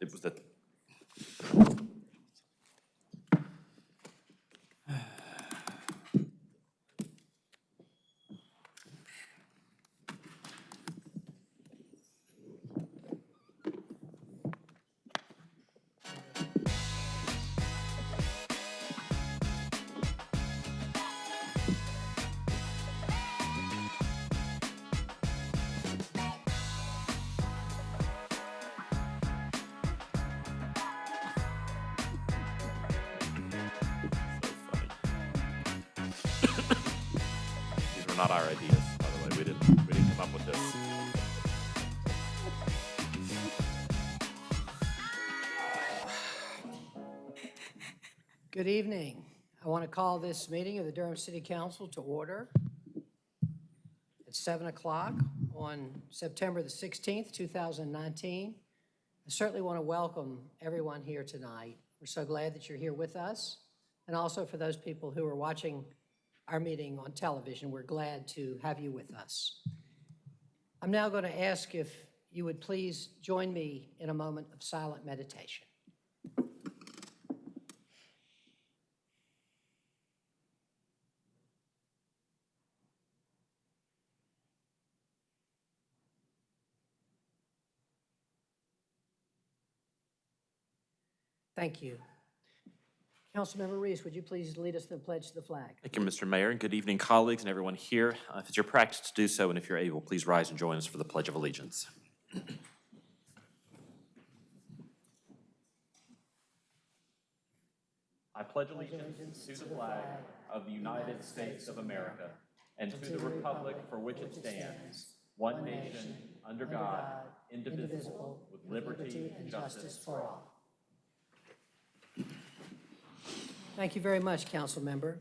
It was that, Good evening. I want to call this meeting of the Durham City Council to order. It's 7 o'clock on September the 16th, 2019. I certainly want to welcome everyone here tonight. We're so glad that you're here with us. And also for those people who are watching our meeting on television, we're glad to have you with us. I'm now going to ask if you would please join me in a moment of silent meditation. Thank you. Councilmember Reece, would you please lead us in the pledge to the flag? Thank you, Mr. Mayor, and good evening, colleagues and everyone here. Uh, If it's your practice to do so, and if you're able, please rise and join us for the Pledge of Allegiance. I pledge allegiance to the flag of the United States of America and to the republic for which it stands, one nation, under God, indivisible, with liberty and justice for all. Thank you very much, council member.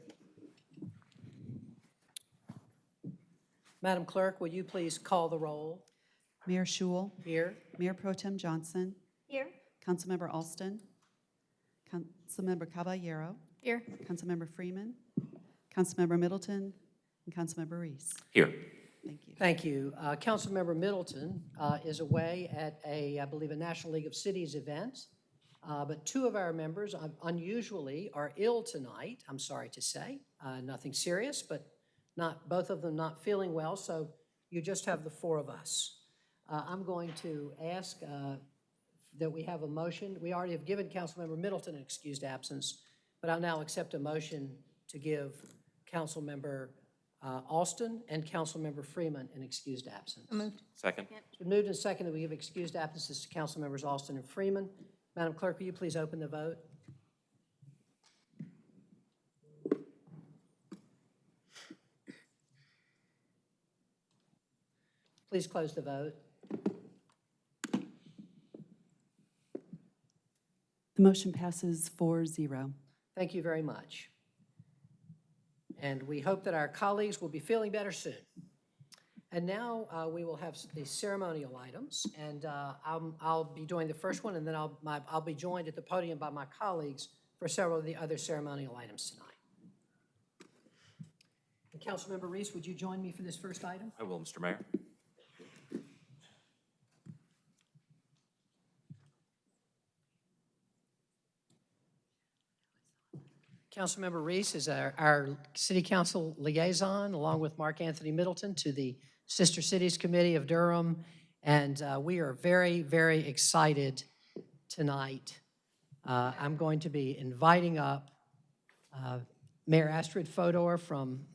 Madam Clerk, will you please call the roll? Mayor Schewel, Here. Mayor Pro Tem Johnson, Here. Councilmember Alston, Councilmember Caballero, Here. Councilmember Freeman, Councilmember Middleton, and Councilmember Reece. Here. Thank you. Thank you. Uh, Councilmember Middleton uh, is away at a, I believe, a National League of Cities event. Uh, But two of our members un- unusually are ill tonight, I'm sorry to say. Uh, Nothing serious, but not, both of them not feeling well, so you just have the four of us. Uh, I'm going to ask uh, that we have a motion. We already have given Councilmember Middleton an excused absence, but I'll now accept a motion to give Councilmember uh, Alston and Councilmember Freeman an excused absence. Moved. Second? It's been moved and seconded that we give excused absences to Councilmembers Alston and Freeman. Madam Clerk, will you please open the vote? Please close the vote. The motion passes 4-0. Thank you very much. And we hope that our colleagues will be feeling better soon. And now uh, we will have the ceremonial items, and uh, I'll I'll be doing the first one, and then I'll my- I'll be joined at the podium by my colleagues for several of the other ceremonial items tonight. And Councilmember Reece, would you join me for this first item? I will, Mr. Mayor. Councilmember Reece is our, our city council liaison, along with Mark Anthony Middleton, to the Sister Cities Committee of Durham. And uh, we are very, very excited tonight. Uh, I'm going to be inviting up uh, Mayor Astrid Fodor from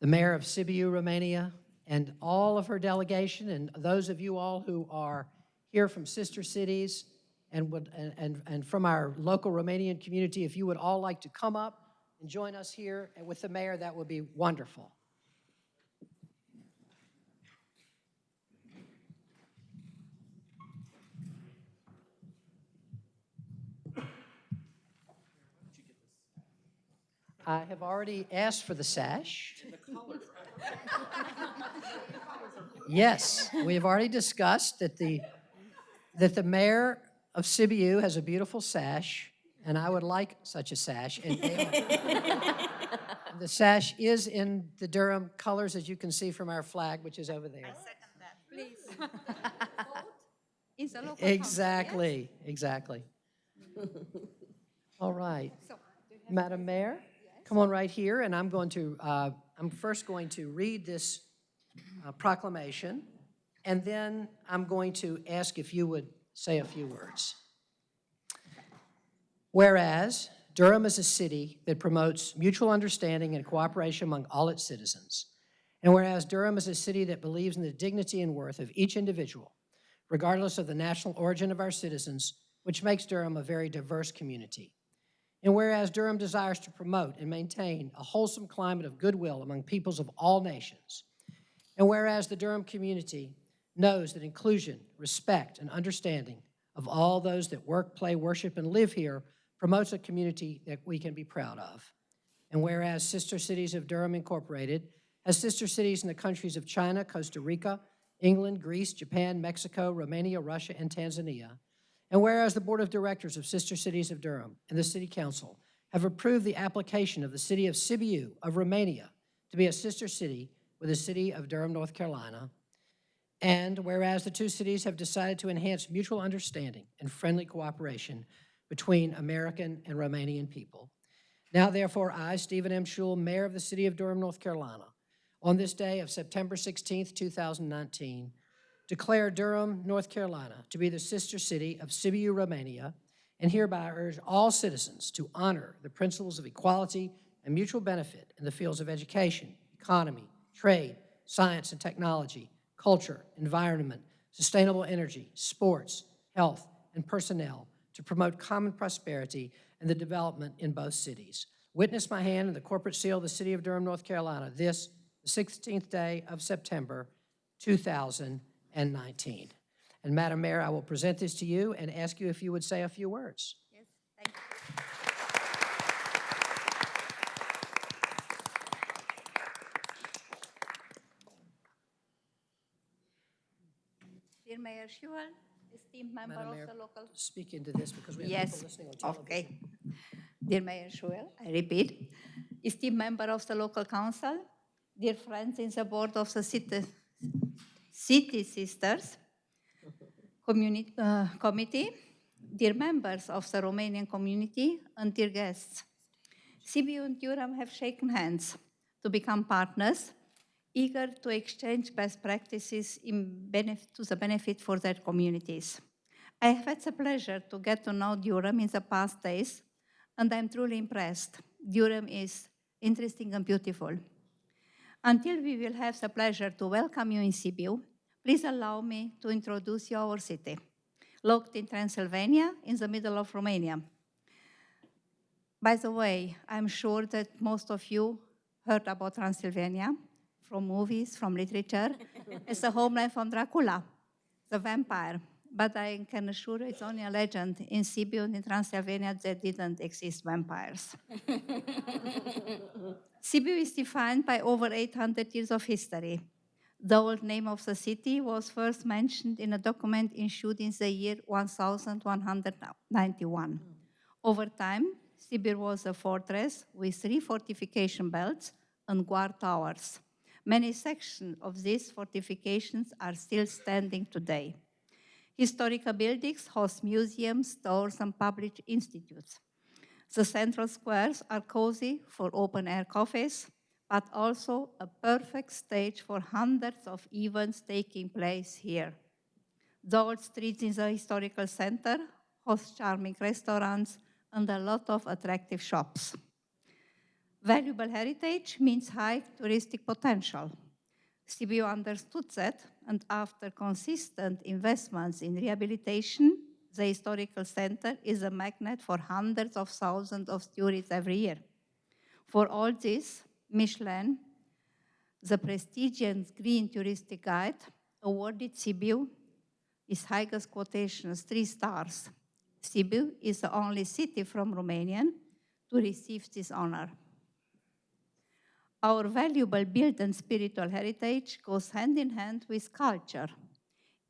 the mayor of Sibiu, Romania, and all of her delegation, and those of you all who are here from sister cities and would, and, and, and from our local Romanian community, if you would all like to come up and join us here with the mayor, that would be wonderful. I have already asked for the sash. Yes, we have already discussed that the, that the mayor of Sibiu has a beautiful sash, and I would like such a sash. and they- The sash is in the Durham colors, as you can see from our flag, which is over there. I Second that, please. in the local council, yes? Exactly, exactly. All right. So, Madam Mayor, come on right here, and I'm going to, uh, I'm first going to read this uh, proclamation, and then I'm going to ask if you would say a few words. Whereas Durham is a city that promotes mutual understanding and cooperation among all its citizens, and whereas Durham is a city that believes in the dignity and worth of each individual, regardless of the national origin of our citizens, which makes Durham a very diverse community. And whereas Durham desires to promote and maintain a wholesome climate of goodwill among peoples of all nations, and whereas the Durham community knows that inclusion, respect, and understanding of all those that work, play, worship, and live here promotes a community that we can be proud of. And whereas Sister Cities of Durham Incorporated has sister cities in the countries of China, Costa Rica, England, Greece, Japan, Mexico, Romania, Russia, and Tanzania, and whereas the Board of Directors of Sister Cities of Durham and the City Council have approved the application of the city of Sibiu of Romania to be a sister city with the city of Durham, North Carolina, and whereas the two cities have decided to enhance mutual understanding and friendly cooperation between American and Romanian people. Now therefore, I, Stephen M. Schewel, Mayor of the City of Durham, North Carolina, on this day of September 16th, 2019, declare Durham, North Carolina to be the sister city of Sibiu, Romania, and hereby urge all citizens to honor the principles of equality and mutual benefit in the fields of education, economy, trade, science and technology, culture, environment, sustainable energy, sports, health, and personnel to promote common prosperity and the development in both cities. Witness my hand in the corporate seal of the City of Durham, North Carolina, this, the 16th day of September, 2019. And 19. And Madam Mayor, I will present this to you and ask you if you would say a few words. Yes, thank you. Dear Mayor Schewel, esteemed member Madam of Mayor. the local Speak into this because we have Yes, people listening on television. okay. Dear Mayor Schewel, I repeat, esteemed member of the local council, dear friends in the board of the city, city sisters uh, committee, dear members of the Romanian community, and dear guests. Sibiu and Durham have shaken hands to become partners, eager to exchange best practices to the benefit for their communities. I have had the pleasure to get to know Durham in the past days, and I'm truly impressed. Durham is interesting and beautiful. Until we will have the pleasure to welcome you in Sibiu, please allow me to introduce you our city, located in Transylvania, in the middle of Romania. By the way, I'm sure that most of you heard about Transylvania from movies, from literature. it's the homeland from Dracula, the vampire. But I can assure you it's only a legend. In Sibiu, in Transylvania, there didn't exist vampires. Sibiu is defined by over 800 years of history. The old name of the city was first mentioned in a document issued in the year 1191. Over time, Sibiu was a fortress with three fortification belts and guard towers. Many sections of these fortifications are still standing today. Historical buildings host museums, stores, and public institutes. The central squares are cozy for open-air cafes, but also a perfect stage for hundreds of events taking place here. The old streets in the historical center host charming restaurants and a lot of attractive shops. Valuable heritage means high touristic potential. Sibiu understood that, and after consistent investments in rehabilitation, the historical center is a magnet for hundreds of thousands of tourists every year. For all this, Michelin, the prestigious Green Touristic Guide, awarded Sibiu its highest quotations, three stars. Sibiu is the only city from Romania to receive this honor. Our valuable built and spiritual heritage goes hand in hand with culture.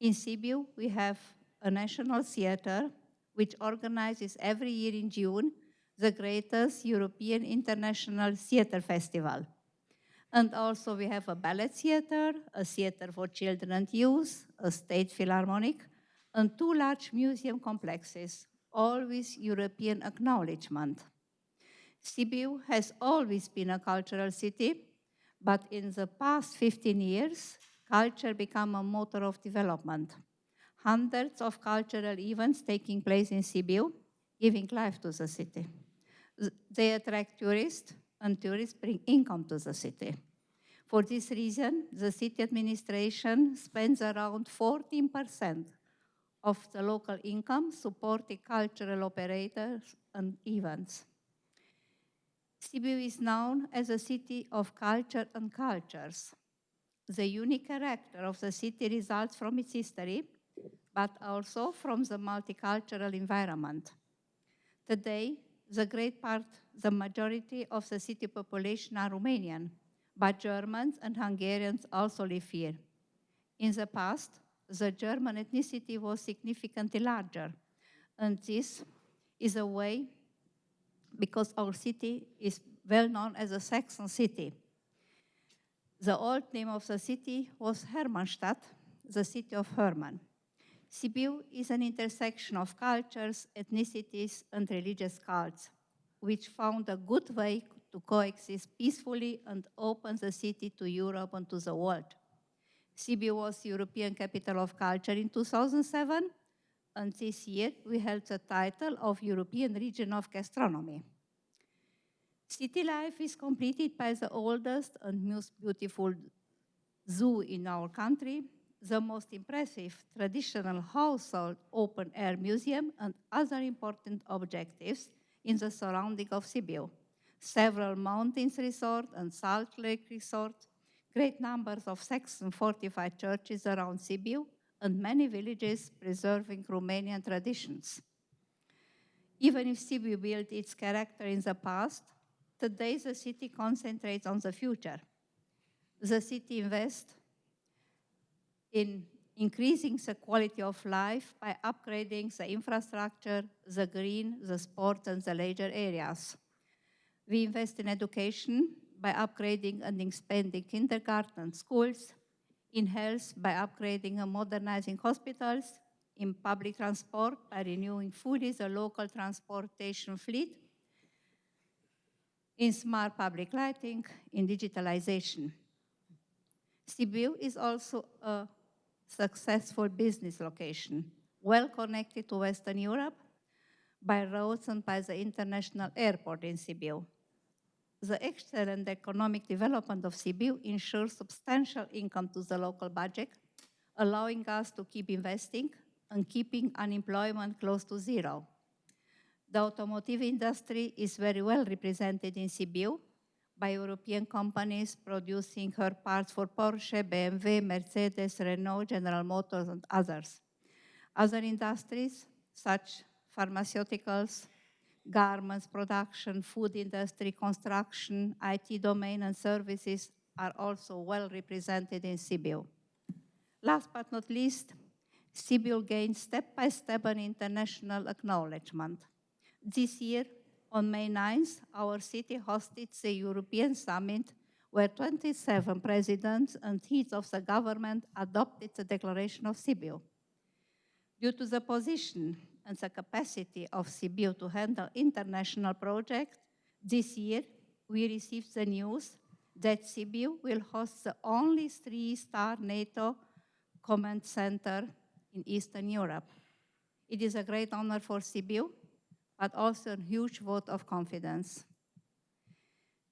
In Sibiu, we have a national theater which organizes every year in June the greatest European International Theater Festival. And also we have a ballet theater, a theater for children and youth, a state philharmonic, and two large museum complexes, all with European acknowledgement. Sibiu has always been a cultural city, but in the past 15 years, culture became a motor of development. Hundreds of cultural events taking place in Sibiu, giving life to the city. They attract tourists, and tourists bring income to the city. For this reason, the city administration spends around 14% of the local income supporting cultural operators and events. Sibiu is known as a city of culture and cultures. The unique character of the city results from its history, but also from the multicultural environment. Today, the great part, the majority of the city population are Romanian, but Germans and Hungarians also live here. In the past, the German ethnicity was significantly larger, and this is a way because our city is well known as a Saxon city. The old name of the city was Hermannstadt, the city of Hermann. Sibiu is an intersection of cultures, ethnicities, and religious cults, which found a good way to coexist peacefully and open the city to Europe and to the world. Sibiu was European Capital of Culture in 2007, and this year we held the title of European Region of Gastronomy. City life is completed by the oldest and most beautiful zoo in our country, the most impressive traditional household open-air museum, and other important objectives in the surrounding of Sibiu. Several mountains resort and salt lake resort, great numbers of Saxon fortified churches around Sibiu, and many villages preserving Romanian traditions. Even if Sibiu built its character in the past, today the city concentrates on the future. The city invests in increasing the quality of life by upgrading the infrastructure, the green, the sports, and the leisure areas. We invest in education by upgrading and expanding kindergarten schools, in health by upgrading and modernizing hospitals, in public transport by renewing fully the local transportation fleet, in smart public lighting, in digitalization. Sibiu is also a successful business location, well connected to Western Europe by roads and by the international airport in Sibiu. The excellent economic development of Sibiu ensures substantial income to the local budget, allowing us to keep investing and keeping unemployment close to zero. The automotive industry is very well represented in Sibiu by European companies producing her parts for Porsche, BMW, Mercedes, Renault, General Motors, and others. Other industries, such pharmaceuticals, garments production, food industry, construction, IT domain, and services are also well represented in Sibiu. Last but not least, Sibiu gained step by step an international acknowledgement. This year, on May 9th, our city hosted the European Summit, where 27 presidents and heads of the government adopted the Declaration of Sibiu. Due to the position and the capacity of Sibiu to handle international projects, this year we received the news that Sibiu will host the only three-star NATO command center in Eastern Europe. It is a great honor for Sibiu, but also a huge vote of confidence.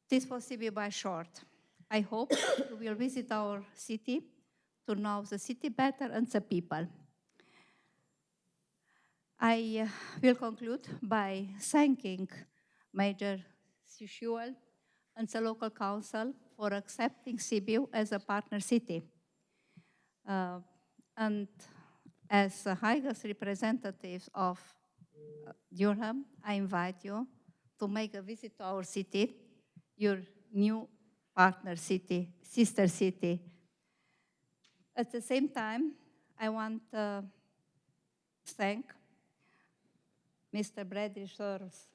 This was Sibiu by short. I hope you will visit our city to know the city better and the people. I uh, will conclude by thanking Major Schewel and the local council for accepting Sibiu as a partner city. Uh, and as the highest representatives of uh, Durham, I invite you to make a visit to our city, your new partner city, sister city. At the same time, I want to thank Mr. Bradley Shores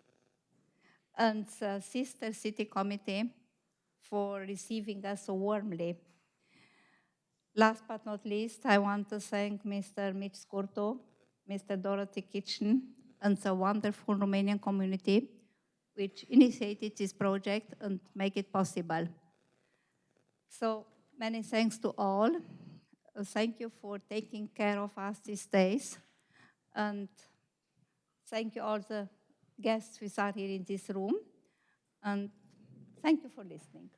and the Sister City Committee for receiving us so warmly. Last but not least, I want to thank Mr. Mitch Scurto Mr. Dorothy Kitchen, and the wonderful Romanian community which initiated this project and make it possible. So many thanks to all. Thank you for taking care of us these days. And thank you all the guests who are here in this room. And thank you for listening.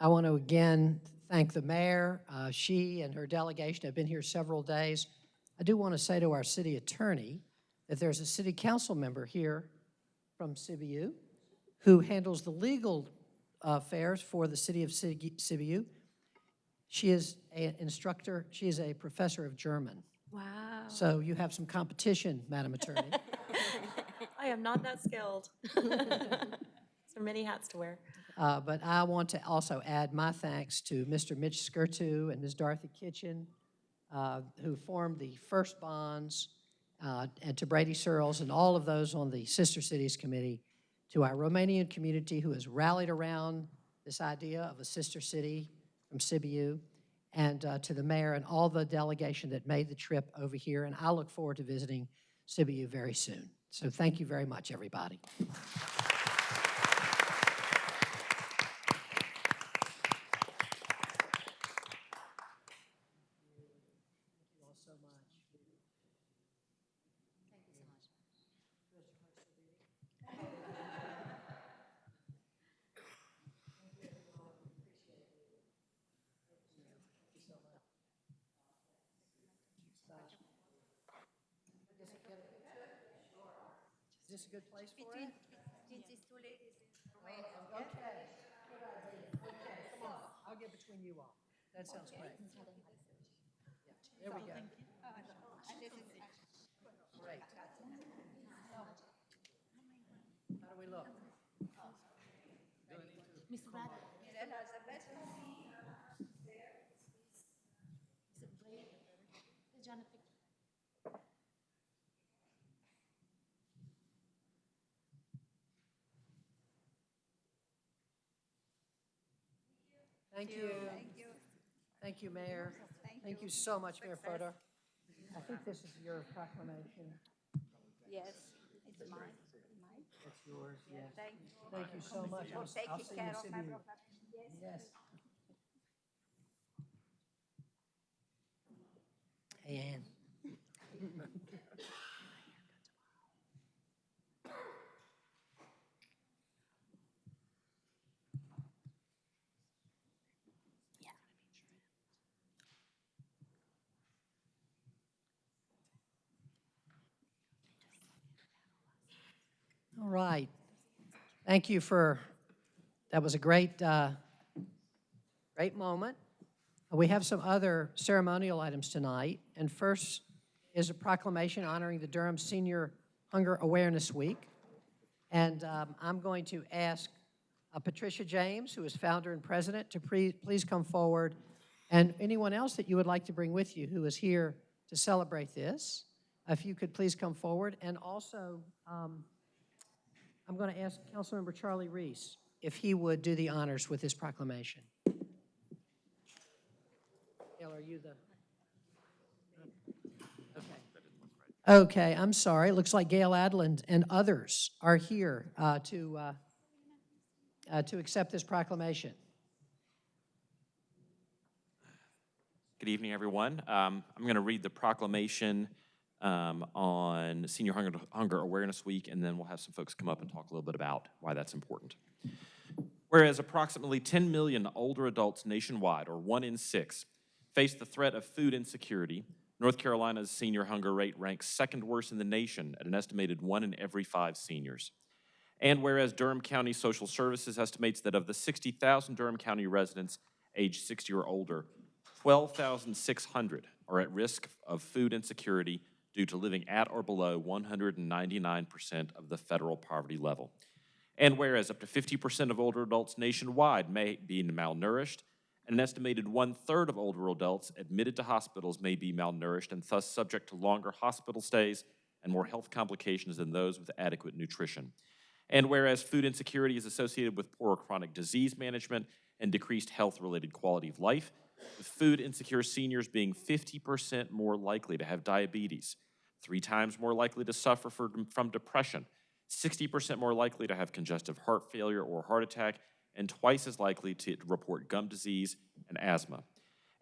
I want to again thank the mayor. Uh, She and her delegation have been here several days. I do want to say to our city attorney that there's a city council member here from Sibiu who handles the legal affairs for the city of Sig- Sibiu. She is an instructor, she is a professor of German. Wow. So you have some competition, Madam Attorney. I am not that skilled. So many hats to wear. Uh, But I want to also add my thanks to Mr. Mitch Skirtu and Ms. Dorothy Kitchen, uh, who formed the first bonds, uh, and to Brady Searles and all of those on the Sister Cities Committee, to our Romanian community who has rallied around this idea of a sister city from Sibiu, and uh, to the mayor and all the delegation that made the trip over here. And I look forward to visiting Sibiu very soon. So thank you very much, everybody. Good place for it? Oh, okay. Okay, come on, I'll get between you all. That sounds great. Yeah, There we go. Thank you. Thank you, Mayor. Thank you so much, Mayor Fodor. I think this is your proclamation. Yes, it's mine. It's yours, yes. Thank you Thank you so much. I'll for s- I'll taking see you in care of my Yes. Yes. Hey, Ann. right. Thank you for, that was a great, uh, great moment. We have some other ceremonial items tonight, and first is a proclamation honoring the Durham Senior Hunger Awareness Week. And um, I'm going to ask uh, Patricia James, who is founder and president, to please come forward, and anyone else that you would like to bring with you who is here to celebrate this, if you could please come forward. And also, um, I'm going to ask Councilmember Charlie Reece if he would do the honors with this proclamation. Gail, are you the? Okay. Okay, I'm sorry. It looks like Gail Adland and others are here uh, to, uh, uh, to accept this proclamation. Good evening, everyone. Um, I'm going to read the proclamation um, on Senior Hunger, Hunger Awareness Week, and then we'll have some folks come up and talk a little bit about why that's important. Whereas approximately 10 million older adults nationwide, or one in six, face the threat of food insecurity, North Carolina's senior hunger rate ranks second worst in the nation at an estimated one in every five seniors. And whereas Durham County Social Services estimates that of the 60,000 Durham County residents aged 60 or older, 12,600 are at risk of food insecurity due to living at or below 199% of the federal poverty level. And whereas up to 50% of older adults nationwide may be malnourished, and an estimated one-third of older adults admitted to hospitals may be malnourished and thus subject to longer hospital stays and more health complications than those with adequate nutrition. And whereas food insecurity is associated with poor chronic disease management and decreased health-related quality of life, with food insecure seniors being 50% more likely to have diabetes, three times more likely to suffer from, from depression, 60% more likely to have congestive heart failure or heart attack, and twice as likely to report gum disease and asthma.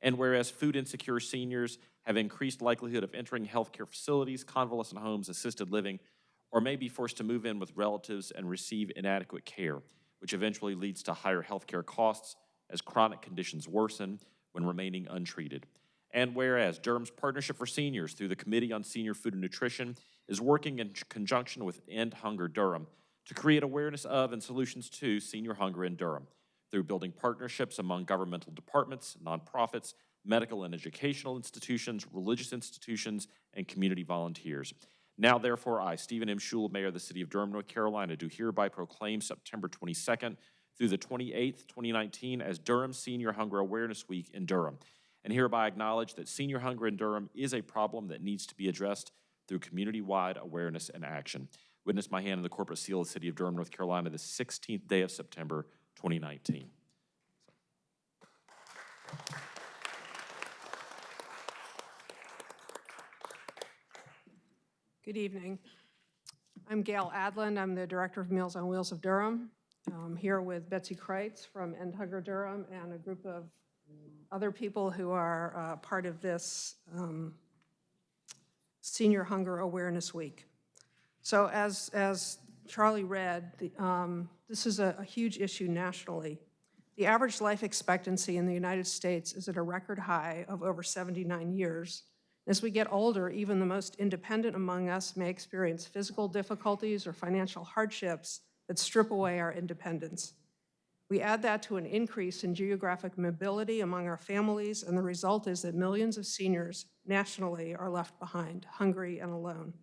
And whereas food insecure seniors have increased likelihood of entering healthcare facilities, convalescent homes, assisted living, or may be forced to move in with relatives and receive inadequate care, which eventually leads to higher healthcare costs as chronic conditions worsen when remaining untreated. And whereas Durham's Partnership for Seniors through the Committee on Senior Food and Nutrition is working in conjunction with End Hunger Durham to create awareness of and solutions to senior hunger in Durham through building partnerships among governmental departments, nonprofits, medical and educational institutions, religious institutions, and community volunteers. Now therefore, I, Stephen M. Schewel, Mayor of the City of Durham, North Carolina, do hereby proclaim September 22nd through the 28th, 2019 as Durham Senior Hunger Awareness Week in Durham, and hereby acknowledge that senior hunger in Durham is a problem that needs to be addressed through community-wide awareness and action. Witness my hand in the corporate seal of the City of Durham, North Carolina, the 16th day of September, 2019. Good evening. I'm Gail Adland. I'm the Director of Meals on Wheels of Durham. I'm here with Betsy Kreitz from End Hunger Durham and a group of other people who are uh, part of this um, Senior Hunger Awareness Week. So as, as Charlie read, the, um, this is a, a huge issue nationally. The average life expectancy in the United States is at a record high of over 79 years. As we get older, even the most independent among us may experience physical difficulties or financial hardships that strip away our independence. We add that to an increase in geographic mobility among our families, and the result is that millions of seniors nationally are left behind, hungry and alone.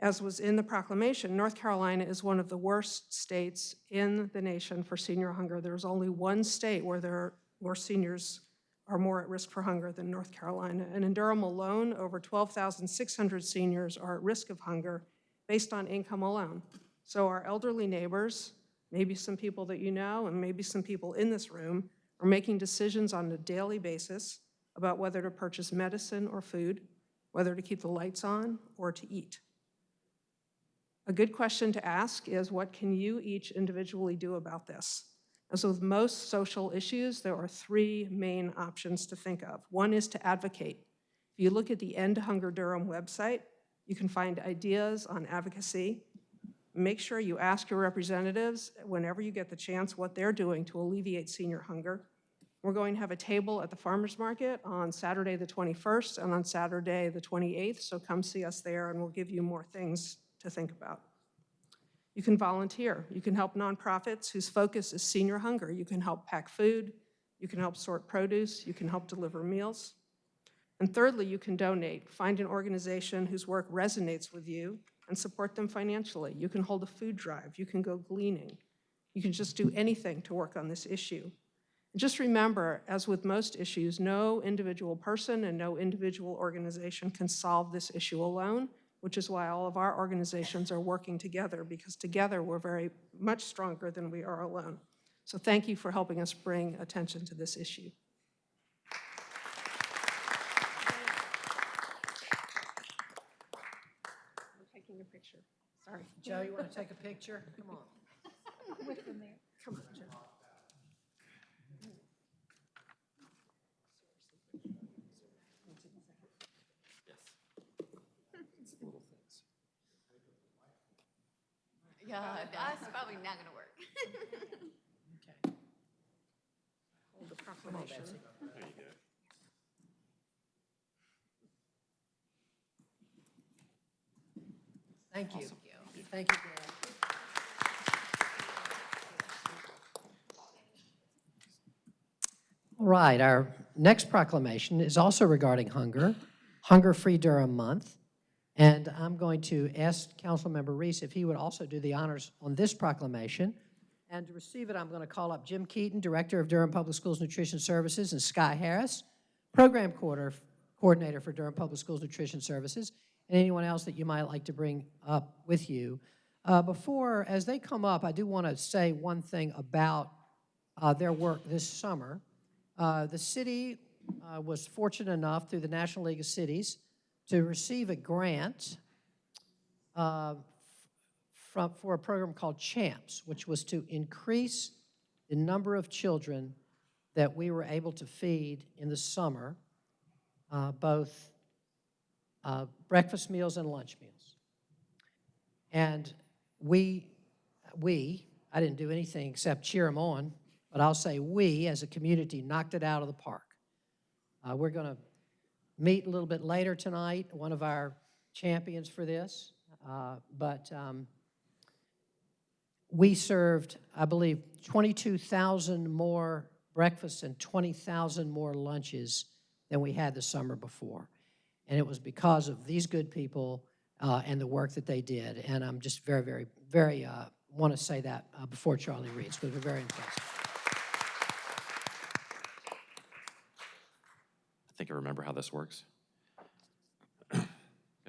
As was in the proclamation, North Carolina is one of the worst states in the nation for senior hunger. There's only one state where there, where seniors are more at risk for hunger than North Carolina. And in Durham alone, over 12,600 seniors are at risk of hunger based on income alone. So our elderly neighbors, maybe some people that you know, and maybe some people in this room, are making decisions on a daily basis about whether to purchase medicine or food, whether to keep the lights on or to eat. A good question to ask is what can you each individually do about this? As with most social issues, there are three main options to think of. One is to advocate. If you look at the End Hunger Durham website, you can find ideas on advocacy. Make sure you ask your representatives whenever you get the chance what they're doing to alleviate senior hunger. We're going to have a table at the farmer's market on Saturday the 21st and on Saturday the 28th, so come see us there and we'll give you more things to think about. You can volunteer. You can help nonprofits whose focus is senior hunger. You can help pack food. You can help sort produce. You can help deliver meals. And thirdly, you can donate. Find an organization whose work resonates with you and support them financially. You can hold a food drive. You can go gleaning. You can just do anything to work on this issue. And just remember, as with most issues, no individual person and no individual organization can solve this issue alone which is why all of our organizations are working together because together we're very much stronger than we are alone. So thank you for helping us bring attention to this issue. I'm taking a picture. Sorry. Joe, you want to take a picture? Come on. Come on, Joe. Yeah, that's probably not gonna work. Okay. Hold the proclamation. There you go. Thank you. Thank you. All right, our next proclamation is also regarding hunger, Hunger Free Durham Month. And I'm going to ask Councilmember Reece if he would also do the honors on this proclamation. And to receive it, I'm going to call up Jim Keaton, Director of Durham Public Schools Nutrition Services, and Sky Harris, Program Coordinator for Durham Public Schools Nutrition Services, and anyone else that you might like to bring up with you. Uh, Before, as they come up, I do want to say one thing about uh, their work this summer. Uh, The city uh, was fortunate enough, through the National League of Cities, to receive a grant uh, from, for a program called CHAMPS, which was to increase the number of children that we were able to feed in the summer, uh, both uh, breakfast meals and lunch meals. And we, we, I didn't do anything except cheer them on, but I'll say we, as a community, knocked it out of the park. Uh, We're going to meet a little bit later tonight, one of our champions for this, uh, but um, we served, I believe, 22,000 more breakfasts and 20,000 more lunches than we had the summer before. And it was because of these good people uh, and the work that they did. And I'm just very, very, very, uh, want to say that uh, before Charlie reads, because we're very impressed. I think I remember how this works. Going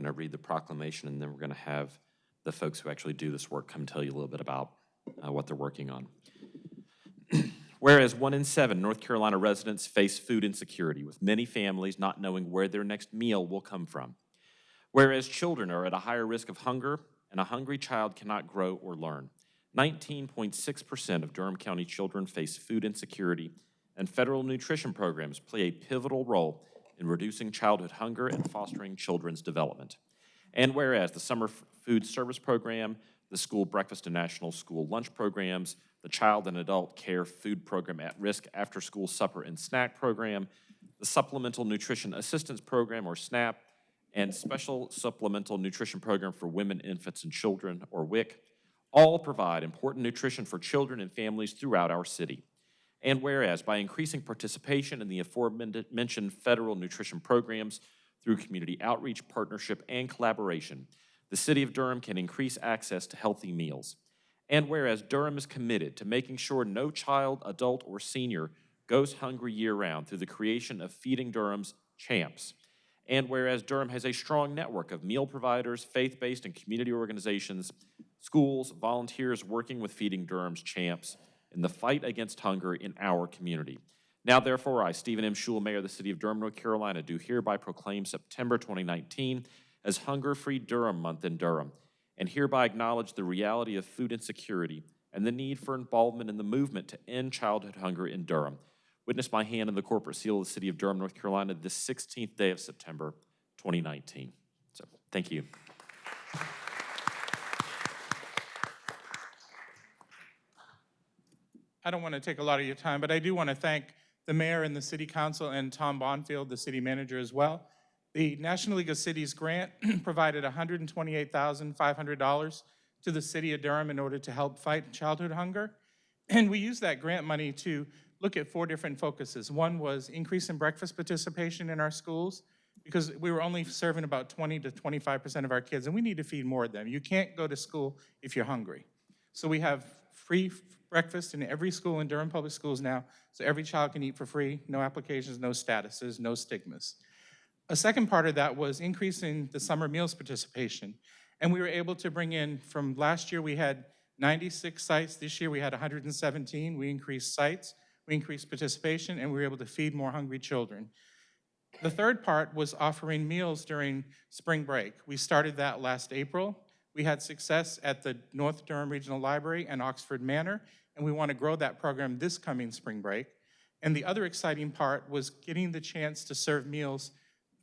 to read the proclamation, and then we're going to have the folks who actually do this work come tell you a little bit about uh, what they're working on. Whereas one in seven North Carolina residents face food insecurity, with many families not knowing where their next meal will come from. Whereas children are at a higher risk of hunger, and a hungry child cannot grow or learn. 19.6% of Durham County children face food insecurity, and federal nutrition programs play a pivotal role in reducing childhood hunger and fostering children's development. And whereas the Summer Food Service Program, the School Breakfast and National School Lunch Programs, the Child and Adult Care Food Program at Risk After School Supper and Snack Program, the Supplemental Nutrition Assistance Program, or SNAP, and Special Supplemental Nutrition Program for Women, Infants, and Children, or WIC, all provide important nutrition for children and families throughout our city. And whereas by increasing participation in the aforementioned federal nutrition programs through community outreach, partnership, and collaboration, the City of Durham can increase access to healthy meals. And whereas Durham is committed to making sure no child, adult, or senior goes hungry year-round through the creation of Feeding Durham's Champs. And whereas Durham has a strong network of meal providers, faith-based and community organizations, schools, volunteers working with Feeding Durham's Champs in the fight against hunger in our community. Now therefore, I, Stephen M. Schewel, Mayor of the City of Durham, North Carolina, do hereby proclaim September 2019 as Hunger-Free Durham Month in Durham, and hereby acknowledge the reality of food insecurity and the need for involvement in the movement to end childhood hunger in Durham. Witness my hand in the corporate seal of the City of Durham, North Carolina, this 16th day of September 2019. So, thank you. I don't want to take a lot of your time, but I do want to thank the mayor and the city council and Tom Bonfield, the city manager as well. The National League of Cities grant provided $128,500 to the city of Durham in order to help fight childhood hunger. And we used that grant money to look at four different focuses. One was increase in breakfast participation in our schools, because we were only serving about 20 to 25% of our kids, and we need to feed more of them. You can't go to school if you're hungry. So we have free breakfast in every school in Durham Public Schools now, so every child can eat for free, no applications, no statuses, no stigmas. A second part of that was increasing the summer meals participation. And we were able to bring in, from last year, we had 96 sites. This year, we had 117. We increased sites, we increased participation, and we were able to feed more hungry children. The third part was offering meals during spring break. We started that last April. We had success at the North Durham Regional Library and Oxford Manor, and we want to grow that program this coming spring break. And the other exciting part was getting the chance to serve meals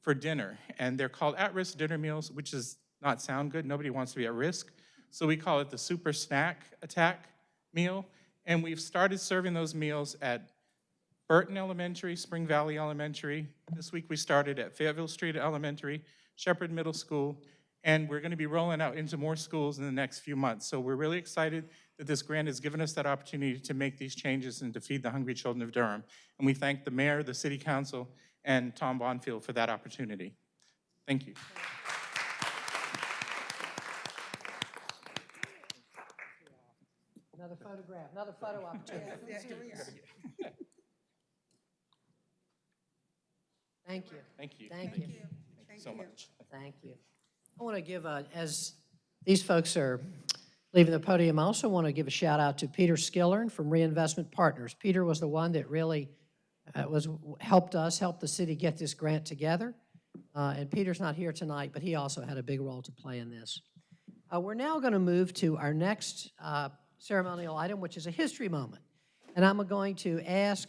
for dinner. And they're called at-risk dinner meals, which does not sound good. Nobody wants to be at risk. So we call it the super snack attack meal. And we've started serving those meals at Burton Elementary, Spring Valley Elementary. This week we started at Fayetteville Street Elementary, Shepherd Middle School, and we're going to be rolling out into more schools in the next few months. So we're really excited that this grant has given us that opportunity to make these changes and to feed the hungry children of Durham. And we thank the mayor, the city council, and Tom Bonfield for that opportunity. Thank you. Another photograph, another photo opportunity. Thank you. Thank you. Thank you. Thank you so much. Thank you. I want to give, a- as these folks are Leaving the podium, I also want to give a shout out to Peter Skillern from Reinvestment Partners. Peter was the one that really uh, was, helped us, helped the city get this grant together. Uh, And Peter's not here tonight, but he also had a big role to play in this. Uh, We're now going to move to our next uh, ceremonial item, which is a history moment. And I'm going to ask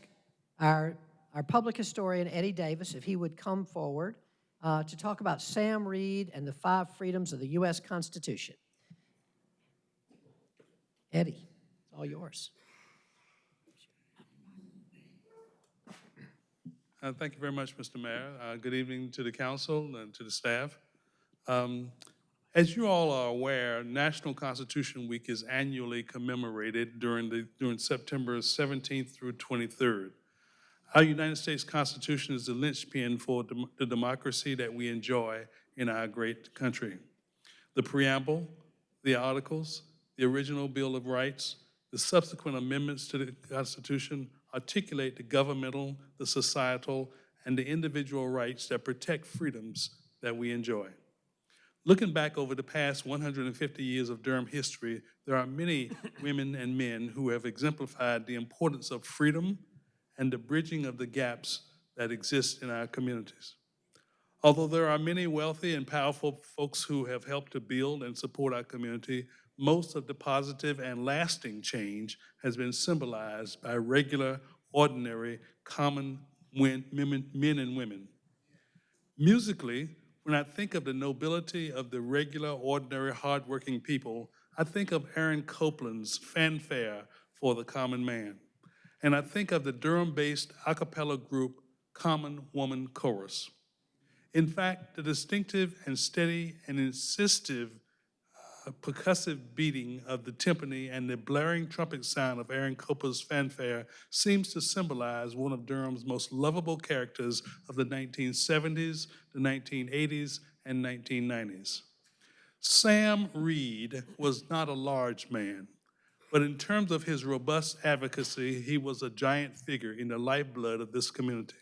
our, our public historian, Eddie Davis, if he would come forward uh, to talk about Sam Reed and the five freedoms of the U.S. Constitution. Eddie, it's all yours. Uh, Thank you very much, Mr. Mayor. Uh, Good evening to the council and to the staff. Um, As you all are aware, National Constitution Week is annually commemorated during the, during September 17th through 23rd. Our United States Constitution is the linchpin for dem- the democracy that we enjoy in our great country. The preamble, the articles, the original Bill of Rights, the subsequent amendments to the Constitution articulate the governmental, the societal, and the individual rights that protect freedoms that we enjoy. Looking back over the past 150 years of Durham history, there are many women and men who have exemplified the importance of freedom and the bridging of the gaps that exist in our communities. Although there are many wealthy and powerful folks who have helped to build and support our community, most of the positive and lasting change has been symbolized by regular, ordinary, common men men and women. Musically, when I think of the nobility of the regular, ordinary, hardworking people, I think of Aaron Copland's fanfare for the common man. And I think of the Durham-based a cappella group Common Woman Chorus. In fact, the distinctive and steady and insistive uh, percussive beating of the timpani and the blaring trumpet sound of Aaron Copland's fanfare seems to symbolize one of Durham's most lovable characters of the 1970s, the 1980s, and 1990s. Sam Reed was not a large man, but in terms of his robust advocacy, he was a giant figure in the lifeblood of this community.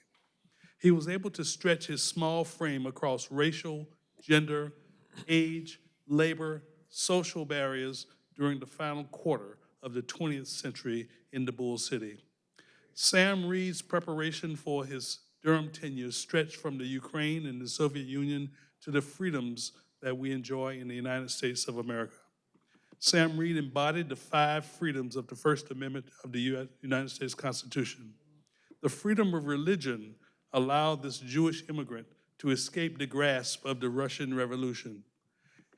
He was able to stretch his small frame across racial, gender, age, labor, social barriers during the final quarter of the 20th century in the Bull City. Sam Reed's preparation for his Durham tenure stretched from the Ukraine and the Soviet Union to the freedoms that we enjoy in the United States of America. Sam Reed embodied the five freedoms of the First Amendment of the United States Constitution. The freedom of religion allowed this Jewish immigrant to escape the grasp of the Russian Revolution.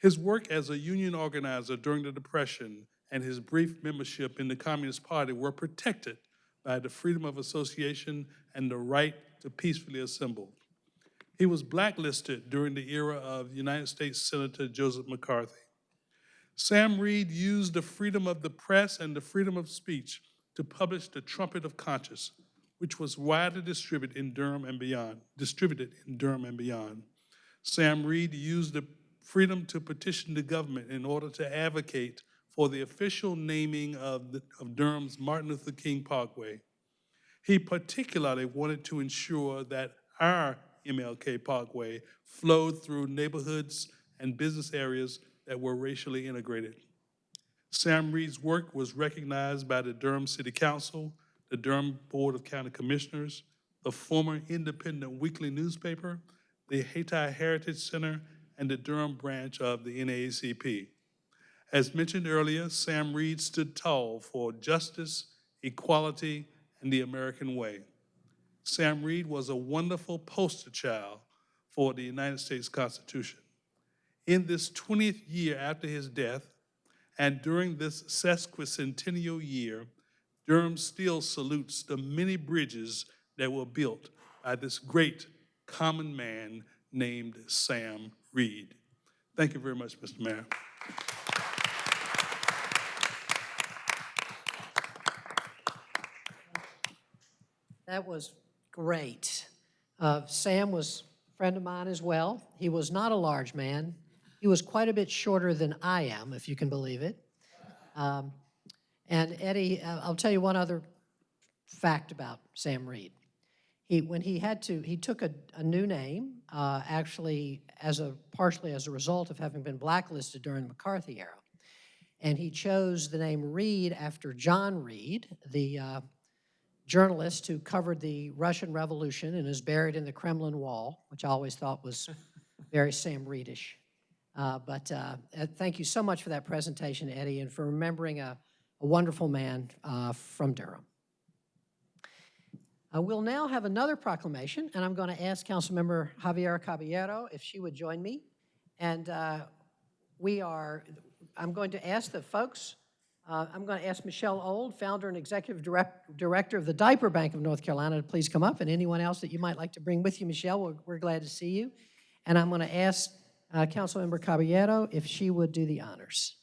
His work as a union organizer during the Depression and his brief membership in the Communist Party were protected by the freedom of association and the right to peacefully assemble. He was blacklisted during the era of United States Senator Joseph McCarthy. Sam Reed used the freedom of the press and the freedom of speech to publish the Trumpet of Conscience, which was widely distributed in Durham and beyond, distributed in Durham and beyond. Sam Reed used the freedom to petition the government in order to advocate for the official naming of, the, of Durham's Martin Luther King Parkway. He particularly wanted to ensure that our MLK Parkway flowed through neighborhoods and business areas that were racially integrated. Sam Reed's work was recognized by the Durham City Council, the Durham Board of County Commissioners, the former independent weekly newspaper, the Hayti Heritage Center, and the Durham branch of the NAACP. As mentioned earlier, Sam Reed stood tall for justice, equality, and the American way. Sam Reed was a wonderful poster child for the United States Constitution. In this 20th year after his death, and during this sesquicentennial year, Durham still salutes the many bridges that were built by this great common man named Sam Reed. Thank you very much, Mr. Mayor. That was great. Uh, Sam was a friend of mine as well. He was not a large man. He was quite a bit shorter than I am, if you can believe it. Um, and Eddie, uh, I'll tell you one other fact about Sam Reed. He, when he had to, he took a, a new name, uh, actually as a, partially as a result of having been blacklisted during the McCarthy era. and he chose the name Reed after John Reed, the uh, journalist who covered the Russian Revolution and is buried in the Kremlin Wall, which I always thought was very Sam Reedish. Uh, But uh, uh, thank you so much for that presentation, Eddie, and for remembering a a wonderful man uh, from Durham. Uh, We'll now have another proclamation, and I'm going to ask Councilmember Javiera Caballero if she would join me. And uh, we are, I'm going to ask the folks, uh, I'm going to ask Michelle Old, founder and executive direct- director of the Diaper Bank of North Carolina, to please come up, and anyone else that you might like to bring with you, Michelle, we're- we're glad to see you. And I'm going to ask uh, Councilmember Caballero if she would do the honors.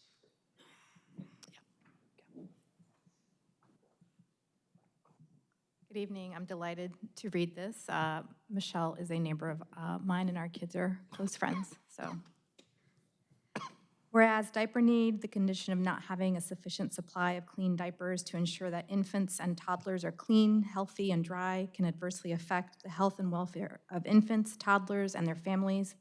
Good evening. I'm delighted to read this. Uh, Michelle is a neighbor of uh, mine, and our kids are close friends, so. Whereas diaper need, the condition of not having a sufficient supply of clean diapers to ensure that infants and toddlers are clean, healthy, and dry can adversely affect the health and welfare of infants, toddlers, and their families.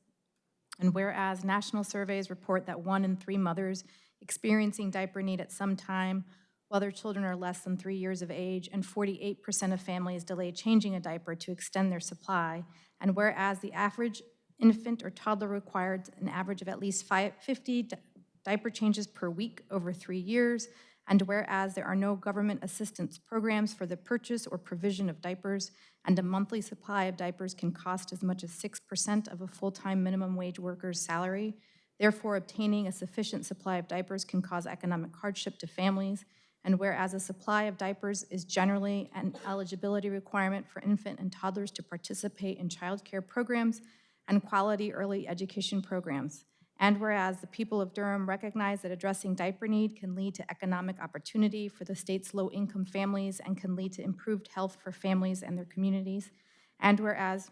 And whereas national surveys report that one in three mothers experiencing diaper need at some time while their children are less than three years of age, and 48% of families delay changing a diaper to extend their supply. And whereas the average infant or toddler required an average of at least five- 50 di- diaper changes per week over three years, and whereas there are no government assistance programs for the purchase or provision of diapers, and a monthly supply of diapers can cost as much as 6% of a full-time minimum wage worker's salary, therefore obtaining a sufficient supply of diapers can cause economic hardship to families, and whereas a supply of diapers is generally an eligibility requirement for infant and toddlers to participate in childcare programs and quality early education programs. And whereas the people of Durham recognize that addressing diaper need can lead to economic opportunity for the state's low-income families and can lead to improved health for families and their communities. And whereas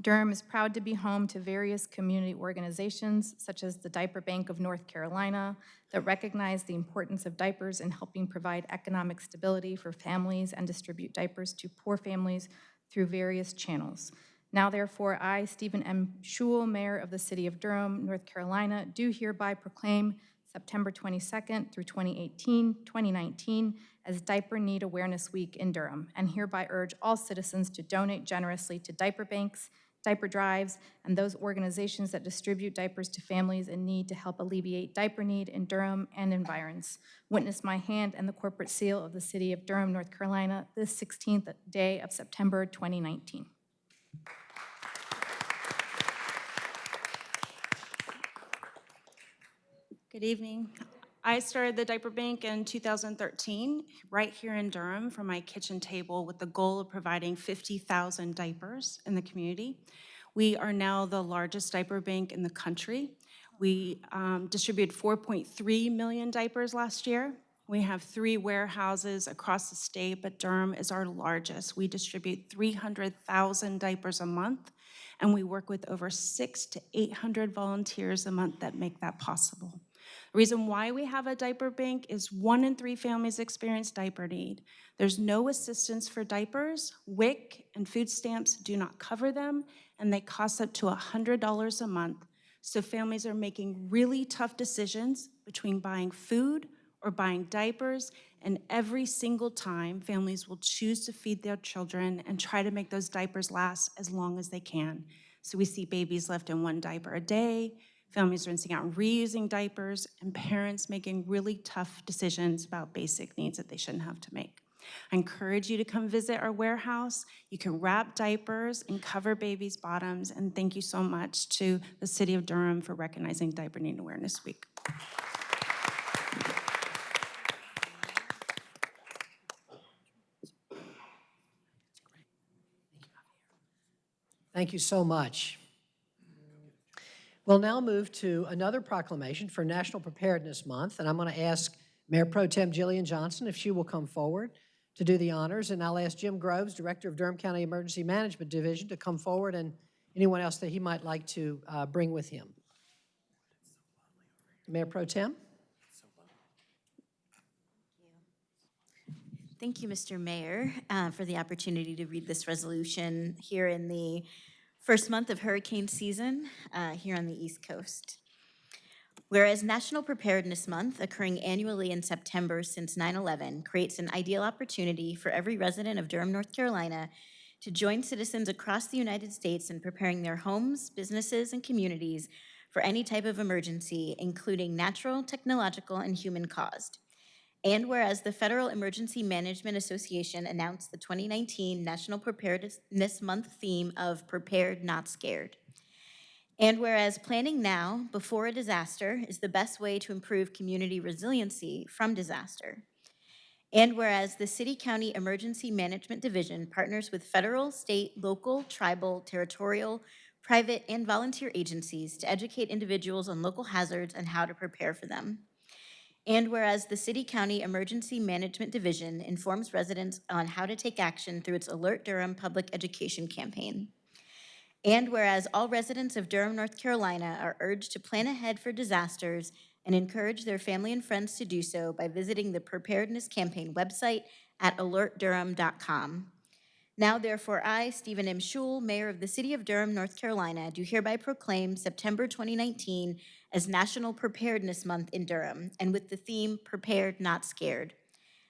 Durham is proud to be home to various community organizations, such as the Diaper Bank of North Carolina, that recognize the importance of diapers in helping provide economic stability for families and distribute diapers to poor families through various channels. Now therefore, I, Stephen M. Schewel, Mayor of the City of Durham, North Carolina, do hereby proclaim September 22nd through 2018, 2019 as Diaper Need Awareness Week in Durham, and hereby urge all citizens to donate generously to diaper banks, diaper drives, and those organizations that distribute diapers to families in need to help alleviate diaper need in Durham and environs. Witness my hand and the corporate seal of the City of Durham, North Carolina, this 16th day of September 2019. Good evening. I started the diaper bank in 2013, right here in Durham, from my kitchen table with the goal of providing 50,000 diapers in the community. We are now the largest diaper bank in the country. We um, distributed 4.3 million diapers last year. We have three warehouses across the state, but Durham is our largest. We distribute 300,000 diapers a month, and we work with over six to 800 volunteers a month that make that possible. The reason why we have a diaper bank is one in three families experience diaper need. There's no assistance for diapers. WIC and food stamps do not cover them, and they cost up to $100 a month. So families are making really tough decisions between buying food or buying diapers, and every single time, families will choose to feed their children and try to make those diapers last as long as they can. So we see babies left in one diaper a day, families rinsing out reusing diapers, and parents making really tough decisions about basic needs that they shouldn't have to make. I encourage you to come visit our warehouse. You can wrap diapers and cover babies' bottoms, and thank you so much to the City of Durham for recognizing Diaper Need Awareness Week. Thank you. Thank you so much. We'll now move to another proclamation for National Preparedness Month, and I'm going to ask Mayor Pro Tem Jillian Johnson if she will come forward to do the honors, and I'll ask Jim Groves, Director of Durham County Emergency Management Division, to come forward, and anyone else that he might like to uh, bring with him. Mayor Pro Tem? Thank you, Mr. Mayor, uh, for the opportunity to read this resolution here in the first month of hurricane season uh, here on the East Coast. Whereas National Preparedness Month, occurring annually in September since 9/11, creates an ideal opportunity for every resident of Durham, North Carolina to join citizens across the United States in preparing their homes, businesses, and communities for any type of emergency, including natural, technological, and human-caused. And whereas the Federal Emergency Management Association announced the 2019 National Preparedness Month theme of Prepared, Not Scared. And whereas planning now, before a disaster, is the best way to improve community resiliency from disaster. And whereas the City County Emergency Management Division partners with federal, state, local, tribal, territorial, private, and volunteer agencies to educate individuals on local hazards and how to prepare for them. And whereas the City County Emergency Management Division informs residents on how to take action through its Alert Durham public education campaign. And whereas all residents of Durham, North Carolina are urged to plan ahead for disasters and encourage their family and friends to do so by visiting the Preparedness Campaign website at alertdurham.com. Now therefore, I, Stephen M. Schewel, Mayor of the City of Durham, North Carolina, do hereby proclaim September 2019 as National Preparedness Month in Durham, and with the theme Prepared, Not Scared.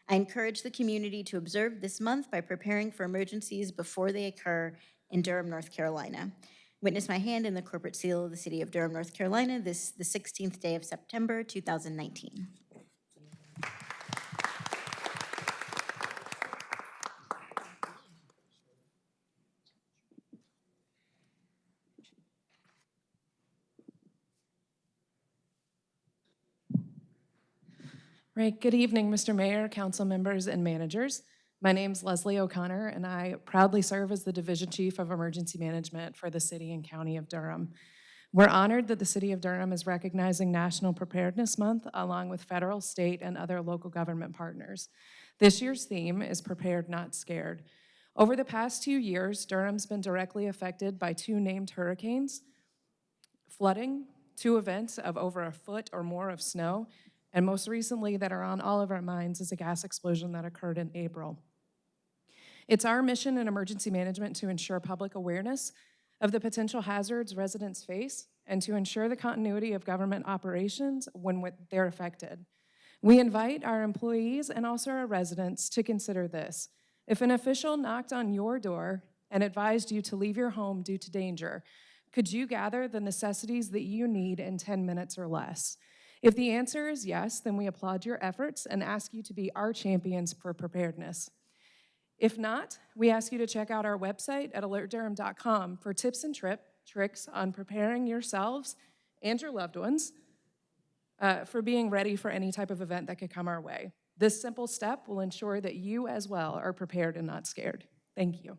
I encourage the community to observe this month by preparing for emergencies before they occur in Durham, North Carolina. Witness my hand in the corporate seal of the City of Durham, North Carolina, this the 16th day of September, 2019. Right, good evening, Mr. Mayor, council members, and managers. My name is Leslie O'Connor, and I proudly serve as the Division Chief of Emergency Management for the City and County of Durham. We're honored that the City of Durham is recognizing National Preparedness Month along with federal, state, and other local government partners. This year's theme is Prepared, Not Scared. Over the past two years, Durham's been directly affected by two named hurricanes, flooding, two events of over a foot or more of snow, and most recently that are on all of our minds is a gas explosion that occurred in April. It's our mission in emergency management to ensure public awareness of the potential hazards residents face and to ensure the continuity of government operations when they're affected. We invite our employees and also our residents to consider this. If an official knocked on your door and advised you to leave your home due to danger, could you gather the necessities that you need in 10 minutes or less? If the answer is yes, then we applaud your efforts and ask you to be our champions for preparedness. If not, we ask you to check out our website at alertdurham.com for tips and trip, tricks on preparing yourselves and your loved ones uh, for being ready for any type of event that could come our way. This simple step will ensure that you as well are prepared and not scared. Thank you.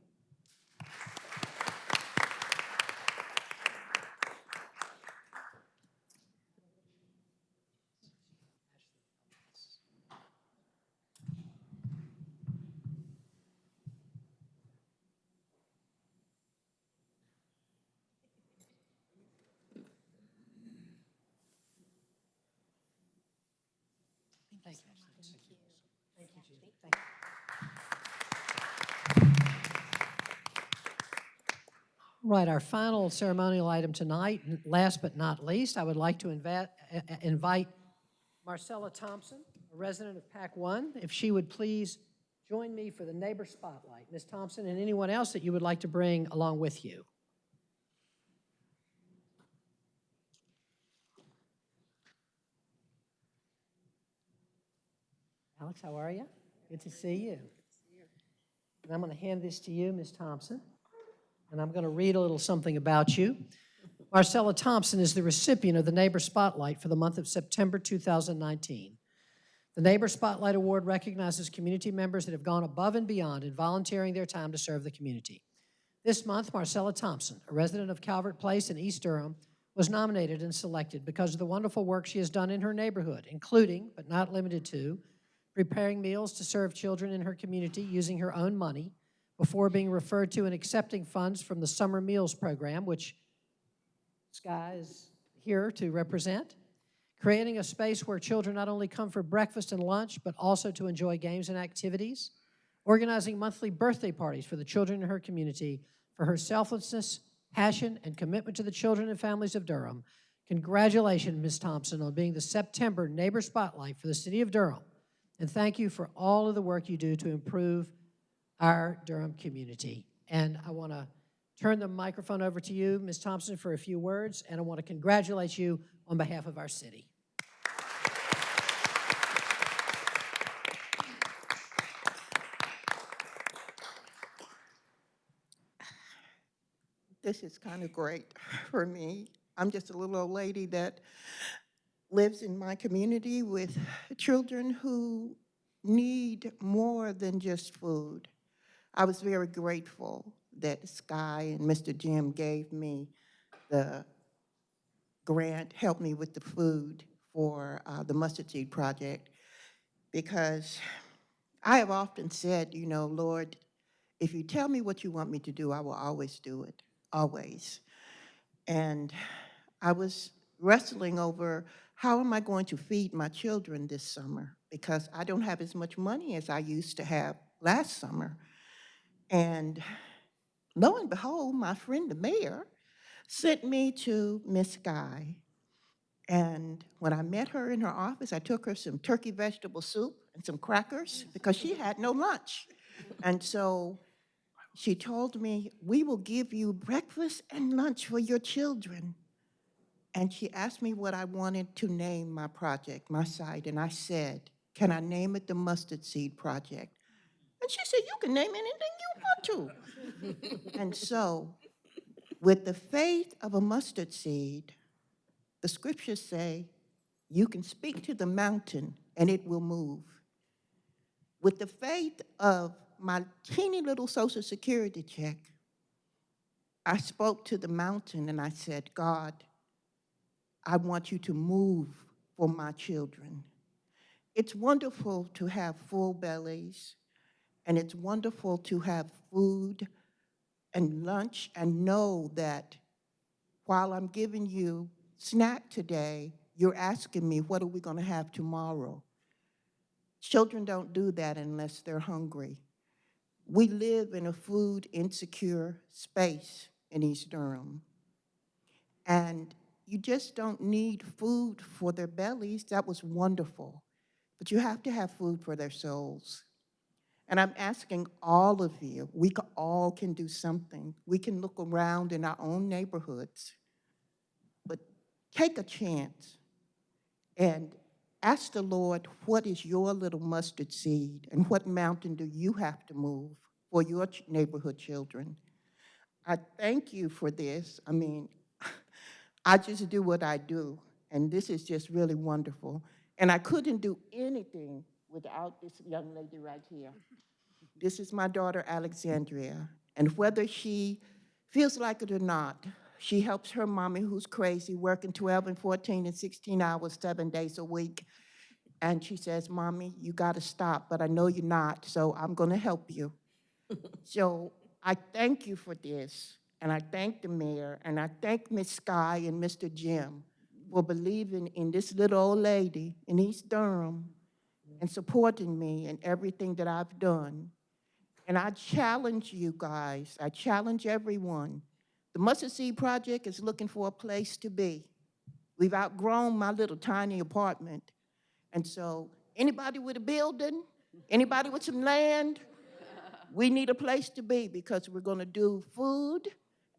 Thank you. Thank you, Judy. Thank you. Right, our final ceremonial item tonight, last but not least, I would like to uh, uh, invite Marcella Thompson, a resident of Pac One, if she would please join me for the neighbor spotlight. Ms. Thompson and anyone else that you would like to bring along with you. Alex, how are you? Good to see you. And I'm going to hand this to you, Ms. Thompson, and I'm going to read a little something about you. Marcella Thompson is the recipient of the Neighbor Spotlight for the month of September 2019. The Neighbor Spotlight Award recognizes community members that have gone above and beyond in volunteering their time to serve the community. This month, Marcella Thompson, a resident of Calvert Place in East Durham, was nominated and selected because of the wonderful work she has done in her neighborhood, including, but not limited to, preparing meals to serve children in her community using her own money before being referred to and accepting funds from the Summer Meals Program, which Sky is here to represent, creating a space where children not only come for breakfast and lunch, but also to enjoy games and activities, organizing monthly birthday parties for the children in her community. For her selflessness, passion, and commitment to the children and families of Durham, Congratulations, Ms. Thompson, on being the September Neighbor Spotlight for the City of Durham. And thank you for all of the work you do to improve our Durham community. And I want to turn the microphone over to you, Ms. Thompson, for a few words, and I want to congratulate you on behalf of our city. This is kind of great for me. I'm just a little old lady that lives in my community with children who need more than just food. I was very grateful that Sky and Mr. Jim gave me the grant, helped me with the food for uh, the mustard seed project, because I have often said, you know, Lord, if you tell me what you want me to do, I will always do it, always. And I was wrestling over how am I going to feed my children this summer because I don't have as much money as I used to have last summer. And lo and behold, my friend the mayor sent me to Miss Guy. And when I met her in her office, I took her some turkey vegetable soup and some crackers because she had no lunch. And so she told me, we will give you breakfast and lunch for your children. And she asked me what I wanted to name my project, my site, and I said, can I name it the Mustard Seed Project? She said, you can name anything you want to. and so, with the faith of a mustard seed, the scriptures say, you can speak to the mountain and it will move. With the faith of my teeny little social security check, I spoke to the mountain and I said, God, I want you to move for my children. It's wonderful to have full bellies, and it's wonderful to have food and lunch and know that while I'm giving you snack today, you're asking me, what are we going to have tomorrow? Children don't do that unless they're hungry. We live in a food insecure space in East Durham. And you just don't need food for their bellies. That was wonderful. But you have to have food for their souls. And I'm asking all of you, we all can do something. We can look around in our own neighborhoods, but take a chance and ask the Lord, what is your little mustard seed and what mountain do you have to move for your neighborhood children? I thank you for this. I mean, I just do what I do, and this is just really wonderful. And I couldn't do anything without this young lady right here. This is my daughter, Alexandria, and whether she feels like it or not, she helps her mommy who's crazy, working 12 and 14 and 16 hours, seven days a week. And she says, Mommy, you gotta stop, but I know you're not, so I'm gonna help you. so I thank you for this. And I thank the mayor, and I thank Ms. Sky and Mr. Jim for believing in this little old lady in East Durham and supporting me in everything that I've done. And I challenge you guys, I challenge everyone. The Mustard Seed Project is looking for a place to be. We've outgrown my little tiny apartment. And so anybody with a building, anybody with some land, we need a place to be because we're going to do food,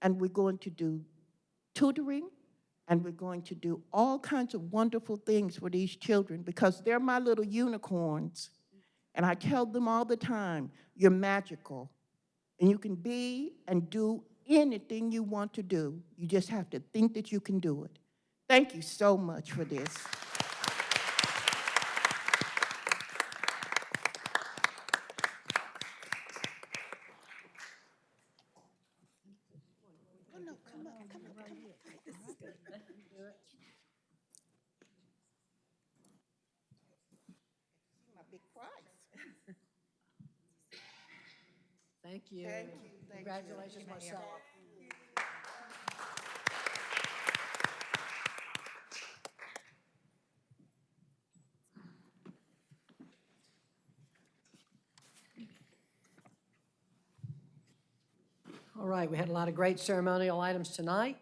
and we're going to do tutoring, and we're going to do all kinds of wonderful things for these children because they're my little unicorns. And I tell them all the time, you're magical. And you can be and do anything you want to do. You just have to think that you can do it. Thank you so much for this. My big prize. Thank you. Thank you, thank you. Congratulations, Marcella. All right, we had a lot of great ceremonial items tonight.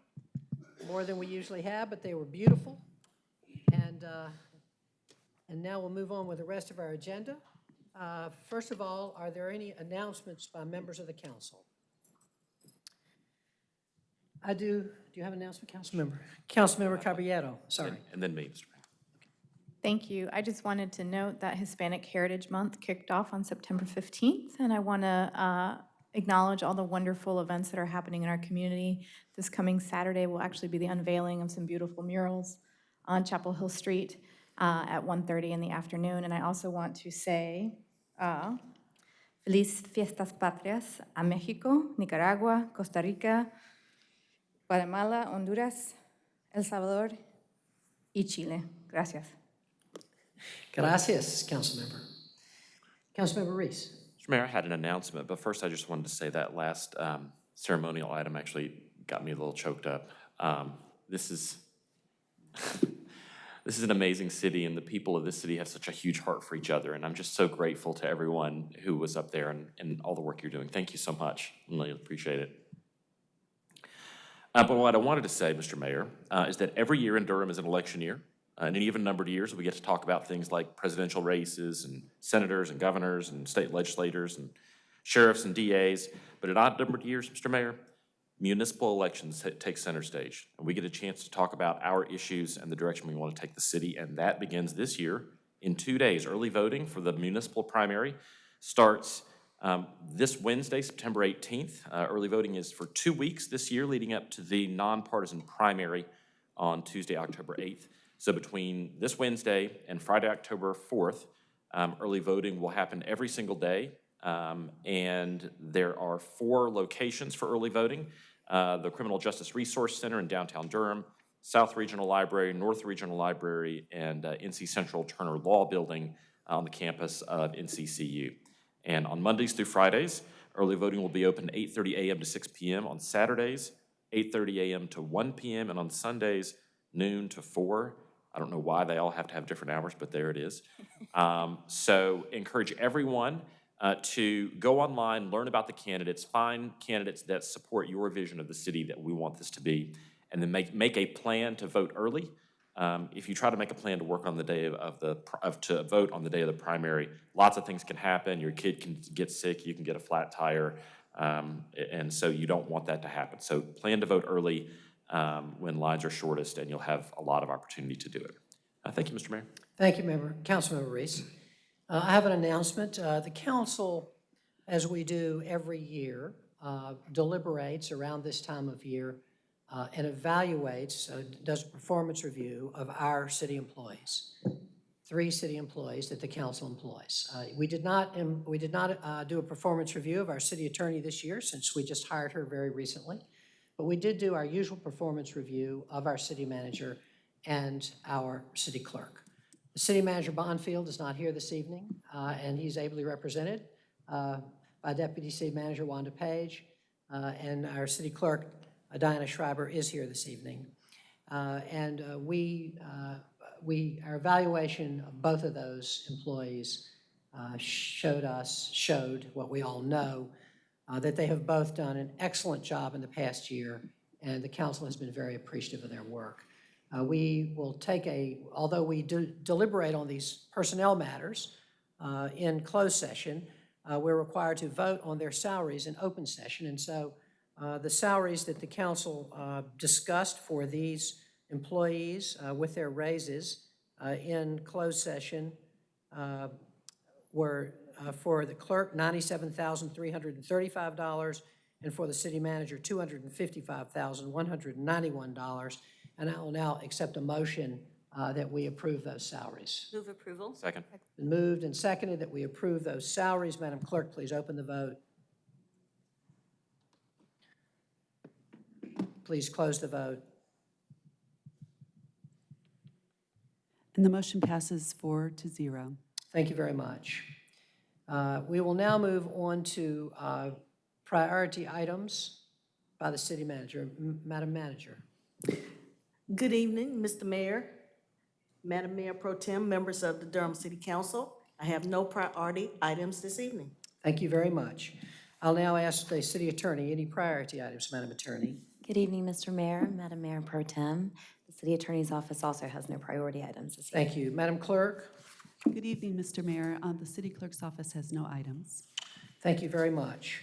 more than we usually have, but they were beautiful. And, uh, and now we'll move on with the rest of our agenda. Uh, First of all, are there any announcements by members of the council? I do, do you have an announcement, Councilmember? Councilmember Caballero, sorry. And then me, Mr. Mayor. Thank you. I just wanted to note that Hispanic Heritage Month kicked off on September 15th, and I want to acknowledge all the wonderful events that are happening in our community. This coming Saturday will actually be the unveiling of some beautiful murals on Chapel Hill Street uh, at 1:30 in the afternoon. And I also want to say uh, Feliz Fiestas Patrias a Mexico, Nicaragua, Costa Rica, Guatemala, Honduras, El Salvador y Chile. Gracias. Gracias, Councilmember. Councilmember Reece. Mr. Mayor, I had an announcement, but first I just wanted to say that last um, ceremonial item actually got me a little choked up. Um, This is, this is an amazing city, and the people of this city have such a huge heart for each other, and I'm just so grateful to everyone who was up there and, and all the work you're doing. Thank you so much. I really appreciate it. Uh, But what I wanted to say, Mr. Mayor, uh, is that every year in Durham is an election year. Uh, In any given numbered years, we get to talk about things like presidential races and senators and governors and state legislators and sheriffs and DAs. But in odd numbered years, Mr. Mayor, municipal elections take center stage. And we get a chance to talk about our issues and the direction we want to take the city. And that begins this year in two days. Early voting for the municipal primary starts um, this Wednesday, September 18th. Uh, Early voting is for two weeks this year, leading up to the nonpartisan primary on Tuesday, October 8th. So between this Wednesday and Friday, October 4th, um, early voting will happen every single day. Um, And there are four locations for early voting. Uh, The Criminal Justice Resource Center in downtown Durham, South Regional Library, North Regional Library, and uh, NC Central Turner Law Building on the campus of NCCU. And on Mondays through Fridays, early voting will be open 8:30 a.m. to 6 p.m. On Saturdays, 8:30 a.m. to 1 p.m. And on Sundays, noon to 4. I don't know why they all have to have different hours, but there it is. Um, So encourage everyone uh, to go online, learn about the candidates, find candidates that support your vision of the city that we want this to be, and then make, make a plan to vote early. Um, If you try to make a plan to work on the day of- the, of, to vote on the day of the primary, lots of things can happen. Your kid can get sick, you can get a flat tire, um, and so you don't want that to happen. So plan to vote early um, when lines are shortest, and you'll have a lot of opportunity to do it. Uh, Thank you, Mr. Mayor. Thank you, Member, Councilmember Reece. Uh, I have an announcement. Uh, The council, as we do every year, uh, deliberates around this time of year uh, and evaluates, uh, does a performance review of our city employees, three city employees that the council employs. Uh, We did not, um, we did not uh, do a performance review of our city attorney this year, since we just hired her very recently. But we did do our usual performance review of our city manager and our city clerk. The city manager Bonfield is not here this evening, uh, and he's ably represented uh, by Deputy City Manager Wanda Page, uh, and our city clerk Diana Schreiber is here this evening. Uh, And uh, we, uh, we, our evaluation of both of those employees showed us, showed what we all know, that they have both done an excellent job in the past year, and the council has been very appreciative of their work. Uh, We will take a, although we do deliberate on these personnel matters uh, in closed session, uh, we're required to vote on their salaries in open session. And so the salaries that the council uh, discussed for these employees uh, with their raises uh, in closed session uh, were uh, for the clerk, $97,335, and for the city manager, $255,191. And I will now accept a motion uh, that we approve those salaries. Move approval? Second. Been moved and seconded that we approve those salaries. Madam Clerk, please open the vote. Please close the vote. And the motion passes four to zero. Thank you very much. Uh, We will now move on to uh, priority items by the city manager. M- Madam Manager. Good evening, Mr. Mayor, Madam Mayor Pro Tem, members of the Durham City Council. I have no priority items this evening. Thank you very much. I'll now ask the city attorney, any priority items, Madam Attorney? Good evening, Mr. Mayor, Madam Mayor Pro Tem. The City Attorney's Office also has no priority items this evening. Thank you. Madam Clerk? Good evening, Mr. Mayor. Um, The city clerk's office has no items. Thank you very much.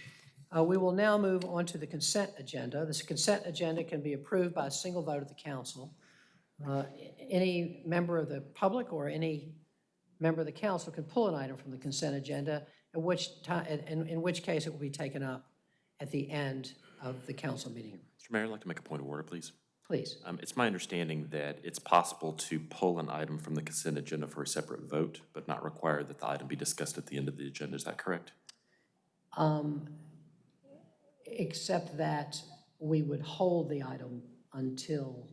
Uh, We will now move on to the consent agenda. This consent agenda can be approved by a single vote of the council. Uh, Any member of the public or any member of the council can pull an item from the consent agenda, in which time, in, in which case it will be taken up at the end of the council meeting. Mr. Mayor, I'd like to make a point of order, please. Please. Um, It's my understanding that it's possible to pull an item from the consent agenda for a separate vote, but not require that the item be discussed at the end of the agenda. Is that correct? Um, Except that we would hold the item until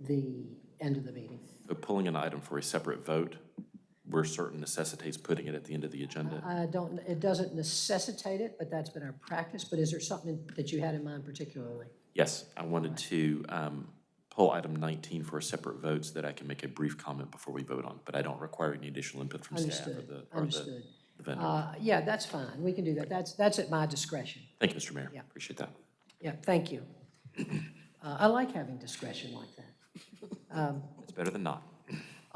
the end of the meeting. But pulling an item for a separate vote, we're certain necessitates putting it at the end of the agenda. I don't, it doesn't necessitate it, but that's been our practice. But is there something that you had in mind particularly? Yes, I wanted to um, pull item 19 for a separate vote so that I can make a brief comment before we vote on it, but I don't require any additional input from staff or the, or the understood. the vendor. Uh, Yeah, that's fine. We can do that. That's, that's at my discretion. Thank you, Mr. Mayor. Yeah. Appreciate that. Yeah, thank you. Uh, I like having discretion like that. Um, It's better than not.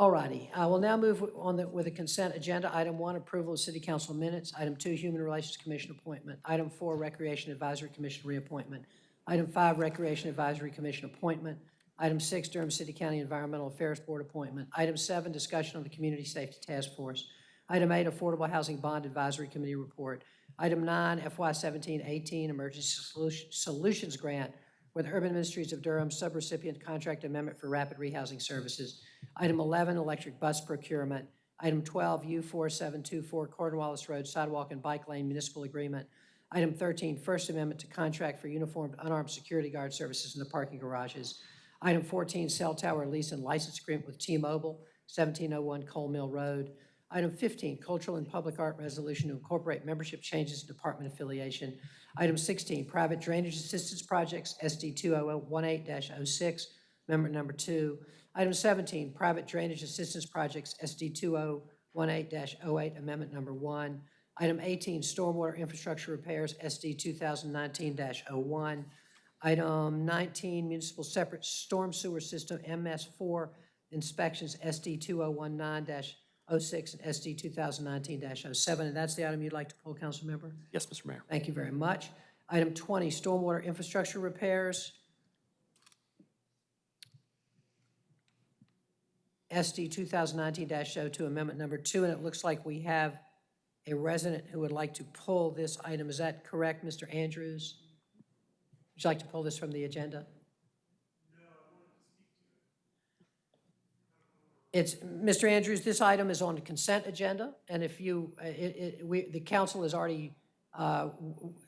All righty, I will now move on the, with the consent agenda. Item one, approval of city council minutes. Item two, Human Relations Commission appointment. Item four, Recreation Advisory Commission reappointment. Item five, Recreation Advisory Commission appointment. Item six, Durham City County Environmental Affairs Board appointment. Item seven, discussion on the Community Safety Task Force. Item eight, Affordable Housing Bond Advisory Committee report. Item nine, FY seventeen eighteen Emergency Solutions Grant with Urban Ministries of Durham subrecipient contract amendment for rapid rehousing services. Item 11, electric bus procurement. Item 12, U4724 Cornwallis Road Sidewalk and Bike Lane Municipal Agreement. Item 13, First Amendment to contract for uniformed unarmed security guard services in the parking garages. Item 14, cell tower lease and license agreement with T-Mobile, 1701 Cole Mill Road. Item 15, cultural and public art resolution to incorporate membership changes in department affiliation. Item 16, private drainage assistance projects, SD 2018-06, amendment number two. Item 17, private drainage assistance projects, SD 2018-08, amendment number one. Item 18, stormwater infrastructure repairs, SD 2019-01. Item 19, municipal separate storm sewer system, MS4 inspections, SD 2019-06 and SD 2019-07. And that's the item you'd like to pull, council member? Yes, Mr. Mayor. Thank you very much. Item 20, stormwater infrastructure repairs. SD 2019-02, Amendment Number 2, and it looks like we have a resident who would like to pull this item. Is that correct, Mr. Andrews? Would you like to pull this from the agenda? It's, Mr. Andrews, this item is on the consent agenda, and if you, uh, it, it, we, the council has already uh,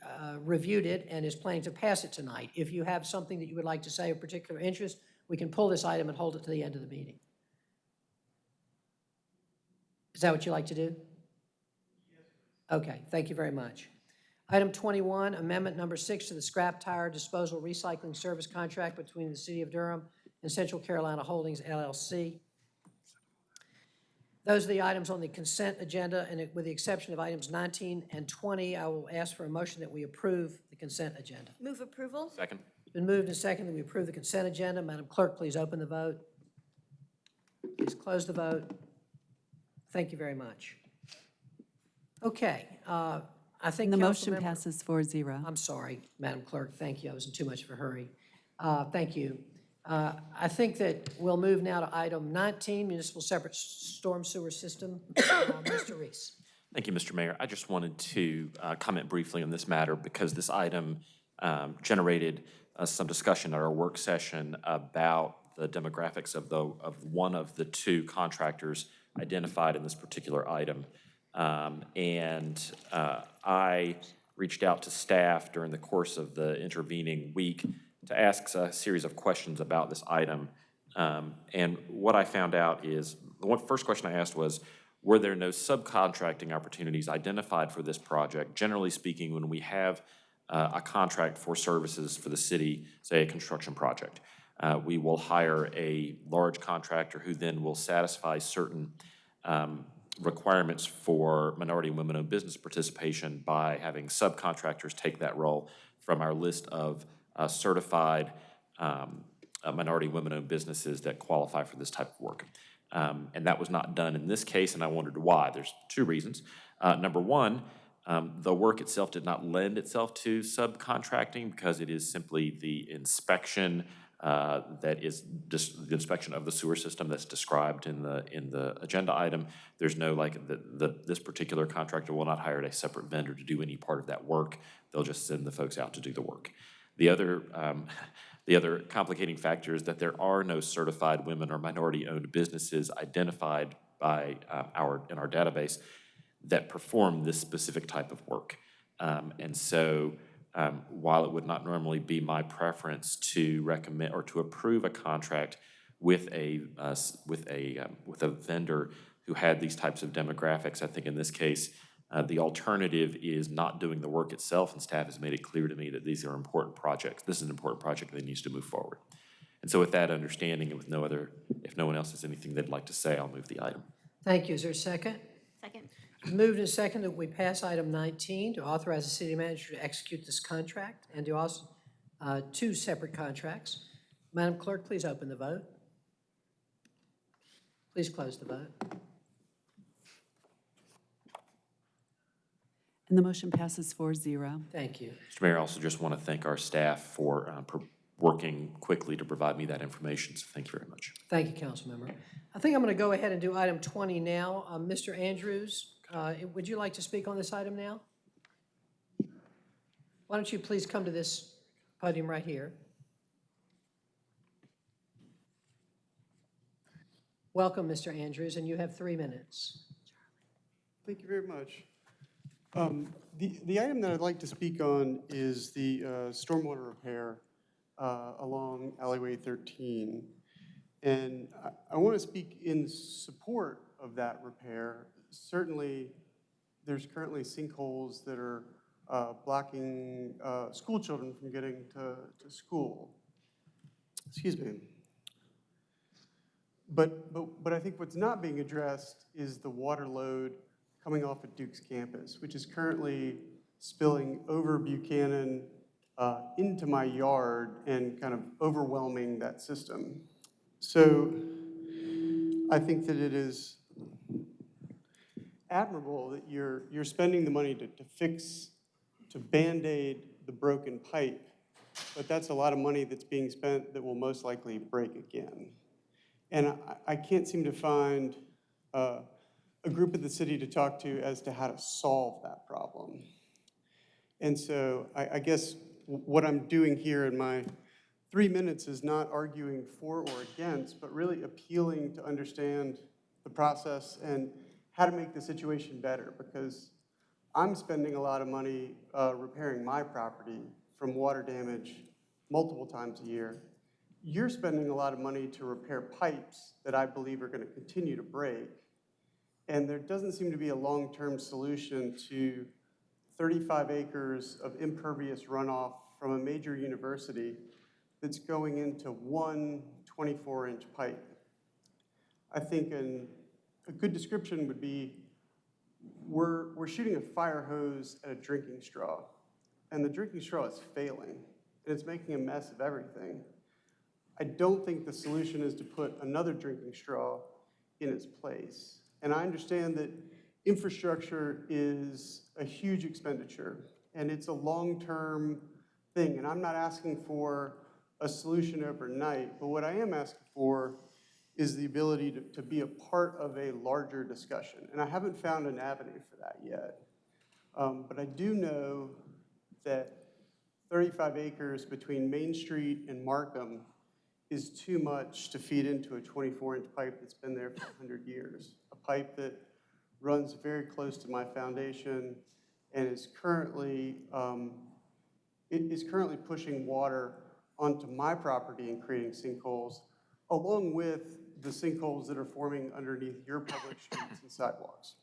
uh, reviewed it and is planning to pass it tonight. If you have something that you would like to say of particular interest, we can pull this item and hold it to the end of the meeting. Is that what you like to do? Okay, thank you very much. Item 21, amendment number six to the scrap tire disposal recycling service contract between the City of Durham and Central Carolina Holdings LLC. Those are the items on the consent agenda, and it- with the exception of items 19 and 20, I will ask for a motion that we approve the consent agenda. Move approval? Second. It's been moved and seconded that we approve the consent agenda. Madam Clerk, please open the vote. Please close the vote. Thank you very much. Okay, uh, I think And the motion Councilmember- passes 4-0. I'm sorry, Madam Clerk, thank you, I was in too much of a hurry. Uh, Thank you. Uh, I think that we'll move now to item 19, municipal separate storm sewer system. Uh, Mr. Reece. Thank you, Mr. Mayor. I just wanted to uh, comment briefly on this matter because this item um, generated uh, some discussion at our work session about the demographics of the, of one of the two contractors identified in this particular item. Um, And uh, I reached out to staff during the course of the intervening week to ask a series of questions about this item. Um, And what I found out is, the one, first question I asked was, were there no subcontracting opportunities identified for this project? Generally speaking, when we have uh, a contract for services for the city, say a construction project, uh, we will hire a large contractor who then will satisfy certain um, requirements for minority and women-owned business participation by having subcontractors take that role from our list of uh, certified um, uh, minority women-owned businesses that qualify for this type of work. Um, And that was not done in this case, and I wondered why. There's two reasons. Uh, Number one, um, the work itself did not lend itself to subcontracting because it is simply the inspection uh, that is the inspection of the sewer system that's described in the, in the agenda item. There's no, like, the, the, this particular contractor will not hire a separate vendor to do any part of that work. They'll just send the folks out to do the work. The other, um, the other complicating factor is that there are no certified women or minority-owned businesses identified by um, our, in our database that perform this specific type of work. Um, And so um, while it would not normally be my preference to recommend or to approve a contract with a, uh, with a, um, with a vendor who had these types of demographics, I think in this case, uh, the alternative is not doing the work itself, and staff has made it clear to me that these are important projects. This is an important project that needs to move forward. And so with that understanding and with no other, if no one else has anything they'd like to say, I'll move the item. Thank you. Is there a second? Second. Moved and second that we pass item 19 to authorize the city manager to execute this contract and to also, uh, two separate contracts. Madam Clerk, please open the vote. Please close the vote. And the motion passes 4-0. Thank you. Mr. Mayor, I also just want to thank our staff for uh, working quickly to provide me that information, so thank you very much. Thank you, Councilmember. I think I'm going to go ahead and do item 20 now. Uh, Mr. Andrews, uh, would you like to speak on this item now? Why don't you please come to this podium right here? Welcome, Mr. Andrews, and you have three minutes. Thank you very much. Um, The, the item that I'd like to speak on is the uh, stormwater repair uh, along alleyway 13. And I- I want to speak in support of that repair. Certainly, there's currently sinkholes that are uh, blocking uh, school children from getting to, to school. Excuse me. But, but, but I think what's not being addressed is the water load coming off of Duke's campus, which is currently spilling over Buchanan uh, into my yard and kind of overwhelming that system. So I think that it is admirable that you're, you're spending the money to, to fix, to Band-Aid the broken pipe, but that's a lot of money that's being spent that will most likely break again. And I, I can't seem to find uh, a group of the city to talk to as to how to solve that problem. And so I, I guess what I'm doing here in my three minutes is not arguing for or against, but really appealing to understand the process and how to make the situation better, because I'm spending a lot of money uh, repairing my property from water damage multiple times a year. You're spending a lot of money to repair pipes that I believe are going to continue to break. And there doesn't seem to be a long-term solution to 35 acres of impervious runoff from a major university that's going into one 24-inch pipe. I think an, a good description would be, we're, we're shooting a fire hose at a drinking straw, and the drinking straw is failing, and it's making a mess of everything. I don't think the solution is to put another drinking straw in its place. And I understand that infrastructure is a huge expenditure, and it's a long-term thing. And I'm not asking for a solution overnight, but what I am asking for is the ability to, to be a part of a larger discussion. And I haven't found an avenue for that yet. Um, but I do know that 35 acres between Main Street and Markham is too much to feed into a 24-inch pipe that's been there for 100 years. A pipe that runs very close to my foundation and is currently, um, it is currently pushing water onto my property and creating sinkholes, along with the sinkholes that are forming underneath your public streets and sidewalks.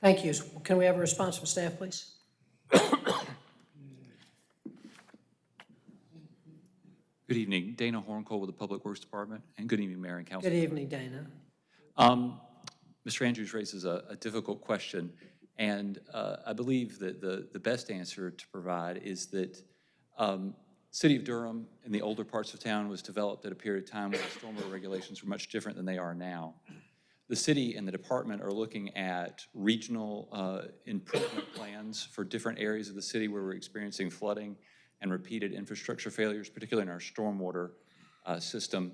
Thank you. Can we have a response from staff, please? Good evening, Dana Hornkohl with the Public Works Department, and good evening, Mayor and Council. Good evening, Dana. Um, Mr. Andrews raises a, a difficult question, and uh, I believe that the, the best answer to provide is that Um, City of Durham in the older parts of town was developed at a period of time when stormwater regulations were much different than they are now. The city and the department are looking at regional uh, improvement plans for different areas of the city where we're experiencing flooding and repeated infrastructure failures, particularly in our stormwater uh, system.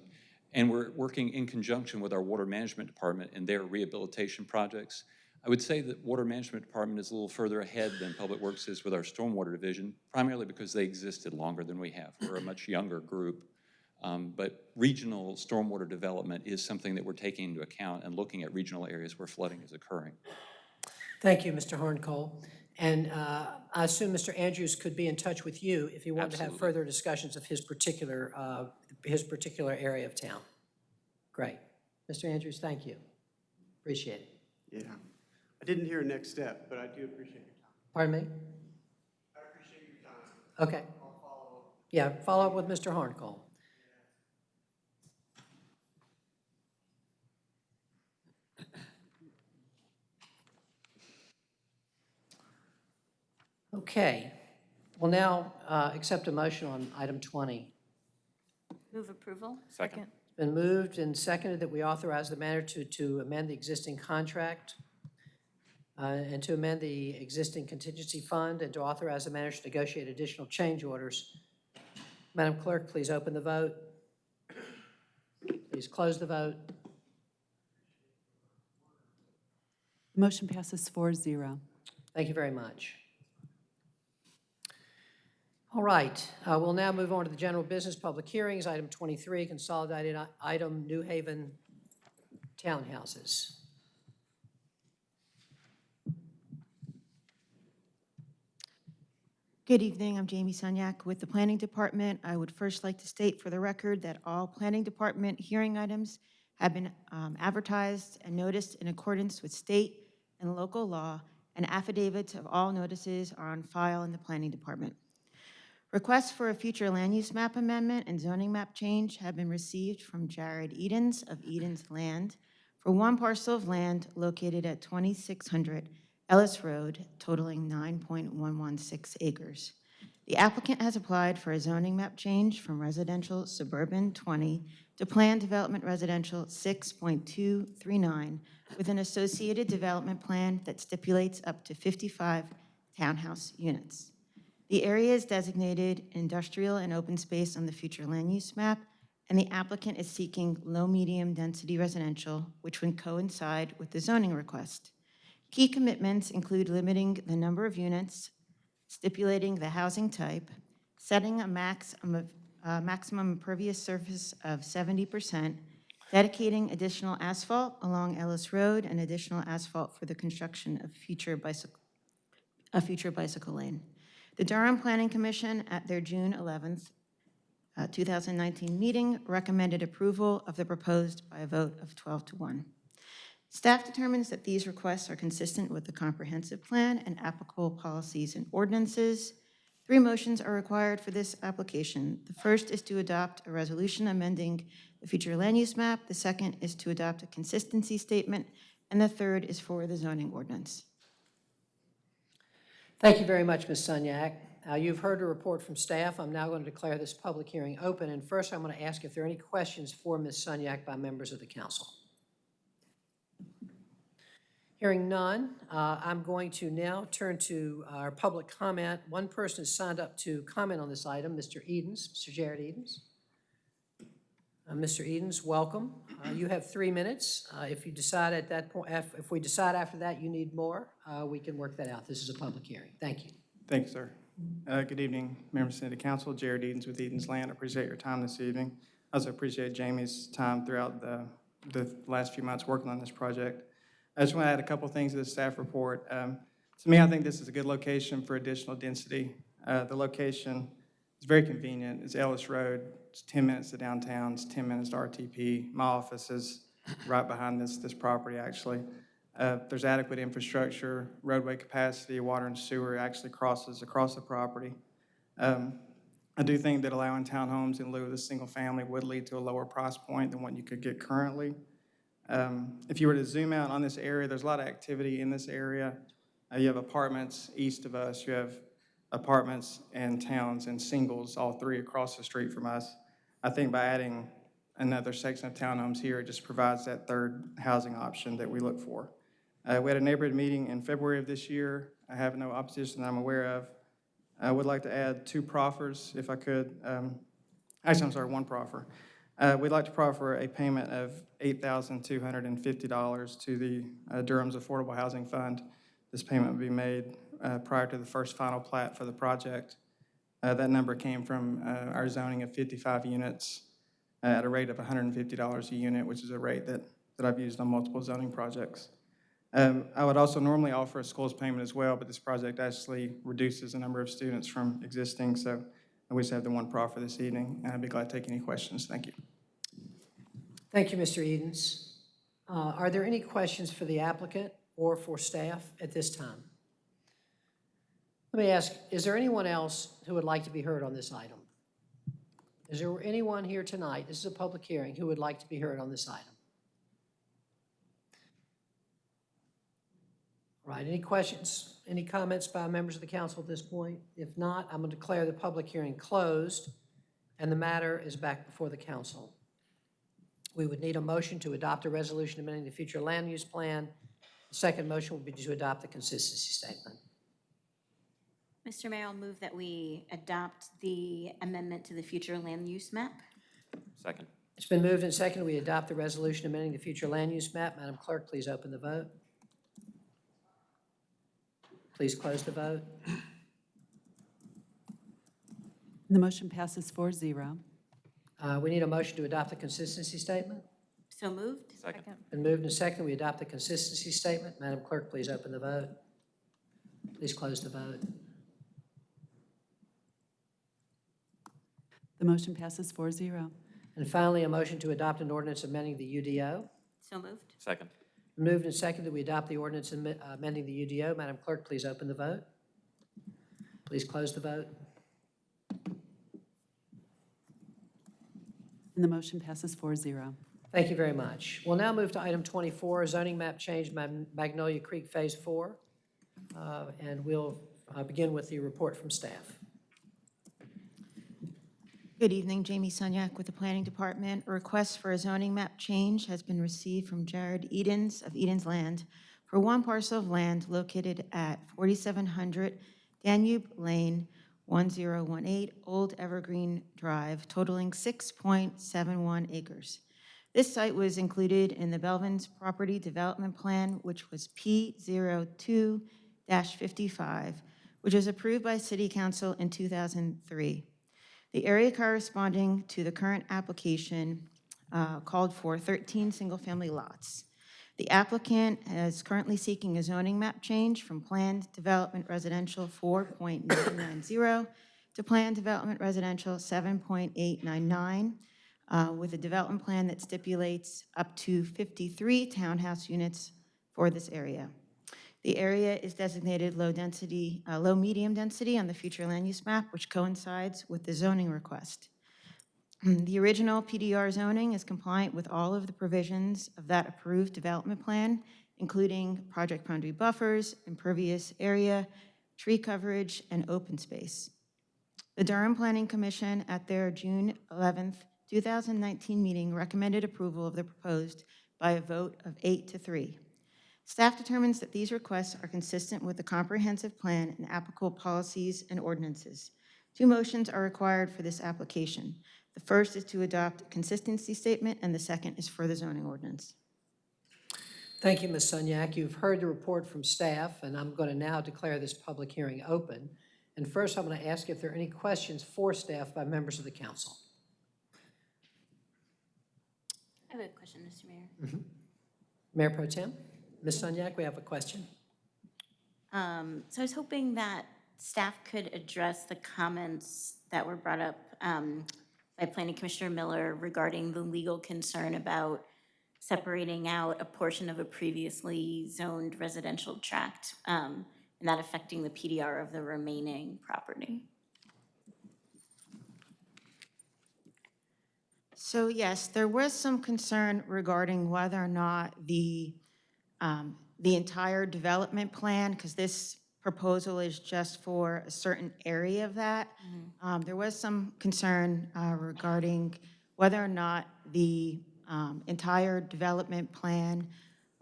And we're working in conjunction with our water management department in their rehabilitation projects. I would say that water management department is a little further ahead than Public Works is with our stormwater division, primarily because they existed longer than we have. We're a much younger group. Um, But regional stormwater development is something that we're taking into account and looking at regional areas where flooding is occurring. Thank you, Mr. Hornkohl. And uh, I assume Mr. Andrews could be in touch with you if he wanted to have further discussions of his particular, uh, his particular area of town. Great. Mr. Andrews, thank you. Appreciate it. Yeah. I didn't hear a next step, but I do appreciate your time. Pardon me? I appreciate your time. Okay. I'll follow up. Yeah, follow up with Mr. Hornkohl. Okay, we'll now uh, accept a motion on item 20. Move approval? Second. It's been moved and seconded that we authorize the manager to, to amend the existing contract uh, and to amend the existing contingency fund and to authorize the manager to negotiate additional change orders. Madam Clerk, please open the vote. Please close the vote. Motion passes 4-0. Thank you very much. All right, uh, we'll now move on to the general business public hearings. Item 23, consolidated item, New Haven Townhouses. Good evening, I'm Jamie Sunyak with the Planning Department. I would first like to state for the record that all Planning Department hearing items have been um, advertised and noticed in accordance with state and local law, and affidavits of all notices are on file in the Planning Department. Requests for a future land use map amendment and zoning map change have been received from Jared Edens of Edens Land for one parcel of land located at 2600 Ellis Road totaling 9.116 acres. The applicant has applied for a zoning map change from residential suburban 20 to planned development residential 6.239 with an associated development plan that stipulates up to 55 townhouse units. The area is designated industrial and open space on the future land use map, and the applicant is seeking low-medium density residential, which would coincide with the zoning request. Key commitments include limiting the number of units, stipulating the housing type, setting a maximum of, uh, maximum impervious surface of 70%, dedicating additional asphalt along Ellis Road and additional asphalt for the construction of future bicycle, a future bicycle lane. The Durham Planning Commission, at their June 11th, uh, 2019 meeting, recommended approval of the proposed by a vote of 12 to 1. Staff determines that these requests are consistent with the comprehensive plan and applicable policies and ordinances. Three motions are required for this application. The first is to adopt a resolution amending the future land use map. The second is to adopt a consistency statement. And the third is for the zoning ordinance. Thank you very much, Ms. Sunyak. Uh, You've heard a report from staff. I'm now going to declare this public hearing open. And first, I'm going to ask if there are any questions for Ms. Sunyak by members of the council. Hearing none, uh, I'm going to now turn to our public comment. One person has signed up to comment on this item, Mr. Edens, Mr. Jared Edens. Uh, Mr. Edens, welcome. Uh, You have three minutes. Uh, If you decide at that point, if if we decide after that you need more, uh, we can work that out. This is a public hearing. Thank you. Thanks, sir. Uh, Good evening, members of the council. Jared Edens with Edens Land. I Appreciate your time this evening. I Also appreciate Jamie's time throughout the, the last few months working on this project. I just want to add a couple things to the staff report. Um, To me, I think this is a good location for additional density. Uh, The location is very convenient. It's Ellis Road. It's 10 minutes to downtown. It's 10 minutes to RTP. My office is right behind this, this property, actually. Uh, There's adequate infrastructure, roadway capacity, water and sewer actually crosses across the property. Um, I do think that allowing townhomes in lieu of the single family would lead to a lower price point than what you could get currently. Um, If you were to zoom out on this area, there's a lot of activity in this area. Uh, You have apartments east of us, you have apartments and towns and singles, all three across the street from us. I think by adding another section of townhomes here, it just provides that third housing option that we look for. Uh, We had a neighborhood meeting in February of this year. I have no opposition that I'm aware of. I would like to add two proffers, if I could. Um, Actually, I'm sorry, one proffer. Uh, We'd like to proffer a payment of $8,250 to the uh, Durham's Affordable Housing Fund. This payment would be made uh, prior to the first final plat for the project. Uh, That number came from uh, our zoning of 55 units uh, at a rate of $150 a unit, which is a rate that, that I've used on multiple zoning projects. Um, I would also normally offer a schools payment as well, but this project actually reduces the number of students from existing, so we just have the one proffer this evening, and I'd be glad to take any questions. Thank you. Thank you, Mr. Edens. Uh, Are there any questions for the applicant or for staff at this time? Let me ask, is there anyone else who would like to be heard on this item? Is there anyone here tonight, this is a public hearing, who would like to be heard on this item? All right, any questions, any comments by members of the council at this point? If not, I'm going to declare the public hearing closed, and the matter is back before the council. We would need a motion to adopt a resolution amending the future land use plan. The second motion would be to adopt the consistency statement. Mr. Mayor, I'll move that we adopt the amendment to the future land use map. Second. It's been moved and seconded, we adopt the resolution amending the future land use map. Madam Clerk, please open the vote. Please close the vote. The motion passes 4-0. Uh, We need a motion to adopt the consistency statement. So moved? Second. Been moved and seconded, we adopt the consistency statement. Madam Clerk, please open the vote. Please close the vote. The motion passes 4-0. And finally, a motion to adopt an ordinance amending the UDO. So moved? Second. Moved and seconded, that we adopt the ordinance amen- amending the UDO. Madam Clerk, please open the vote. Please close the vote. And the motion passes 4-0. Thank you very much. We'll now move to item 24, zoning map change Mag- Magnolia Creek Phase 4. Uh, And we'll uh, begin with the report from staff. Good evening, Jamie Sunyak with the Planning Department. A request for a zoning map change has been received from Jared Edens of Edens Land for one parcel of land located at 4700 Danube Lane, 1018 Old Evergreen Drive, totaling 6.71 acres. This site was included in the Belvin's Property Development Plan, which was P02-55, which was approved by City Council in 2003. The area corresponding to the current application uh, called for 13 single-family lots. The applicant is currently seeking a zoning map change from Planned Development Residential 4.990 to Planned Development Residential 7.899, uh, with a development plan that stipulates up to 53 townhouse units for this area. The area is designated low density, uh, low medium density on the future land use map, which coincides with the zoning request. The original PDR zoning is compliant with all of the provisions of that approved development plan, including project boundary buffers, impervious area, tree coverage, and open space. The Durham Planning Commission at their June 11, 2019 meeting recommended approval of the proposed by a vote of eight to three. Staff determines that these requests are consistent with the comprehensive plan and applicable policies and ordinances. Two motions are required for this application. The first is to adopt a consistency statement, and the second is for the zoning ordinance. Thank you, Ms. Sunyak. You've heard the report from staff, and I'm going to now declare this public hearing open. And first, I'm going to ask if there are any questions for staff by members of the council. I have a question, Mr. Mayor. Mm-hmm. Mayor Pro Tem? Ms. Sunyak, we have a question. Um, So I was hoping that staff could address the comments that were brought up um, by Planning Commissioner Miller regarding the legal concern about separating out a portion of a previously zoned residential tract um, and that affecting the PDR of the remaining property. So yes, there was some concern regarding whether or not the, um, the entire development plan, because this proposal is just for a certain area of that. Um, There was some concern uh, regarding whether or not the um, entire development plan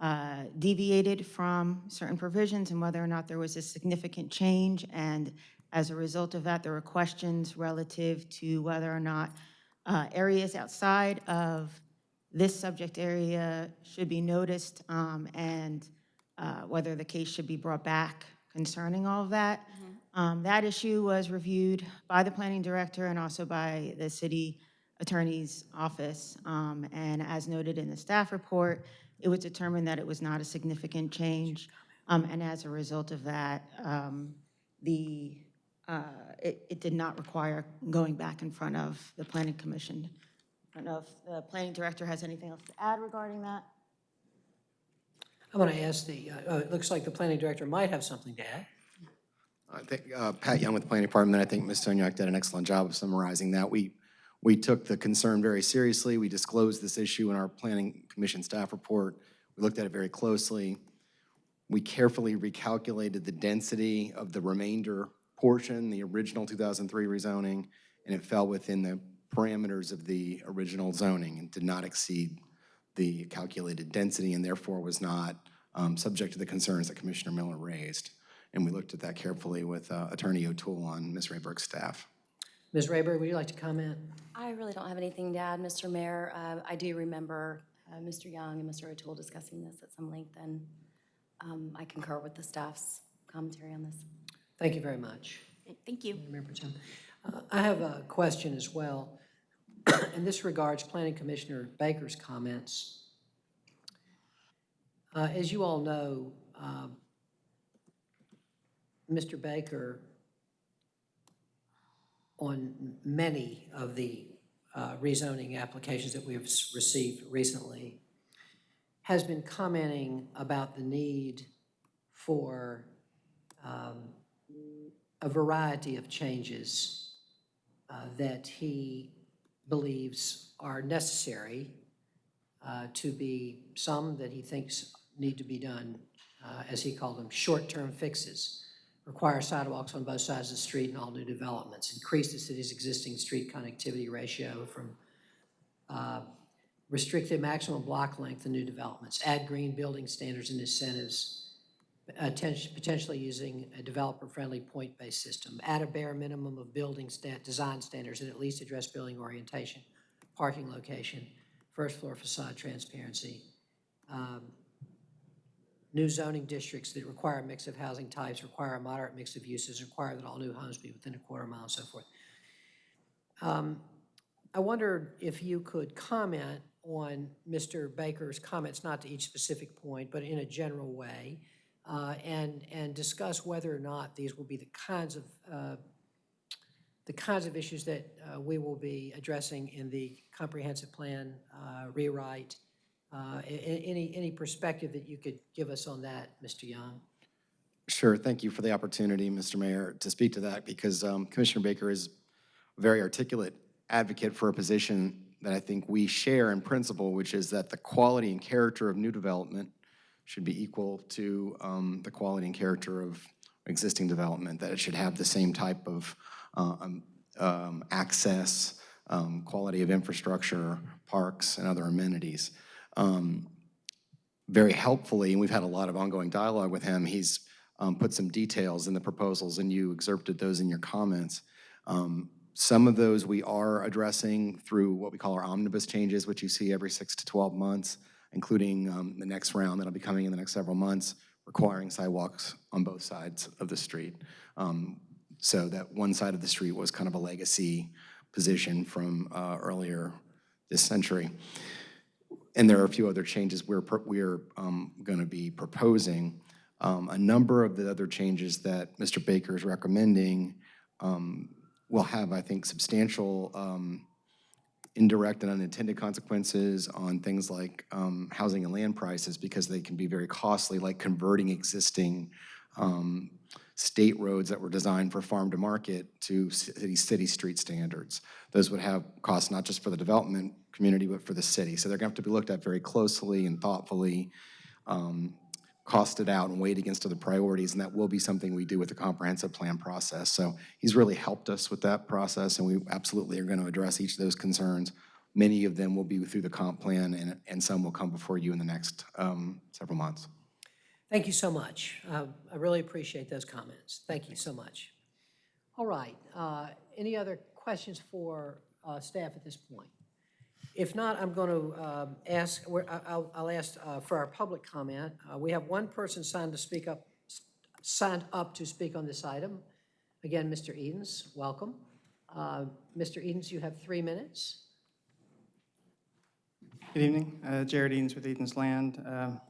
uh, deviated from certain provisions and whether or not there was a significant change. And as a result of that, there were questions relative to whether or not uh, areas outside of this subject area should be noticed um, and uh, whether the case should be brought back concerning all of that. Um, That issue was reviewed by the planning director and also by the city attorney's office. Um, And as noted in the staff report, it was determined that it was not a significant change. Um, And as a result of that, um, the, uh, it, it did not require going back in front of the planning commission. I don't know if the planning director has anything else to add regarding that? I want to ask the, uh, oh, it looks like the planning director might have something to add. I think uh, Pat Young with the Planning Department, I think Ms. Sunyak did an excellent job of summarizing that. We, we took the concern very seriously. We disclosed this issue in our Planning Commission staff report. We looked at it very closely. We carefully recalculated the density of the remainder portion, the original 2003 rezoning, and it fell within the parameters of the original zoning and did not exceed the calculated density and therefore was not um, subject to the concerns that Commissioner Miller raised. And we looked at that carefully with uh, Attorney O'Toole on Ms. Rehberg's staff. Ms. Rehberg, would you like to comment? I really don't have anything to add, Mr. Mayor. Uh, I do remember uh, Mr. Young and Mr. O'Toole discussing this at some length, and um, I concur with the staff's commentary on this. Thank you very much. Thank you. Mayor Pro Uh, I have a question as well, and this regards Planning Commissioner Baker's comments. Uh, As you all know, um, Mr. Baker, on many of the uh, rezoning applications that we have received recently, has been commenting about the need for um, a variety of changes uh, that he believes are necessary uh, to be, some that he thinks need to be done, uh, as he called them, short-term fixes. Require sidewalks on both sides of the street in all new developments. Increase the city's existing street connectivity ratio from uh, restrict the maximum block length in new developments. Add green building standards and incentives potentially using a developer-friendly point-based system. at a bare minimum of building sta- design standards and at least address building orientation, parking location, first floor facade transparency. Um, New zoning districts that require a mix of housing types, require a moderate mix of uses, require that all new homes be within a quarter mile and so forth. Um, I wondered if you could comment on Mr. Baker's comments, not to each specific point, but in a general way, uh, and, and discuss whether or not these will be the kinds of, uh, the kinds of issues that uh, we will be addressing in the comprehensive plan uh, rewrite. Uh, Any, any perspective that you could give us on that, Mr. Young? Sure, thank you for the opportunity, Mr. Mayor, to speak to that because um, Commissioner Baker is a very articulate advocate for a position that I think we share in principle, which is that the quality and character of new development should be equal to um, the quality and character of existing development, that it should have the same type of um, um, access, um, quality of infrastructure, parks, and other amenities. Um, very helpfully, and we've had a lot of ongoing dialogue with him, he's um, put some details in the proposals, and you excerpted those in your comments. Some of those we are addressing through what we call our omnibus changes, which you see every six to 12 months, including um, the next round that'll be coming in the next several months, requiring sidewalks on both sides of the street. Um, So that one side of the street was kind of a legacy position from uh, earlier this century. And there are a few other changes we're, we're going to be proposing. Um, A number of the other changes that Mr. Baker is recommending um, will have, I think, substantial um, indirect and unintended consequences on things like um, housing and land prices because they can be very costly, like converting existing um, state roads that were designed for farm to market to city, city street standards. Those would have costs not just for the development community, but for the city. So they're going to have to be looked at very closely and thoughtfully. Um, cost it out and weighed against other priorities, and that will be something we do with the comprehensive plan process. So he's really helped us with that process, and we absolutely are going to address each of those concerns. Many of them will be through the comp plan, and, and some will come before you in the next um, several months. Thank you so much. Uh, I really appreciate those comments. Thank you so much. All right, uh, any other questions for uh, staff at this point? If not, I'm going to ask, we're- I'll I'll ask uh, for our public comment. Uh, We have one person signed to speak up, signed up to speak on this item. Again, Mr. Edens, welcome. Uh, Mr. Edens, you have three minutes. Good evening, Uh, Jared Edens with Edens Land. Um,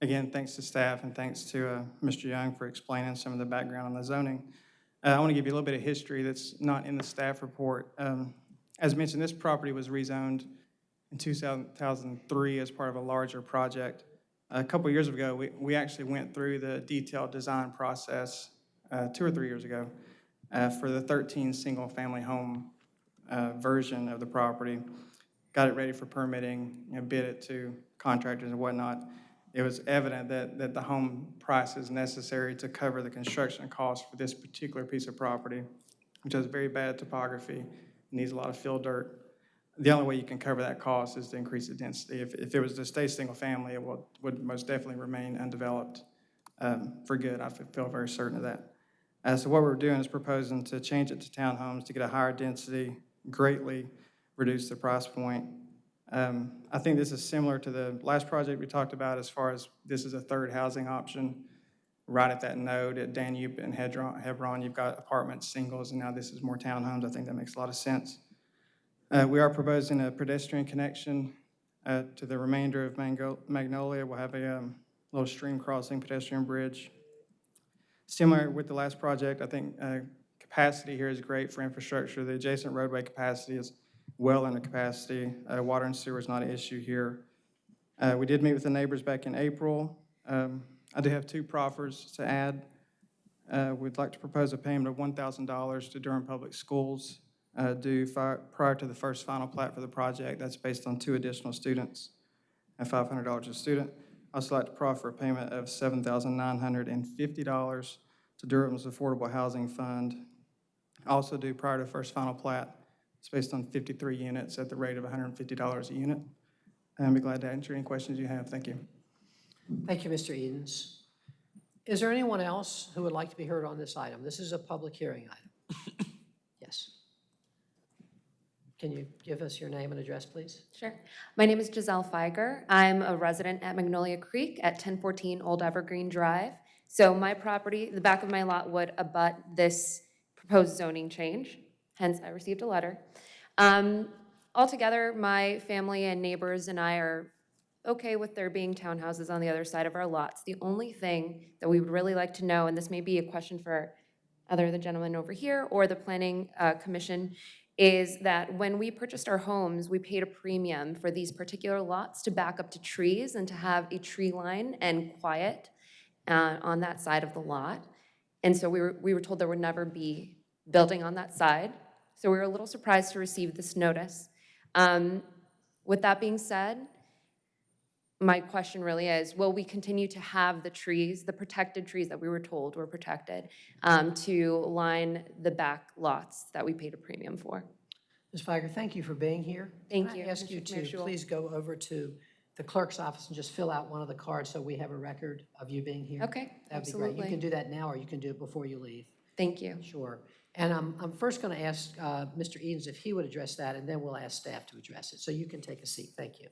Again, thanks to staff and thanks to uh, Mr. Young for explaining some of the background on the zoning. Uh, I want to give you a little bit of history that's not in the staff report. Um, As mentioned, this property was rezoned in 2003 as part of a larger project. A couple years ago, we we actually went through the detailed design process, uh, two or three years ago, uh, for the 13 single-family home uh, version of the property got it ready for permitting, you know, bid it to contractors and whatnot. It was evident that, that the home price is necessary to cover the construction costs for this particular piece of property, which has very bad topography, needs a lot of fill dirt. The only way you can cover that cost is to increase the density. If, if it was to stay single-family, it would, would most definitely remain undeveloped um, for good. I feel very certain of that. Uh, so what we're doing is proposing to change it to townhomes to get a higher density, greatly reduce the price point. Um, I think this is similar to the last project we talked about as far as this is a third housing option. Right at that node at Danube and Hedron- Hebron, you've got apartments, singles, and now this is more townhomes. I think that makes a lot of sense. Uh, We are proposing a pedestrian connection uh, to the remainder of Mango- Magnolia. We'll have a um, little stream crossing pedestrian bridge. Similar with the last project, I think uh, capacity here is great for infrastructure. The adjacent roadway capacity is well under capacity. Uh, Water and sewer is not an issue here. Uh, We did meet with the neighbors back in April. Um, I do have two proffers to add. Uh, We'd like to propose a payment of $1,000 to Durham Public Schools uh, due prior to the first final plat for the project. That's based on two additional students and $500 a student. I'd also like to proffer a payment of $7,950 to Durham's Affordable Housing Fund, also due prior to first final plat. It's based on 53 units at the rate of $150 a unit. I'd be glad to answer any questions you have. Thank you. Thank you, Mr. Edens. Is there anyone else who would like to be heard on this item? This is a public hearing item. Yes. Can you give us your name and address, please? Sure. My name is Giselle Feiger. I'm a resident at Magnolia Creek at 1014 Old Evergreen Drive. So my property, the back of my lot would abut this proposed zoning change, hence I received a letter. Um, Altogether, my family and neighbors and I are okay with there being townhouses on the other side of our lots. The only thing that we would really like to know, and this may be a question for either the gentleman over here or the planning uh, commission, is that when we purchased our homes, we paid a premium for these particular lots to back up to trees and to have a tree line and quiet uh, on that side of the lot. And so we were, we were told there would never be building on that side. So we were a little surprised to receive this notice. Um, With that being said, my question really is, will we continue to have the trees, the protected trees that we were told were protected, um, to line the back lots that we paid a premium for? Ms. Feiger, thank you for being here. Thank Can you, I ask you Mr. Mayor to Schul. please go over to the clerk's office and just fill out one of the cards so we have a record of you being here? Okay, That'd be great. You can do that now, or you can do it before you leave. Thank you. Sure. And I'm, I'm first going to ask uh, Mr. Edens if he would address that, and then we'll ask staff to address it. So you can take a seat. Thank you.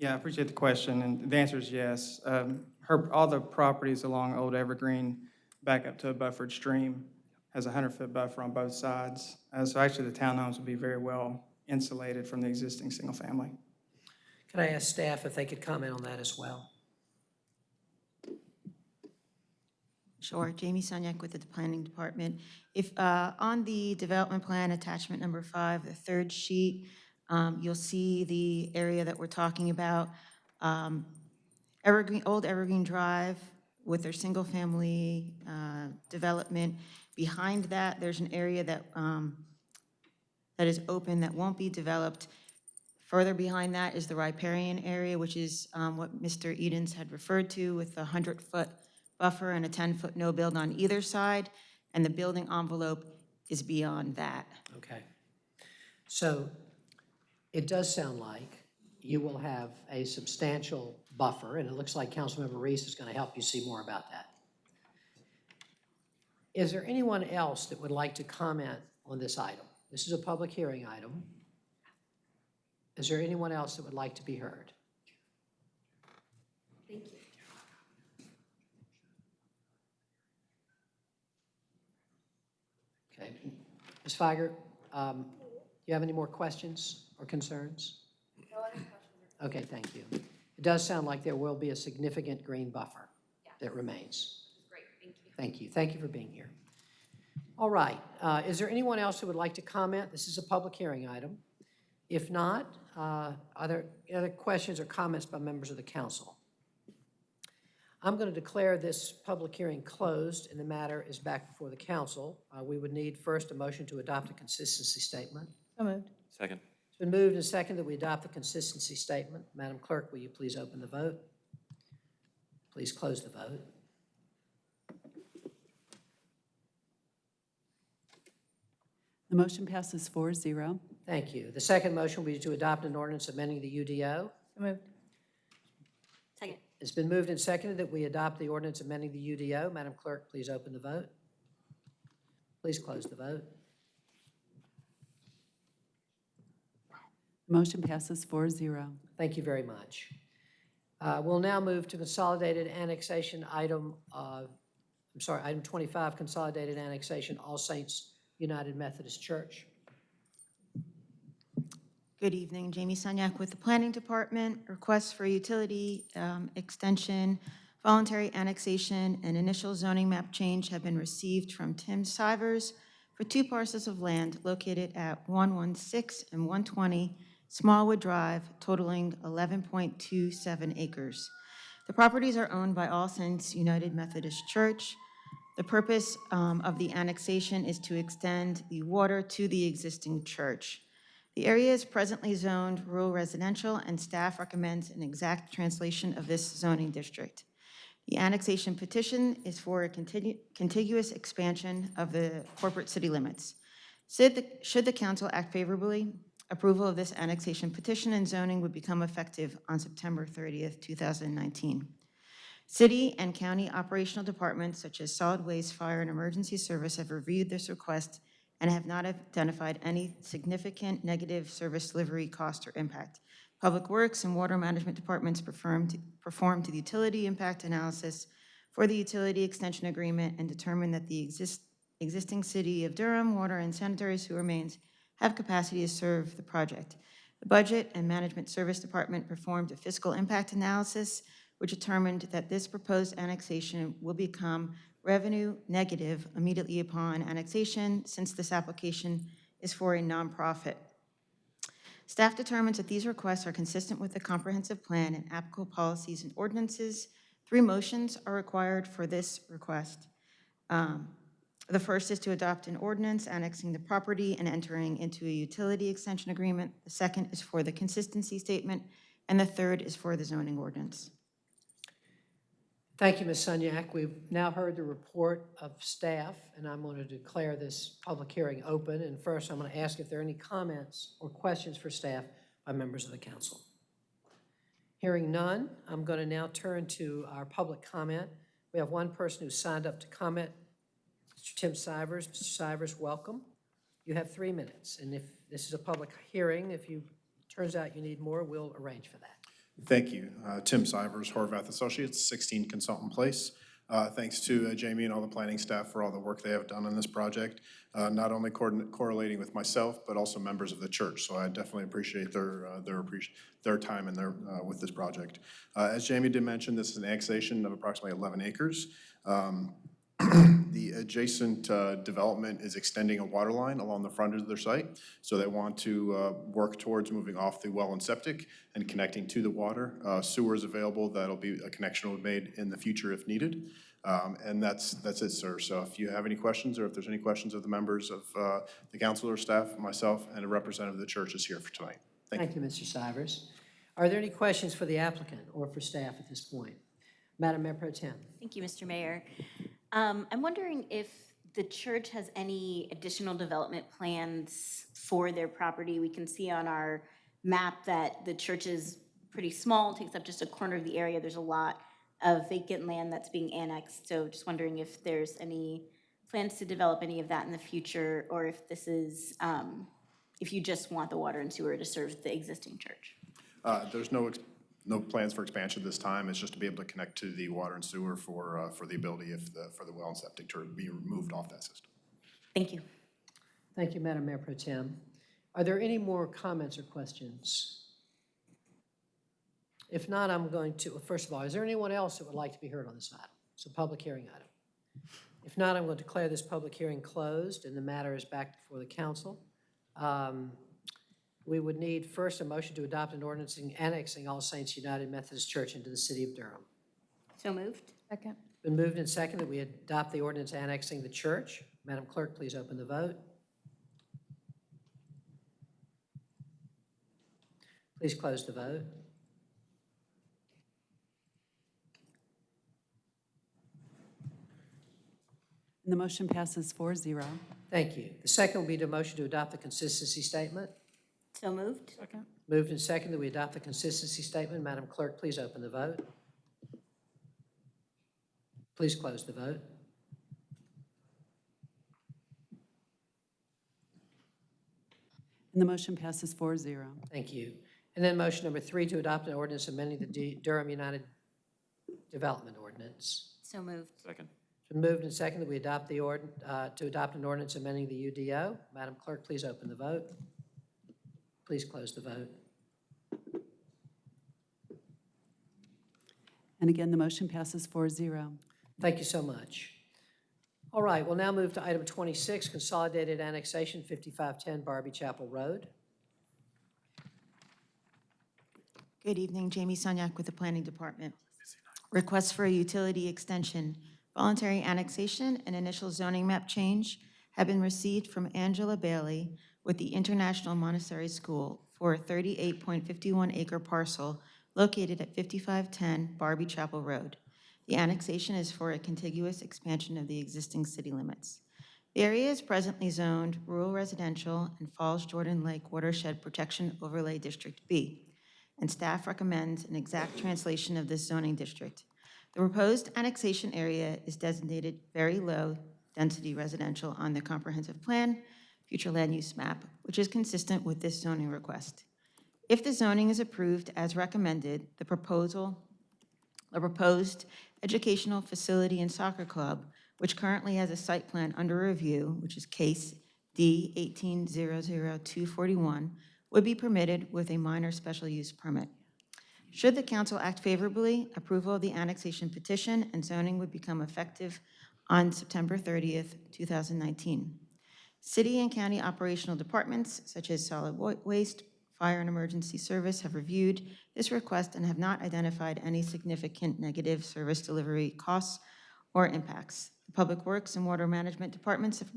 Yeah, I appreciate the question, and the answer is yes. Um, Her, all the properties along Old Evergreen back up to a buffered stream, has a 100-foot buffer on both sides. Uh, So actually, the townhomes will be very well insulated from the existing single-family. Could I ask staff if they could comment on that as well? Sure, Jamie Sunyak with the Planning Department. If, uh, on the development plan, attachment number five, the third sheet, um, you'll see the area that we're talking about. Um, Evergreen, Old Evergreen Drive with their single-family uh, development. Behind that, there's an area that, um, that is open, that won't be developed. Further behind that is the riparian area, which is um, what Mr. Edens had referred to with a 100-foot buffer and a 10-foot no-build on either side, and the building envelope is beyond that. Okay. So it does sound like you will have a substantial buffer, and it looks like Councilmember Reece is going to help you see more about that. Is there anyone else that would like to comment on this item? This is a public hearing item. Is there anyone else that would like to be heard? Thank you. Okay. Ms. Feiger, um, do you have any more questions or concerns? Okay, thank you. It does sound like there will be a significant green buffer that remains. Great, thank you. Thank you. Thank you for being here. All right. uh, Is there anyone else who would like to comment? This is a public hearing item. If not, uh, are there other questions or comments by members of the council? I'm going to declare this public hearing closed, and the matter is back before the council. Uh, We would need first a motion to adopt a consistency statement. So moved. Second. It's been moved and seconded that we adopt the consistency statement. Madam Clerk, will you please open the vote? Please close the vote. The motion passes 4-0. Thank you. The second motion will be to adopt an ordinance amending the UDO. So moved. Second. It's been moved and seconded that we adopt the ordinance amending the UDO. Madam Clerk, please open the vote. Please close the vote. Motion passes 4-0. Thank you very much. Uh, We'll now move to consolidated annexation item, uh, I'm sorry, item 25, consolidated annexation, All Saints United Methodist Church. Good evening, Jamie Sunyak with the Planning Department. Requests for utility um, extension, voluntary annexation, and initial zoning map change have been received from Tim Sivers for two parcels of land located at 116 and 120 Smallwood Drive totaling 11.27 acres. The properties are owned by All Saints United Methodist Church. The purpose um, of the annexation is to extend the water to the existing church. The area is presently zoned rural residential, and staff recommends an exact translation of this zoning district. The annexation petition is for a continu- contiguous expansion of the corporate city limits. Should the, should the council act favorably, approval of this annexation petition and zoning would become effective on September 30th, 2019. City and county operational departments such as solid waste, fire, and emergency service have reviewed this request and have not identified any significant negative service delivery cost or impact. Public Works and Water Management Departments performed, performed the utility impact analysis for the utility extension agreement and determined that the exist, existing city of Durham water and sanitary sewer mains have capacity to serve the project. The Budget and Management Service Department performed a fiscal impact analysis, which determined that this proposed annexation will become revenue negative immediately upon annexation, since this application is for a nonprofit. Staff determines that these requests are consistent with the comprehensive plan and applicable policies and ordinances. Three motions are required for this request. Um, The first is to adopt an ordinance annexing the property and entering into a utility extension agreement. The second is for the consistency statement, and the third is for the zoning ordinance. Thank you, Ms. Sunyak. We've now heard the report of staff, and I'm going to declare this public hearing open. And first, I'm going to ask if there are any comments or questions for staff by members of the council. Hearing none, I'm going to now turn to our public comment. We have one person who signed up to comment, Mr. Tim Sivers. Mr. Sivers, welcome. You have three minutes, and if this is a public hearing, if you, turns out you need more, we'll arrange for that. Thank you. Uh, Tim Sivers, Horvath Associates, 16 Consultant Place. Uh, Thanks to uh, Jamie and all the planning staff for all the work they have done on this project, uh, not only correlating with myself, but also members of the church. So I definitely appreciate their, uh, their, appreci- their time and their, uh, with this project. As Jamie did mention, this is an annexation of approximately 11 acres. Um, The adjacent uh, development is extending a water line along the front of their site. So they want to uh, work towards moving off the well and septic and connecting to the water. Uh, Sewer is available, that'll be, a connection will be made in the future if needed. Um, And that's, that's it, sir. So if you have any questions, or if there's any questions of the members of uh, the council or staff, myself, and a representative of the church is here for tonight. Thank you, Mr. Stivers. Are there any questions for the applicant or for staff at this point? Madam Mayor Pro Tem. Thank you, Mr. Mayor. Um, I'm wondering if the church has any additional development plans for their property. We can see on our map that the church is pretty small, takes up just a corner of the area. There's a lot of vacant land that's being annexed. So just wondering if there's any plans to develop any of that in the future, or if this is, um, if you just want the water and sewer to serve the existing church. Uh, There's no, no plans for expansion this time. It's just to be able to connect to the water and sewer for, uh, for the ability if the, for the well and septic to be removed off that system. Thank you. Thank you, Madam Mayor Pro Tem. Are there any more comments or questions? If not, I'm going to, first of all, is there anyone else that would like to be heard on this item? It's a public hearing item. If not, I'm going to declare this public hearing closed, and the matter is back before the council. Um, We would need first a motion to adopt an ordinance annexing All Saints United Methodist Church into the city of Durham. So moved. Second. Been moved and seconded that we adopt the ordinance annexing the church. Madam Clerk, please open the vote. Please close the vote. And the motion passes 4-0. Thank you. The second will be the motion to adopt the consistency statement. So moved. Second. Moved and seconded that we adopt the consistency statement. Madam Clerk, please open the vote. Please close the vote. And the motion passes 4-0. Thank you. And then motion number three, to adopt an ordinance amending the D- Durham Unified Development Ordinance. So moved. Second. It's been moved and seconded that we adopt the ord, uh, to adopt an ordinance amending the UDO. Madam Clerk, please open the vote. Please close the vote. And again, the motion passes 4-0. Thank you so much. All right, we'll now move to item 26, Consolidated Annexation 5510 Barbee Chapel Road. Good evening, Jamie Sunyak with the Planning Department. Request for a utility extension, voluntary annexation, and initial zoning map change have been received from Angela Bailey with the International Montessori School for a 38.51 acre parcel located at 5510 Barbee Chapel Road. The annexation is for a contiguous expansion of the existing city limits. The area is presently zoned rural residential and Falls Jordan Lake Watershed Protection Overlay District B and staff recommends an exact translation of this zoning district. The proposed annexation area is designated very low density residential on the comprehensive plan, future land use map, which is consistent with this zoning request. If the zoning is approved as recommended, the proposal, the proposed educational facility and soccer club, which currently has a site plan under review, which is case D 1800241, would be permitted with a minor special use permit. Should the council act favorably, approval of the annexation petition and zoning would become effective on September 30th, 2019. City and county operational departments, such as solid waste, fire and emergency service, have reviewed this request and have not identified any significant negative service delivery costs or impacts. The Public Works and Water Management Departments have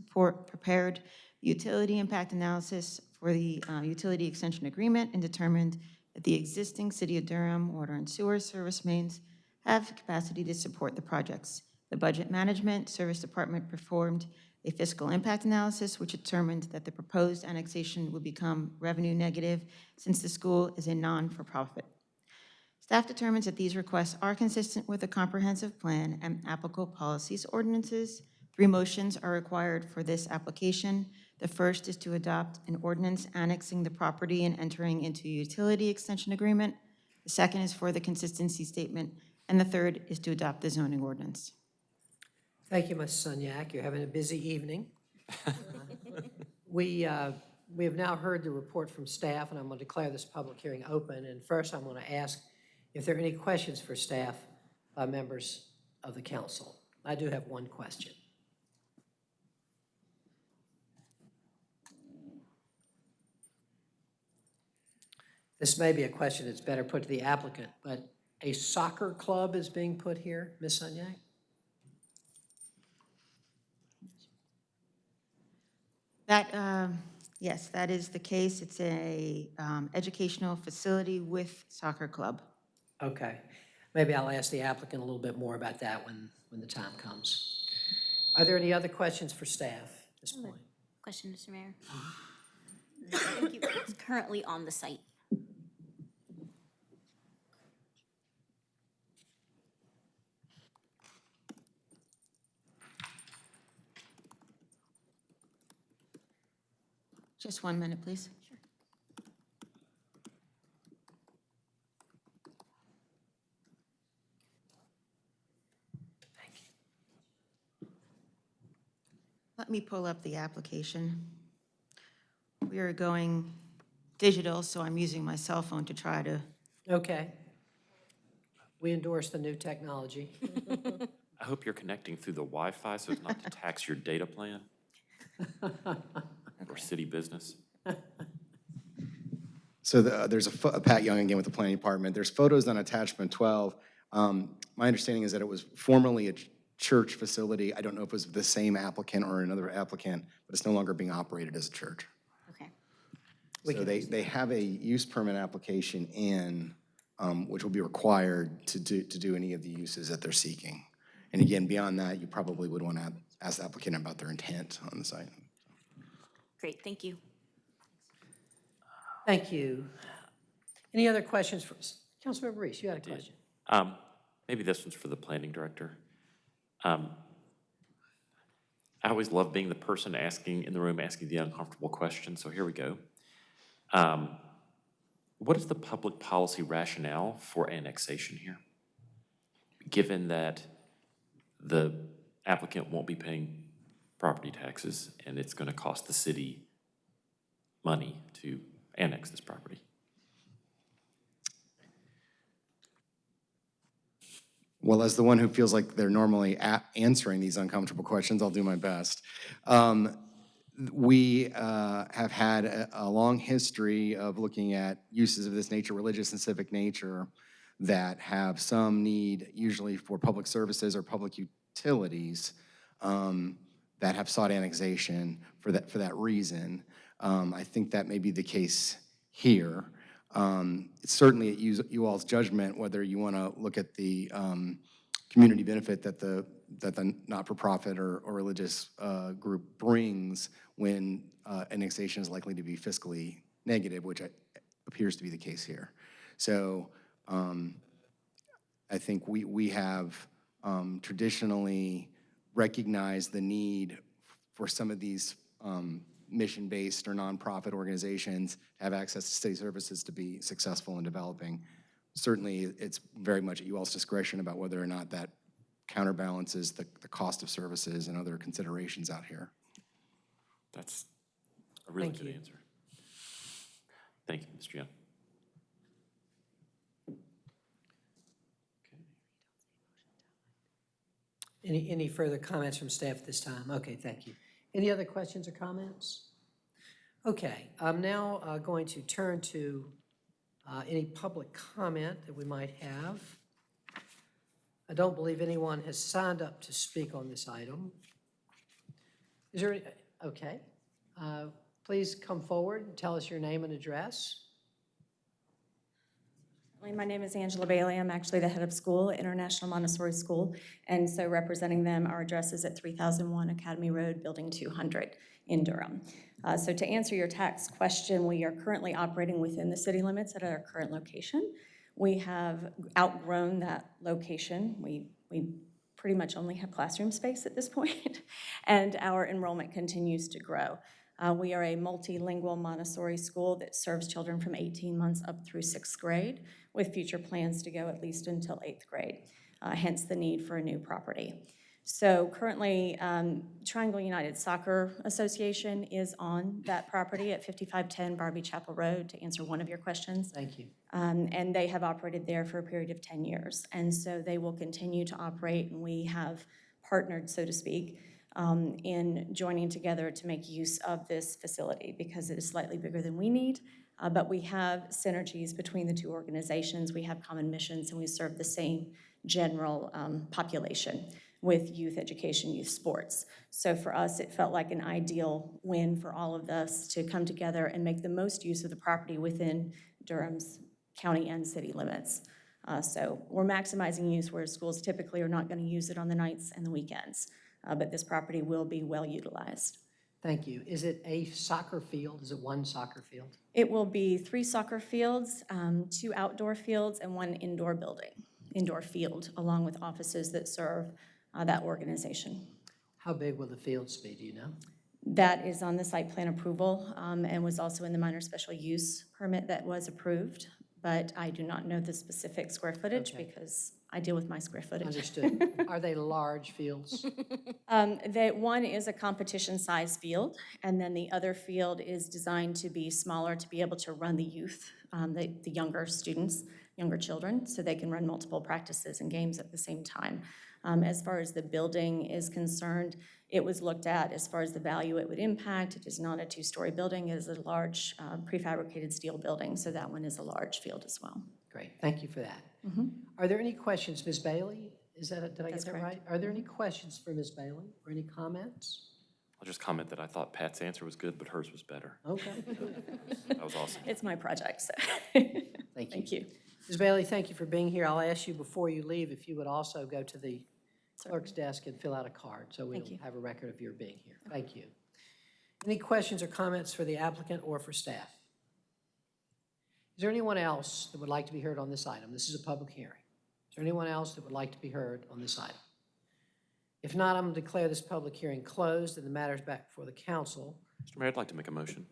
prepared utility impact analysis for the uh, utility extension agreement and determined that the existing City of Durham water and sewer service mains have capacity to support the projects. The Budget Management Service Department performed a fiscal impact analysis which determined that the proposed annexation would become revenue negative since the school is a non-for-profit. Staff determines that these requests are consistent with the comprehensive plan and applicable policies ordinances. Three motions are required for this application. The first is to adopt an ordinance annexing the property and entering into a utility extension agreement. The second is for the consistency statement, and the third is to adopt the zoning ordinance. Thank you, Ms. Sunyak. You're having a busy evening. We, uh, we have now heard the report from staff, and I'm going to declare this public hearing open. And first, I'm going to ask if there are any questions for staff by members of the council. I do have one question. This may be a question that's better put to the applicant, but a soccer club is being put here, Ms. Sunyak? That, um, Yes, that is the case. It's a um, educational facility with soccer club. Okay. Maybe I'll ask the applicant a little bit more about that when, when the time comes. Are there any other questions for staff at this point? Question, Mr. Mayor? Thank you. It's currently on the site. Just one minute, please. Sure. Thank you. Let me pull up the application. We are going digital, so I'm using my cell phone to try to, Okay. We endorse the new technology. I hope you're connecting through the Wi-Fi so as not to tax your data plan or city business. So the- there's a, pho- Pat Young again with the planning department. There's photos on attachment 12. Um, My understanding is that it was formerly a ch- church facility. I don't know if it was the same applicant or another applicant, but it's no longer being operated as a church. Okay. So they, they have a use permit application in, um, which will be required to do, to do any of the uses that they're seeking. And again, beyond that, you probably would want to ask the applicant about their intent on the site. Great, thank you. Thank you. Any other questions for, Councilmember Reece, you had a did. question? Um, Maybe this one's for the planning director. Um, I always love being the person asking, in the room, asking the uncomfortable question, so here we go. Um, What is the public policy rationale for annexation here? Given that the applicant won't be paying property taxes, and it's going to cost the city money to annex this property. Well, as the one who feels like they're normally answering these uncomfortable questions, I'll do my best. Um, We uh, have had a, a long history of looking at uses of this nature, religious and civic nature, that have some need, usually for public services or public utilities, um, that have sought annexation for that, for that reason. Um, I think that may be the case here. Um, It's certainly at you you all's judgment whether you want to look at the um, community benefit that the, that the not-for-profit or, or religious uh, group brings when uh, annexation is likely to be fiscally negative, which I- appears to be the case here. So um, I think we, we have um, traditionally recognized the need for some of these um, mission-based or nonprofit organizations to have access to city services to be successful in developing. Certainly, it's very much at you all's discretion about whether or not that counterbalances the, the cost of services and other considerations out here. That's a really Thank good you. answer. Thank you, Mr. Young. Any, any further comments from staff this time? Okay, thank you. Any other questions or comments? Okay, I'm now uh, going to turn to uh, any public comment that we might have. I don't believe anyone has signed up to speak on this item. Is there, any- okay. Uh, Please come forward and tell us your name and address. My name is Angela Bailey. I'm actually the head of school International Montessori School. And so representing them, our address is at 3001 Academy Road, Building 200 in Durham. Uh, So to answer your tax question, we are currently operating within the city limits at our current location. We have outgrown that location. We, we pretty much only have classroom space at this point, and our enrollment continues to grow. Uh, We are a multilingual Montessori school that serves children from 18 months up through sixth grade, with future plans to go at least until eighth grade, uh, hence the need for a new property. So currently, um, Triangle United Soccer Association is on that property at 5510 Barbee Chapel Road, to answer one of your questions. Thank you. Um, And they have operated there for a period of 10 years. And so they will continue to operate, and we have partnered, so to speak, um, in joining together to make use of this facility because it is slightly bigger than we need. Uh, But we have synergies between the two organizations. We have common missions, and we serve the same general um, population. with youth education, youth sports. So for us, it felt like an ideal win for all of us to come together and make the most use of the property within Durham's county and city limits. Uh, So we're maximizing use where schools typically are not going to use it on the nights and the weekends. Uh, But this property will be well utilized. Thank you. Is it a soccer field? Is it one soccer field? It will be three soccer fields, um, two outdoor fields, and one indoor building, indoor field, along with offices that serve uh, that organization. How big will the fields be, do you know? That is on the site plan approval um, and was also in the minor special use permit that was approved, but I do not know the specific square footage Okay. because I deal with my square footage. Understood. Are they large fields? Um, That one is a competition-size field, and then the other field is designed to be smaller to be able to run the youth, um, the the younger students, younger children, so they can run multiple practices and games at the same time. Um, As far as the building is concerned, it was looked at as far as the value it would impact. It is not a two-story building, it is a large uh, prefabricated steel building, so that one is a large field as well. Great, thank you for that. Mhm. Are there any questions, Ms. Bailey? Is that, did I get that correct. right? Are there any questions for Ms. Bailey or any comments? I'll just comment that I thought Pat's answer was good, but hers was better. Okay. That was awesome. It's my project, so. Thank you. Thank you. Ms. Bailey, thank you for being here. I'll ask you before you leave if you would also go to the clerk's desk and fill out a card, so we'll Thank you. have a record of your being here. Thank you. Any questions or comments for the applicant or for staff? Is there anyone else that would like to be heard on this item? This is a public hearing. Is there anyone else that would like to be heard on this item? If not, I'm going to declare this public hearing closed and the matter is back before the council. Mr. Mayor, I'd like to make a motion.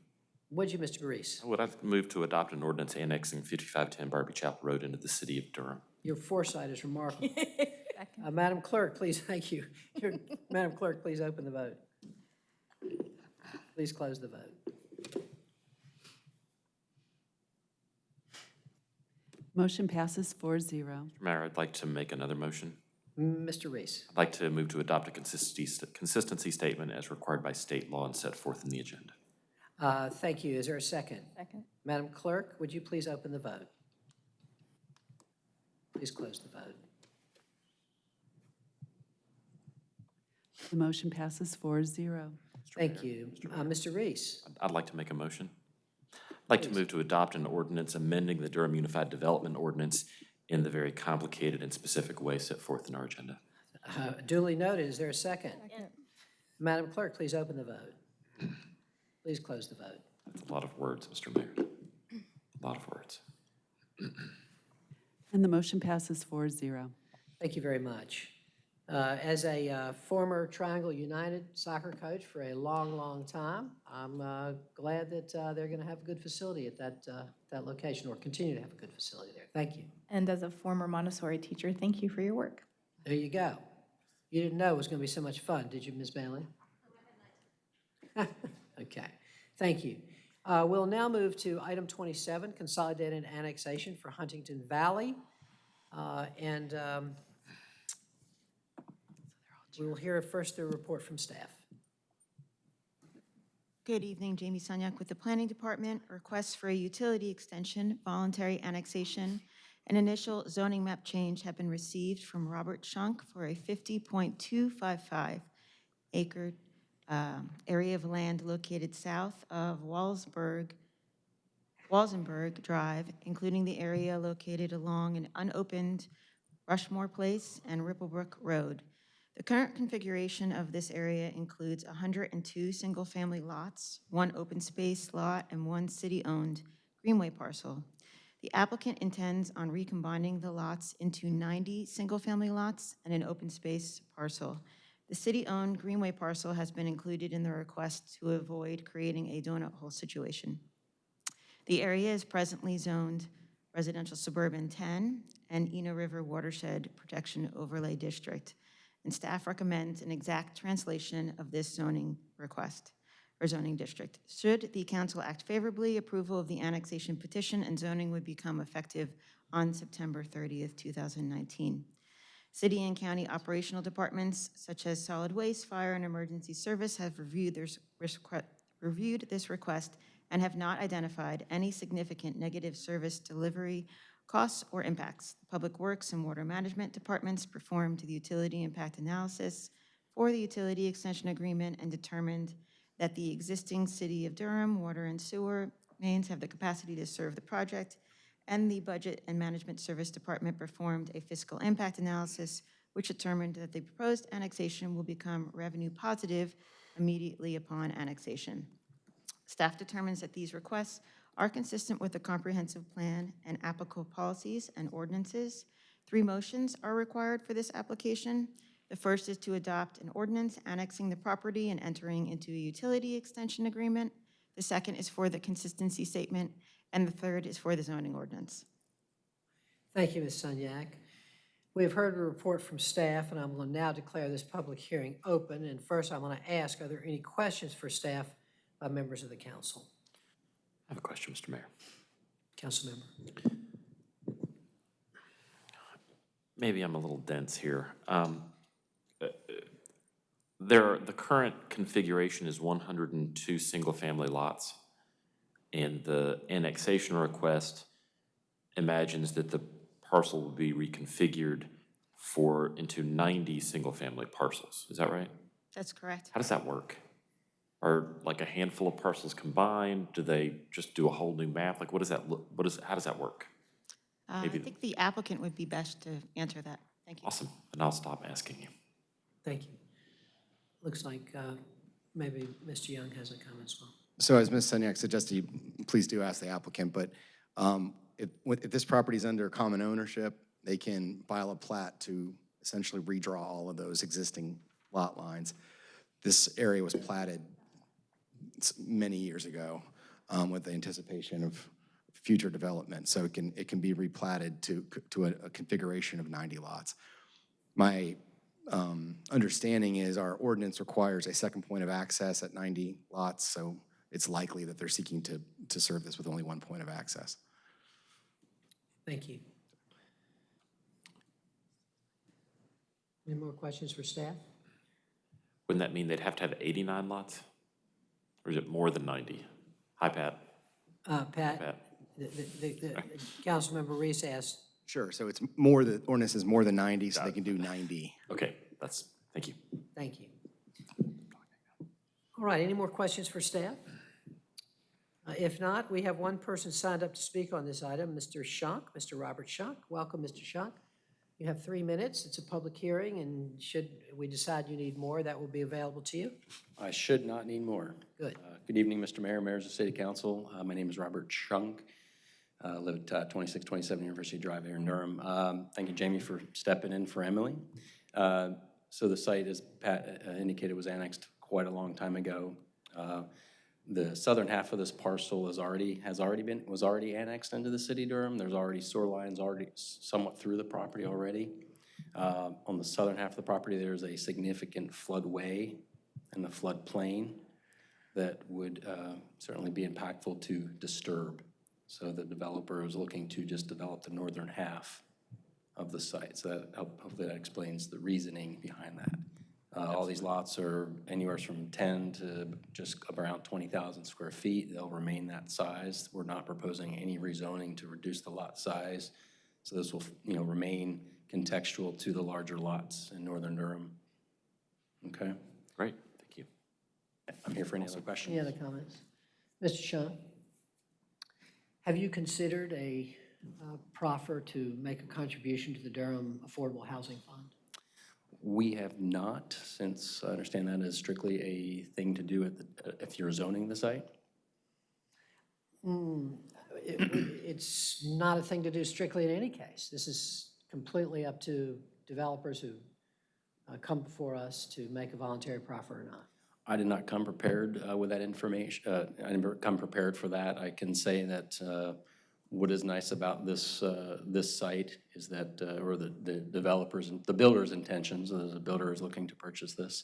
Would you, Mr. Baris? I would I move to adopt an ordinance annexing 5510 Barbee Chapel Road into the city of Durham. Your foresight is remarkable. Uh, Madam Clerk, please, thank you. Your- Madam Clerk, please open the vote. Please close the vote. Motion passes 4-0. Mr. Mayor, I'd like to make another motion. Mr. Reece, I'd like to move to adopt a consistency, consistency statement as required by state law and set forth in the agenda. uh, thank you. Is there a second? Second. Madam Clerk, would you please open the vote? Please close the vote. The motion passes 4-0. Thank you. Uh, Mr. Reece, I'd like to make a motion. I'd like to move to adopt an ordinance amending the Durham Unified Development Ordinance in the very complicated and specific way set forth in our agenda. uh, duly noted. Is there a second? Madam Clerk, please open the vote. Please close the vote. That's a lot of words, Mr. Mayor. A lot of words. And the motion passes 4-0. Thank you very much. Uh, As a uh, former Triangle United soccer coach for a long, long time, I'm uh, glad that uh, they're going to have a good facility at that, uh, that location, or continue to have a good facility there. Thank you. And as a former Montessori teacher, thank you for your work. There you go. You didn't know it was going to be so much fun, did you, Ms. Bailey? Okay, thank you. Uh, We'll now move to item 27, consolidated annexation for Huntington Valley. Uh, And um, we will hear first a report from staff. Good evening, Jamie Sunyak with the Planning Department. Requests for a utility extension, voluntary annexation, and initial zoning map change have been received from Robert Schunk for a 50.255 acre um, area of land located south of Wallsburg, Walsenburg Drive, including the area located along an unopened Rushmore Place and Ripplebrook Road. The current configuration of this area includes 102 single-family lots, one open space lot, and one city-owned Greenway parcel. The applicant intends on recombining the lots into 90 single-family lots and an open space parcel. The city-owned Greenway parcel has been included in the request to avoid creating a donut hole situation. The area is presently zoned residential suburban 10 and Eno River Watershed Protection Overlay District, and staff recommends an exact translation of this zoning request or zoning district. Should the council act favorably, approval of the annexation petition and zoning would become effective on September 30th, 2019. City and county operational departments such as solid waste, fire, and emergency service have reviewed requ- reviewed this request and have not identified any significant negative service delivery Costs or impacts. The Public Works and Water Management Departments performed the utility impact analysis for the utility extension agreement and determined that the existing City of Durham water and sewer mains have the capacity to serve the project, and the Budget and Management Service Department performed a fiscal impact analysis, which determined that the proposed annexation will become revenue positive immediately upon annexation. Staff determines that these requests are consistent with the comprehensive plan and applicable policies and ordinances. Three motions are required for this application. The first is to adopt an ordinance annexing the property and entering into a utility extension agreement. The second is for the consistency statement, and the third is for the zoning ordinance. Thank you, Ms. Sunyak. We have heard a report from staff, and I'm going to now declare this public hearing open. And first, I'm going to ask, are there any questions for staff by members of the council? I have a question, Mr. Mayor. Councilmember. Maybe I'm a little dense here. Um, uh, There, the current configuration is 102 single-family lots, and the annexation request imagines that the parcel will be reconfigured for, into 90 single-family parcels. Is that right? That's correct. How does that work? Are like a handful of parcels combined? Do they just do a whole new map? Like, what does that look, what is, how does that work? Uh, I Maybe- think the applicant would be best to answer that. Thank you. Awesome, and I'll stop asking you. Thank you. Looks like uh, maybe Mr. Young has a comment as well. So as Ms. Sunyak suggested, you please do ask the applicant, but um, if, if this property is under common ownership, they can file a plat to essentially redraw all of those existing lot lines. This area was platted s- many years ago um, with the anticipation of future development, so it can, it can be replatted to, to a a configuration of 90 lots. My um, understanding is our ordinance requires a second point of access at 90 lots, so it's likely that they're seeking to, to serve this with only one point of access. Thank you. Any more questions for staff? Wouldn't that mean they'd have to have 89 lots? Or is it more than 90? Hi, Pat. Uh, Pat, Pat. the, the, the, the- Councilmember Reece asked, Sure, so it's more, the ordinance is more than 90, so they can do 90. Okay, that's, thank you. thank you. All right, any more questions for staff? Uh, If not, we have one person signed up to speak on this item, Mr. Schunk, Mr. Robert Schunk. Welcome, Mr. Schunk. You have three minutes. It's a public hearing, and should we decide you need more, that will be available to you. I should not need more. Good. Uh, Good evening, Mr. Mayor, members of City Council. Uh, My name is Robert Schunk. Uh, Live at uh, 2627 University Drive here in Durham. Um, Thank you, Jamie, for stepping in for Emily. Uh, So the site, as Pat uh, indicated, was annexed quite a long time ago. Uh, The southern half of this parcel is already, has already been, was already annexed into the city of Durham. There's already sewer lines already somewhat through the property already. Uh, On the southern half of the property, there's a significant floodway and the floodplain that would uh, certainly be impactful to disturb. So the developer is looking to just develop the northern half of the site. So that, hopefully that explains the reasoning behind that. Uh, All these lots are anywhere from 10 to just around 20,000 square feet. They'll remain that size. We're not proposing any rezoning to reduce the lot size. So this will, you know, remain contextual to the larger lots in northern Durham. Okay? Great, thank you. I'm here for any other questions. Any other comments? Mr. Schunk? Have you considered a uh, proffer to make a contribution to the Durham Affordable Housing Fund? We have not, since I understand that is strictly a thing to do at the, if you're zoning the site. Hmm, it- It's not a thing to do strictly in any case. This is completely up to developers who uh, come before us to make a voluntary proffer or not. I did not come prepared uh, with that information. uh, I didn't come prepared for that. I can say that uh, what is nice about this, uh, this site is that, uh, or the the developers, and the builder's intentions, as the builder is looking to purchase this,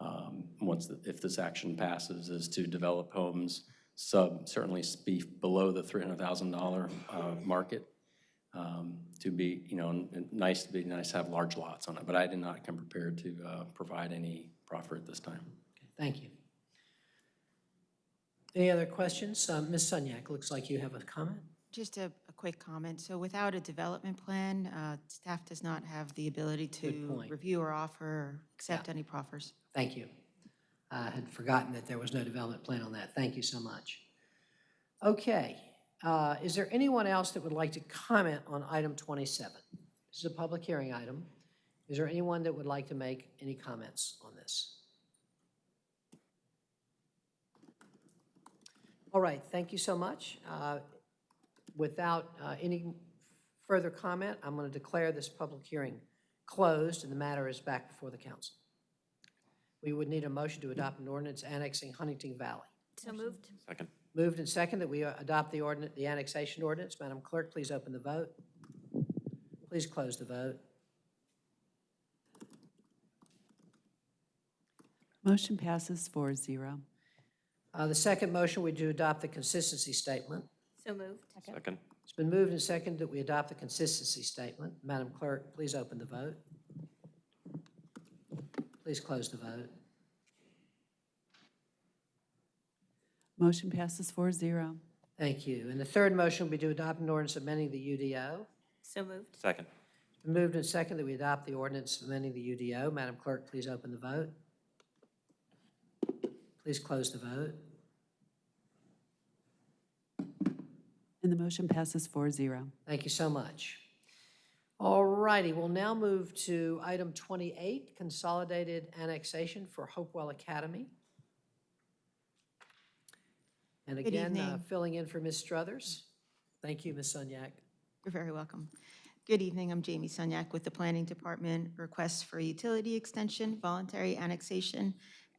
um, once, the- if this action passes, is to develop homes sub, certainly be below the $300,000 uh, market, um, to be, you know, nice, to be nice to have large lots on it. But I did not come prepared to uh, provide any proffer at this time. Thank you. Any other questions? Uh, Ms. Sunyak, looks like you have a comment. Just a, a quick comment. So without a development plan, uh, staff does not have the ability Good to point. review or offer, or accept any proffers. Thank you. I had forgotten that there was no development plan on that. Thank you so much. Okay, uh, is there anyone else that would like to comment on item 27? This is a public hearing item. Is there anyone that would like to make any comments on this? All right, thank you so much. Uh, Without uh, any further comment, I'm going to declare this public hearing closed, and the matter is back before the council. We would need a motion to adopt an ordinance annexing Huntington Valley. So moved. Second. Moved and second that we uh, adopt the ordinance, the annexation ordinance. Madam Clerk, please open the vote. Please close the vote. Motion passes 4-0. Uh, The second motion, we do adopt the consistency statement. So moved. Second. It's been moved and seconded that we adopt the consistency statement. Madam Clerk, please open the vote. Please close the vote. Motion passes 4-0. Thank you. And the third motion, we do adopt an ordinance amending the UDO. So moved. Second. It's been moved and seconded that we adopt the ordinance amending the UDO. Madam Clerk, please open the vote. Please close the vote. And the motion passes 4-0. Thank you so much. All righty, we'll now move to item 28, consolidated annexation for Hopewell Academy. And Good again, uh, evening. filling in for Ms. Struthers. Thank you, Ms. Sunyak. You're very welcome. Good evening, I'm Jamie Sunyak with the Planning Department. Requests for utility extension, voluntary annexation,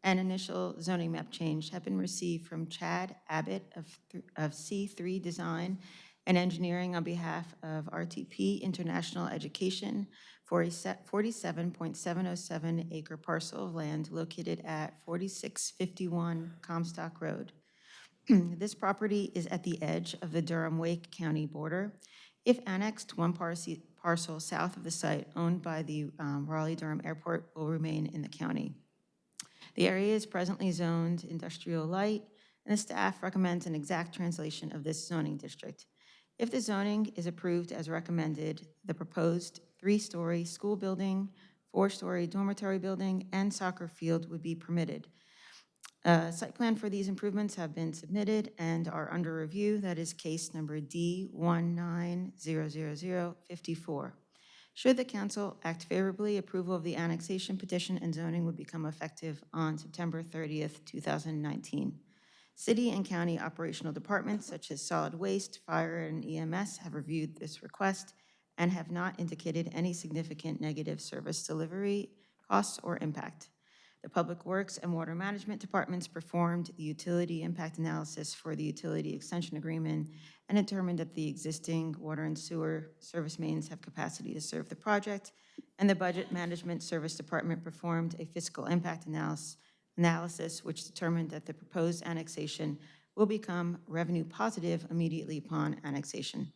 and initial zoning map change have been received from Chad Abbott of of C3 Design and Engineering on behalf of RTP International Education for a 47.707 acre parcel of land located at 4651 Comstock Road. This property is at the edge of the Durham-Wake County border. If annexed, one parcel south of the site owned by the um, Raleigh-Durham Airport will remain in the county. The area is presently zoned industrial light, and the staff recommends an exact translation of this zoning district. If the zoning is approved as recommended, the proposed three-story school building, four-story dormitory building, and soccer field would be permitted. Uh, Site plan for these improvements have been submitted and are under review. That is case number D1900054. Should the council act favorably, approval of the annexation petition and zoning would become effective on September 30th, 2019. City and county operational departments such as solid waste, fire, and EMS have reviewed this request and have not indicated any significant negative service delivery costs or impact. The Public Works and Water Management Departments performed the utility impact analysis for the utility extension agreement and determined that the existing water and sewer service mains have capacity to serve the project. And the Budget Management Service Department performed a fiscal impact analysis, analysis which determined that the proposed annexation will become revenue positive immediately upon annexation.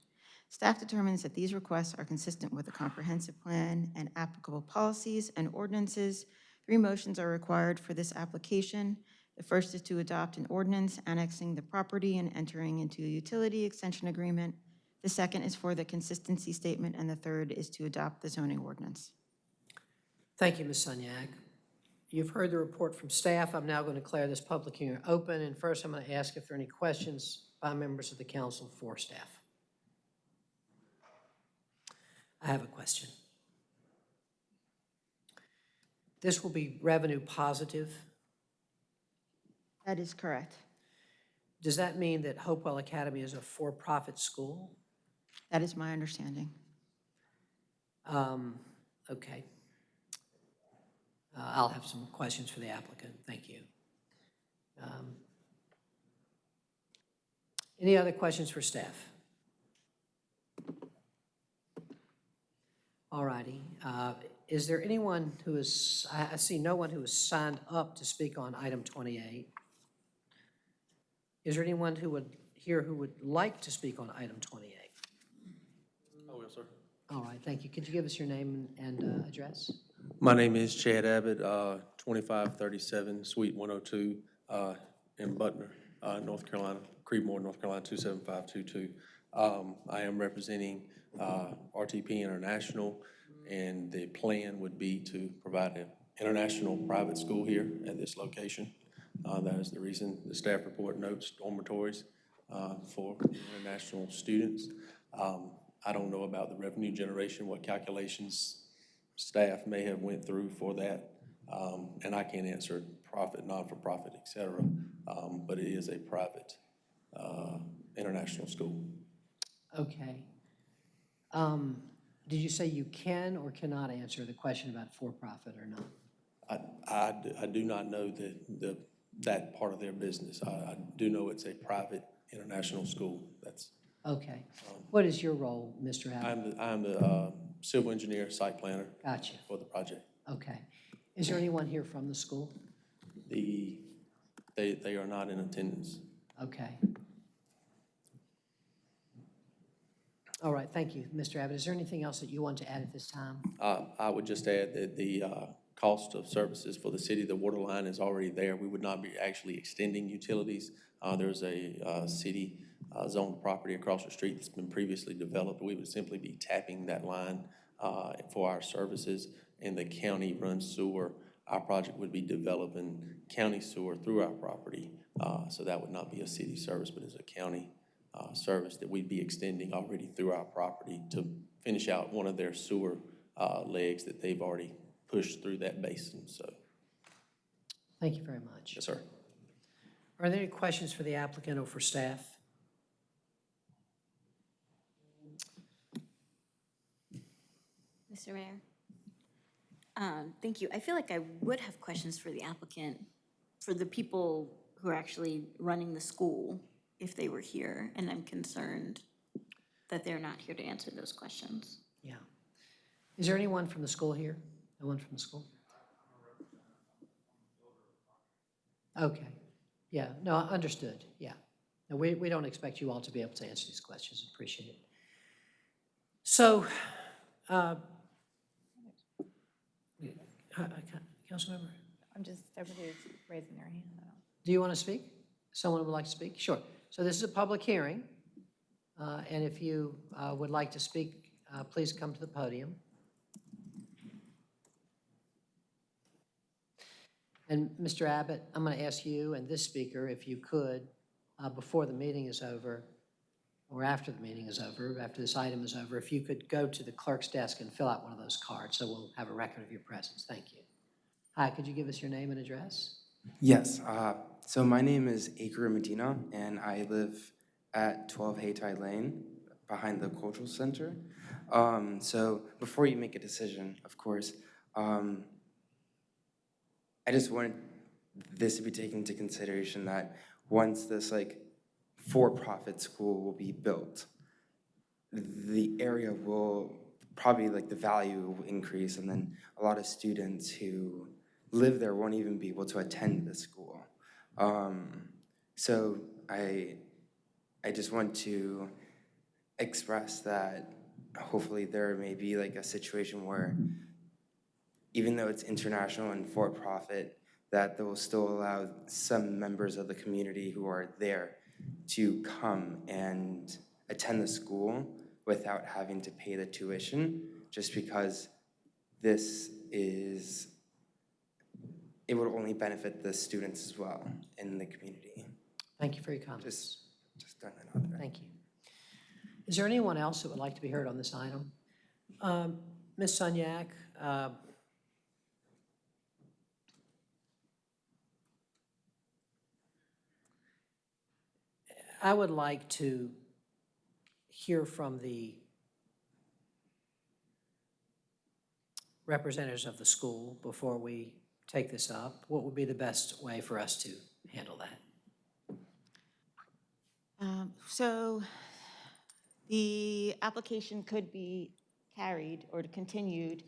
Staff determines that these requests are consistent with the comprehensive plan and applicable policies and ordinances. Three motions are required for this application. The first is to adopt an ordinance annexing the property and entering into a utility extension agreement. The second is for the consistency statement, and the third is to adopt the zoning ordinance. Thank you, Ms. Sunyak. You've heard the report from staff. I'm now going to declare this public hearing open, and first I'm going to ask if there are any questions by members of the council for staff. I have a question. This will be revenue positive. That is correct. Does that mean that Hopewell Academy is a for-profit school? That is my understanding. Um, Okay. Uh, I'll have some questions for the applicant. Thank you. Um, Any other questions for staff? All righty. Uh, Is there anyone who is, I I see no one who has signed up to speak on item 28. Is there anyone who would, here who would like to speak on item 28? I will, sir. All right, thank you. Could you give us your name and uh, address? My name is Chad Abbott, uh, 2537 Suite 102 uh, in Butner, uh, North Carolina, Creedmoor, North Carolina 27522. Um, I am representing uh, RTP International, and the plan would be to provide an international private school here at this location. Uh, That is the reason the staff report notes dormitories uh, for international students. Um, I don't know about the revenue generation, what calculations staff may have went through for that. Um, And I can't answer profit, non-for-profit, et cetera, um, but it is a private uh, international school. Okay. Um, Did you say you can or cannot answer the question about for-profit or not? I I do not know the, the, that part of their business. I, I do know it's a private international school. That's, Okay. What is your role, Mr. Abbott? I'm the, I'm the uh, civil engineer, site planner Gotcha. for the project. Okay. Is there anyone here from the school? The, they, they are not in attendance. Okay. All right, thank you, Mr. Abbott. Is there anything else that you want to add at this time? Uh, I would just add that the uh, cost of services for the city, the water line is already there. We would not be actually extending utilities. Uh, There's a uh, city uh, zoned property across the street that's been previously developed. We would simply be tapping that line uh, for our services, and the county runs sewer. Our project would be developing county sewer through our property. So that would not be a city service, but it's a county uh, service that we'd be extending already through our property to finish out one of their sewer uh, legs that they've already pushed through that basin, so, Thank you very much. yes, sir. Are there any questions for the applicant or for staff? Mr. Mayor? Um, Thank you. I feel like I would have questions for the applicant, for the people who are actually running the school, if they were here, and I'm concerned that they're not here to answer those questions. Yeah. Is there anyone from the school here? No one from the school? Okay. Yeah, no, understood, yeah. No, we, we don't expect you all to be able to answer these questions, appreciate it. So, uh, uh, Councilmember, I'm just, everybody's raising their hand. Do you want to speak? Someone would like to speak? Sure. So this is a public hearing, uh, and if you uh, would like to speak, uh, please come to the podium. And Mr. Abbott, I'm going to ask you and this speaker, if you could, uh, before the meeting is over, or after the meeting is over, after this item is over, if you could go to the clerk's desk and fill out one of those cards, so we'll have a record of your presence. Thank you. Hi, could you give us your name and address? Yes, uh, so my name is Akira Medina, and I live at 12 Haytai Lane, behind the Cultural Center. Um, so before you make a decision, of course, um, I just wanted this to be taken into consideration that once this like for-profit school will be built, the area will probably like the value will increase, and then a lot of students who live there won't even be able to attend the school. Um, so I, I just want to express that hopefully there may be like a situation where even though it's international and for-profit, that they will still allow some members of the community who are there to come and attend the school without having to pay the tuition, just because this is it would only benefit the students as well in the community. Thank you for your comments. Just, just throwing that there. Thank you. Is there anyone else that would like to be heard on this item? Um, Ms. Sunyak, uh, I would like to hear from the representatives of the school before we take this up. What would be the best way for us to handle that? Um, So the application could be carried or continued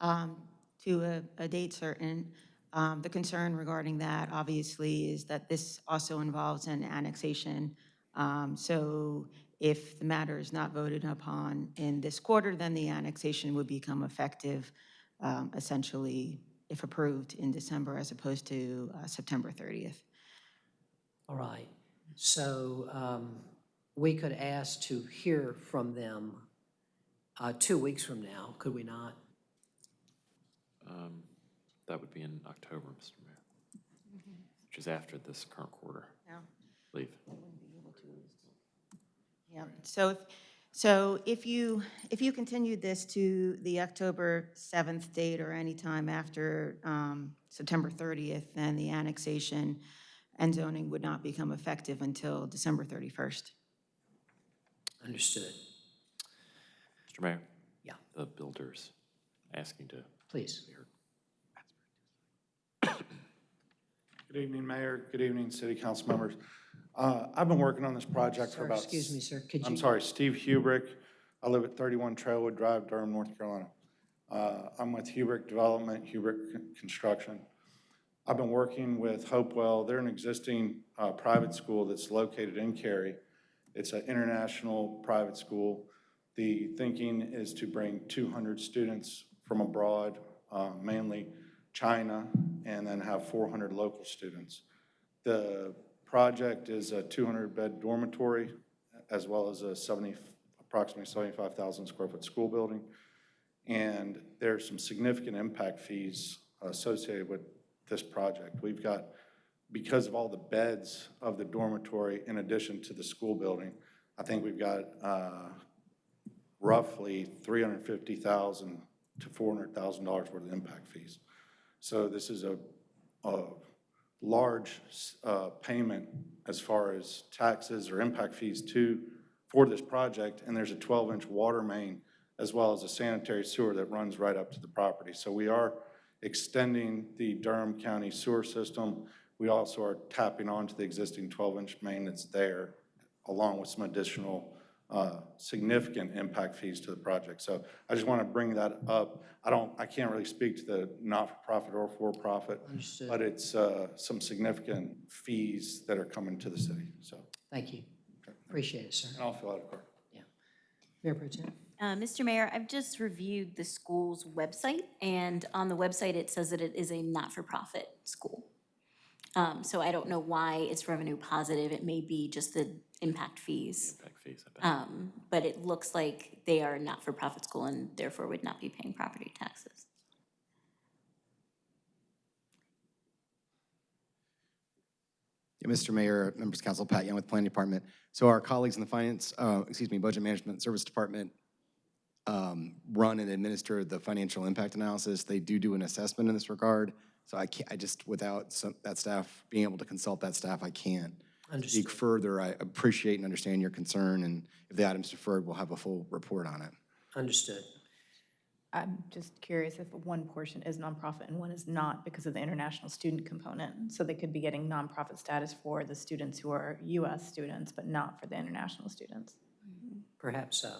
um, to a, a date certain. Um, The concern regarding that, obviously, is that this also involves an annexation. Um, So if the matter is not voted upon in this quarter, then the annexation would become effective um, essentially, if approved, in December as opposed to uh, September 30th. All right. So um, we could ask to hear from them uh, two weeks from now, could we not? Um, That would be in October, Mr. Mayor, which is after this current quarter. Yeah. Leave. Yeah, so, if so if you, if you continued this to the October 7th date or any time after um, September 30th, then the annexation and zoning would not become effective until December 31st. Understood. Mr. Mayor? Yeah. The builders asking to. Please. be heard. Good evening, Mayor. Good evening, City Council members. Uh, I've been working on this project for Sir, about... excuse me, sir, could I'm sorry, Steve Hubrick. I live at 31 Trailwood Drive, Durham, North Carolina. Uh, I'm with Hubrick Development, Hubrick Con- Construction. I've been working with Hopewell. They're an existing uh, private school that's located in Cary. It's an international private school. The thinking is to bring 200 students from abroad, uh, mainly China, and then have 400 local students. The project is a 200-bed dormitory, as well as a 70, approximately 75,000 square foot school building. And there's some significant impact fees associated with this project. We've got, because of all the beds of the dormitory in addition to the school building, I think we've got uh, roughly 350,000 to $400,000 worth of impact fees. So this is a, a large uh, payment as far as taxes or impact fees to, for this project, and there's a 12-inch water main as well as a sanitary sewer that runs right up to the property. So we are extending the Durham County sewer system. We also are tapping onto the existing 12-inch main that's there, along with some additional uh, significant impact fees to the project. So I just want to bring that up. I don't, I can't really speak to the not-for-profit or for-profit, Understood. but it's uh, some significant fees that are coming to the city, so. Thank you. Appreciate it, sir. And I'll fill out a card. Mayor Pro Tem? Uh, Mr. Mayor, I've just reviewed the school's website, and on the website, it says that it is a not-for-profit school. Um, So I don't know why it's revenue positive. It may be just the impact fees. Impact fees, I bet. Um, But it looks like they are a not-for-profit school and therefore would not be paying property taxes. Yeah, Mr. Mayor, members of council, Pat Young with Planning Department. So our colleagues in the Finance, uh, excuse me, Budget Management Service Department um, run and administer the financial impact analysis. They do do an assessment in this regard. So I can't, I just, without some, that staff, being able to consult that staff, I can't speak Understood. further. I appreciate and understand your concern, and if the item's deferred, we'll have a full report on it. Understood. I'm just curious if one portion is nonprofit and one is not because of the international student component. So they could be getting nonprofit status for the students who are US students, but not for the international students. Perhaps so.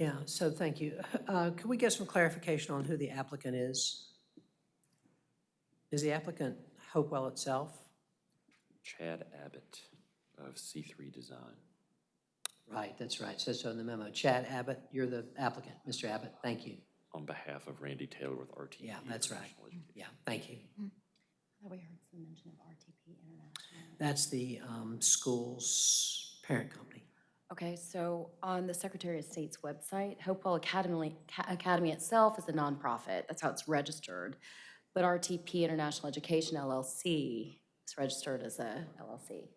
Yeah, so thank you. Uh, Can we get some clarification on who the applicant is? Is the applicant Hopewell itself? Chad Abbott of C3 Design. Right, that's right. Says so in the memo. Chad Abbott, you're the applicant. Mr. Abbott, thank you. On behalf of Randy Taylor with RTP. Yeah, that's right. International Education. Yeah, thank you. I thought we heard some mention of RTP International. That's the um, school's parent company. Okay, so on the Secretary of State's website, Hopewell Academy, Academy itself is a nonprofit. That's how it's registered. But RTP International Education LLC is registered as a LLC,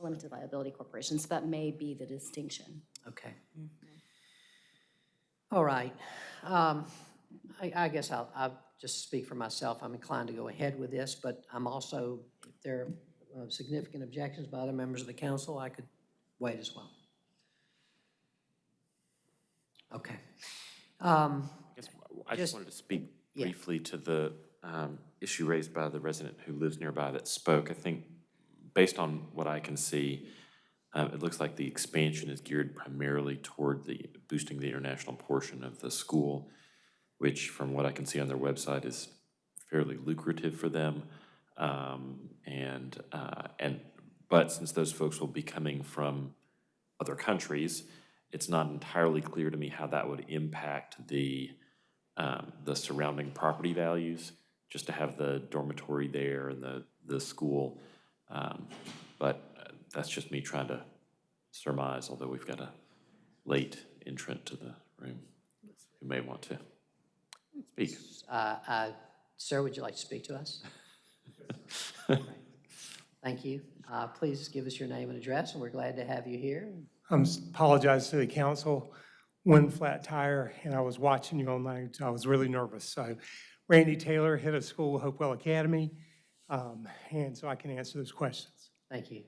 a limited liability corporation. So that may be the distinction. Okay. All right. Um, I, I guess I'll, I'll just speak for myself. I'm inclined to go ahead with this, but I'm also, if there are significant objections by other members of the council, I could wait as well. Okay. Um, I guess I Just- just wanted to speak Yeah. briefly to the um, issue raised by the resident who lives nearby that spoke. I think, based on what I can see, uh, it looks like the expansion is geared primarily toward the, boosting the international portion of the school, which, from what I can see on their website, is fairly lucrative for them. Um, And, uh, and, but since those folks will be coming from other countries, it's not entirely clear to me how that would impact the, um, the surrounding property values. just to have the dormitory there and the, the school. Um, But uh, that's just me trying to surmise, although we've got a late entrant to the room who may want to speak. Uh, uh, Sir, would you like to speak to us? Thank you. Uh, Please give us your name and address, and we're glad to have you here. I apologize to the council. One flat tire, and I was watching you online, so I was really nervous. So Randy Taylor, head of school, Hopewell Academy, um, and so I can answer those questions. Thank you.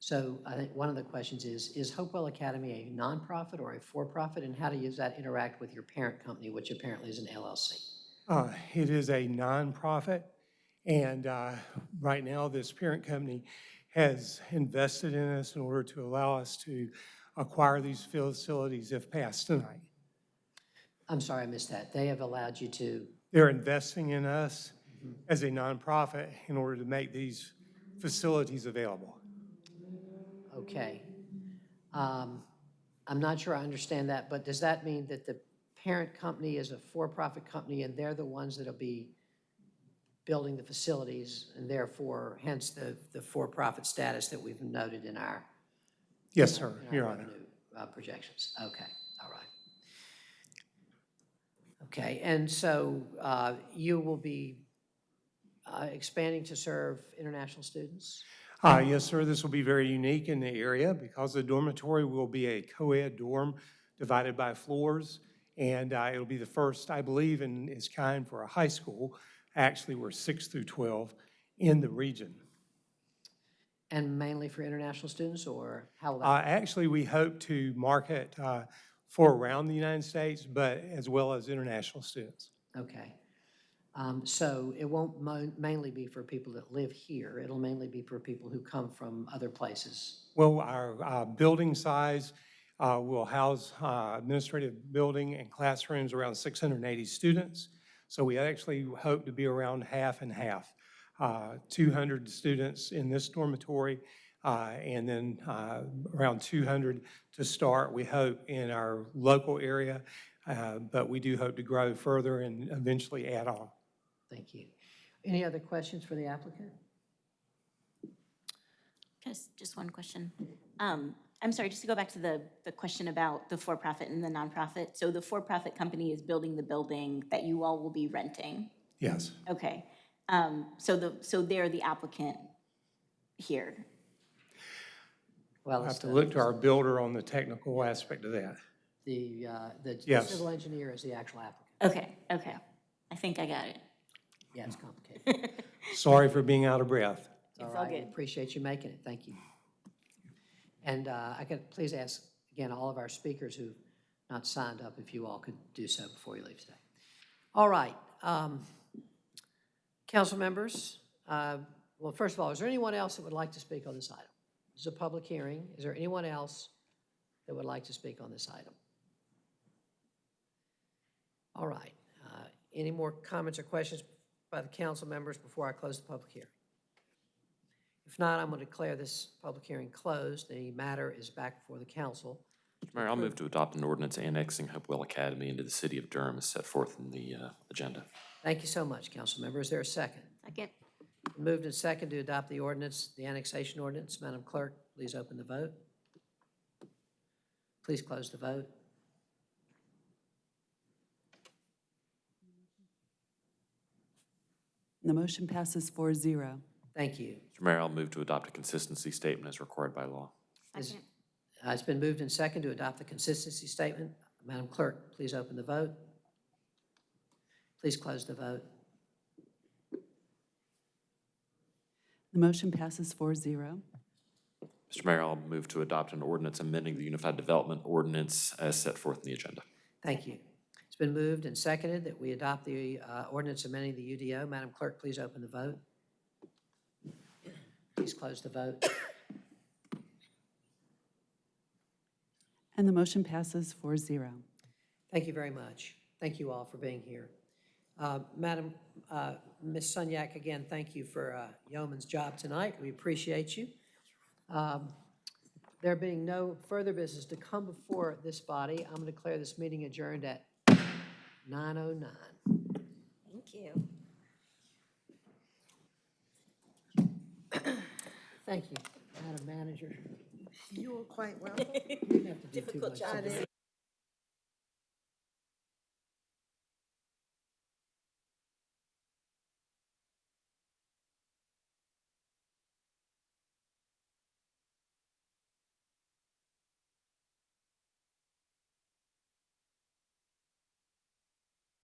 So I think one of the questions is, is Hopewell Academy a nonprofit or a for-profit, and how does that interact with your parent company, which apparently is an LLC? Uh, It is a nonprofit, and uh, right now, this parent company has invested in us in order to allow us to acquire these facilities if passed tonight. I'm sorry, I missed that. They have allowed you to, They're investing in us as a nonprofit in order to make these facilities available. okay. Um, I'm not sure I understand that, but does that mean that the parent company is a for-profit company and they're the ones that'll be building the facilities and therefore hence the, the for-profit status that we've noted in our Yes, in our- sir, in our Your Honor. revenue, uh, projections? Okay, all right. Okay, and so uh, you will be uh, expanding to serve international students? Uh, Yes, sir, this will be very unique in the area because the dormitory will be a co-ed dorm divided by floors. And uh, it'll be the first, I believe, in its kind for a high school. Actually, we're 6 through 12 in the region. And mainly for international students, or how Uh. Actually, we hope to market uh, for around the United States, but as well as international students. Okay. Um, So it won't mo- mainly be for people that live here, it'll mainly be for people who come from other places? Well, our uh, building size uh, will house uh, administrative building and classrooms around 680 students. So we actually hope to be around half and half. Uh, 200 students in this dormitory, uh, and then uh, around 200 to start, we hope, in our local area. Uh, But we do hope to grow further and eventually add on. Thank you. Any other questions for the applicant? Just, just one question. Um, I'm sorry, just to go back to the, the question about the for-profit and the nonprofit. So the for-profit company is building the building that you all will be renting? Yes. Okay. Um, so the, so they're the applicant here? Well, We'll have to look to our builder on the technical aspect of that. The, uh, the Yes. civil engineer is the actual applicant. Okay, okay. I think I got it. Yeah, it's complicated. Sorry for being out of breath. All It's all right, we good. appreciate you making it, thank you. And uh, I could please ask, again, all of our speakers who've not signed up, if you all could do so before you leave today. All right, um, council members, uh, well, first of all, is there anyone else that would like to speak on this item? This is a public hearing, is there anyone else that would like to speak on this item? All right, uh, any more comments or questions by the council members before I close the public hearing? If not, I'm going to declare this public hearing closed. The matter is back before the council. Mayor, I'll move to adopt an ordinance annexing Hopewell Academy into the city of Durham as set forth in the uh, agenda. Thank you so much, council member. Is there a second? Second. Moved and second to adopt the ordinance, the annexation ordinance. Madam Clerk, please open the vote. Please close the vote. The motion passes 4-0. Thank you. Mr. Mayor, I'll move to adopt a consistency statement as required by law. Is- uh, It's been moved and second to adopt the consistency statement. Madam Clerk, please open the vote. Please close the vote. The motion passes 4-0. Mr. Mayor, I'll move to adopt an ordinance amending the Unified Development Ordinance as set forth in the agenda. Thank you. It's been moved and seconded that we adopt the uh, ordinance amending the UDO. Madam Clerk, please open the vote. Please close the vote. And the motion passes 4-0. Thank you very much. Thank you all for being here. Uh, Madam, uh, Ms. Sunyak, again, thank you for uh, yeoman's job tonight. We appreciate you. Um, There being no further business to come before this body, I'm going to declare this meeting adjourned at 9:09. Thank you. Thank you, Madam Manager. You are quite well. You didn't have to do too Difficult much job. today.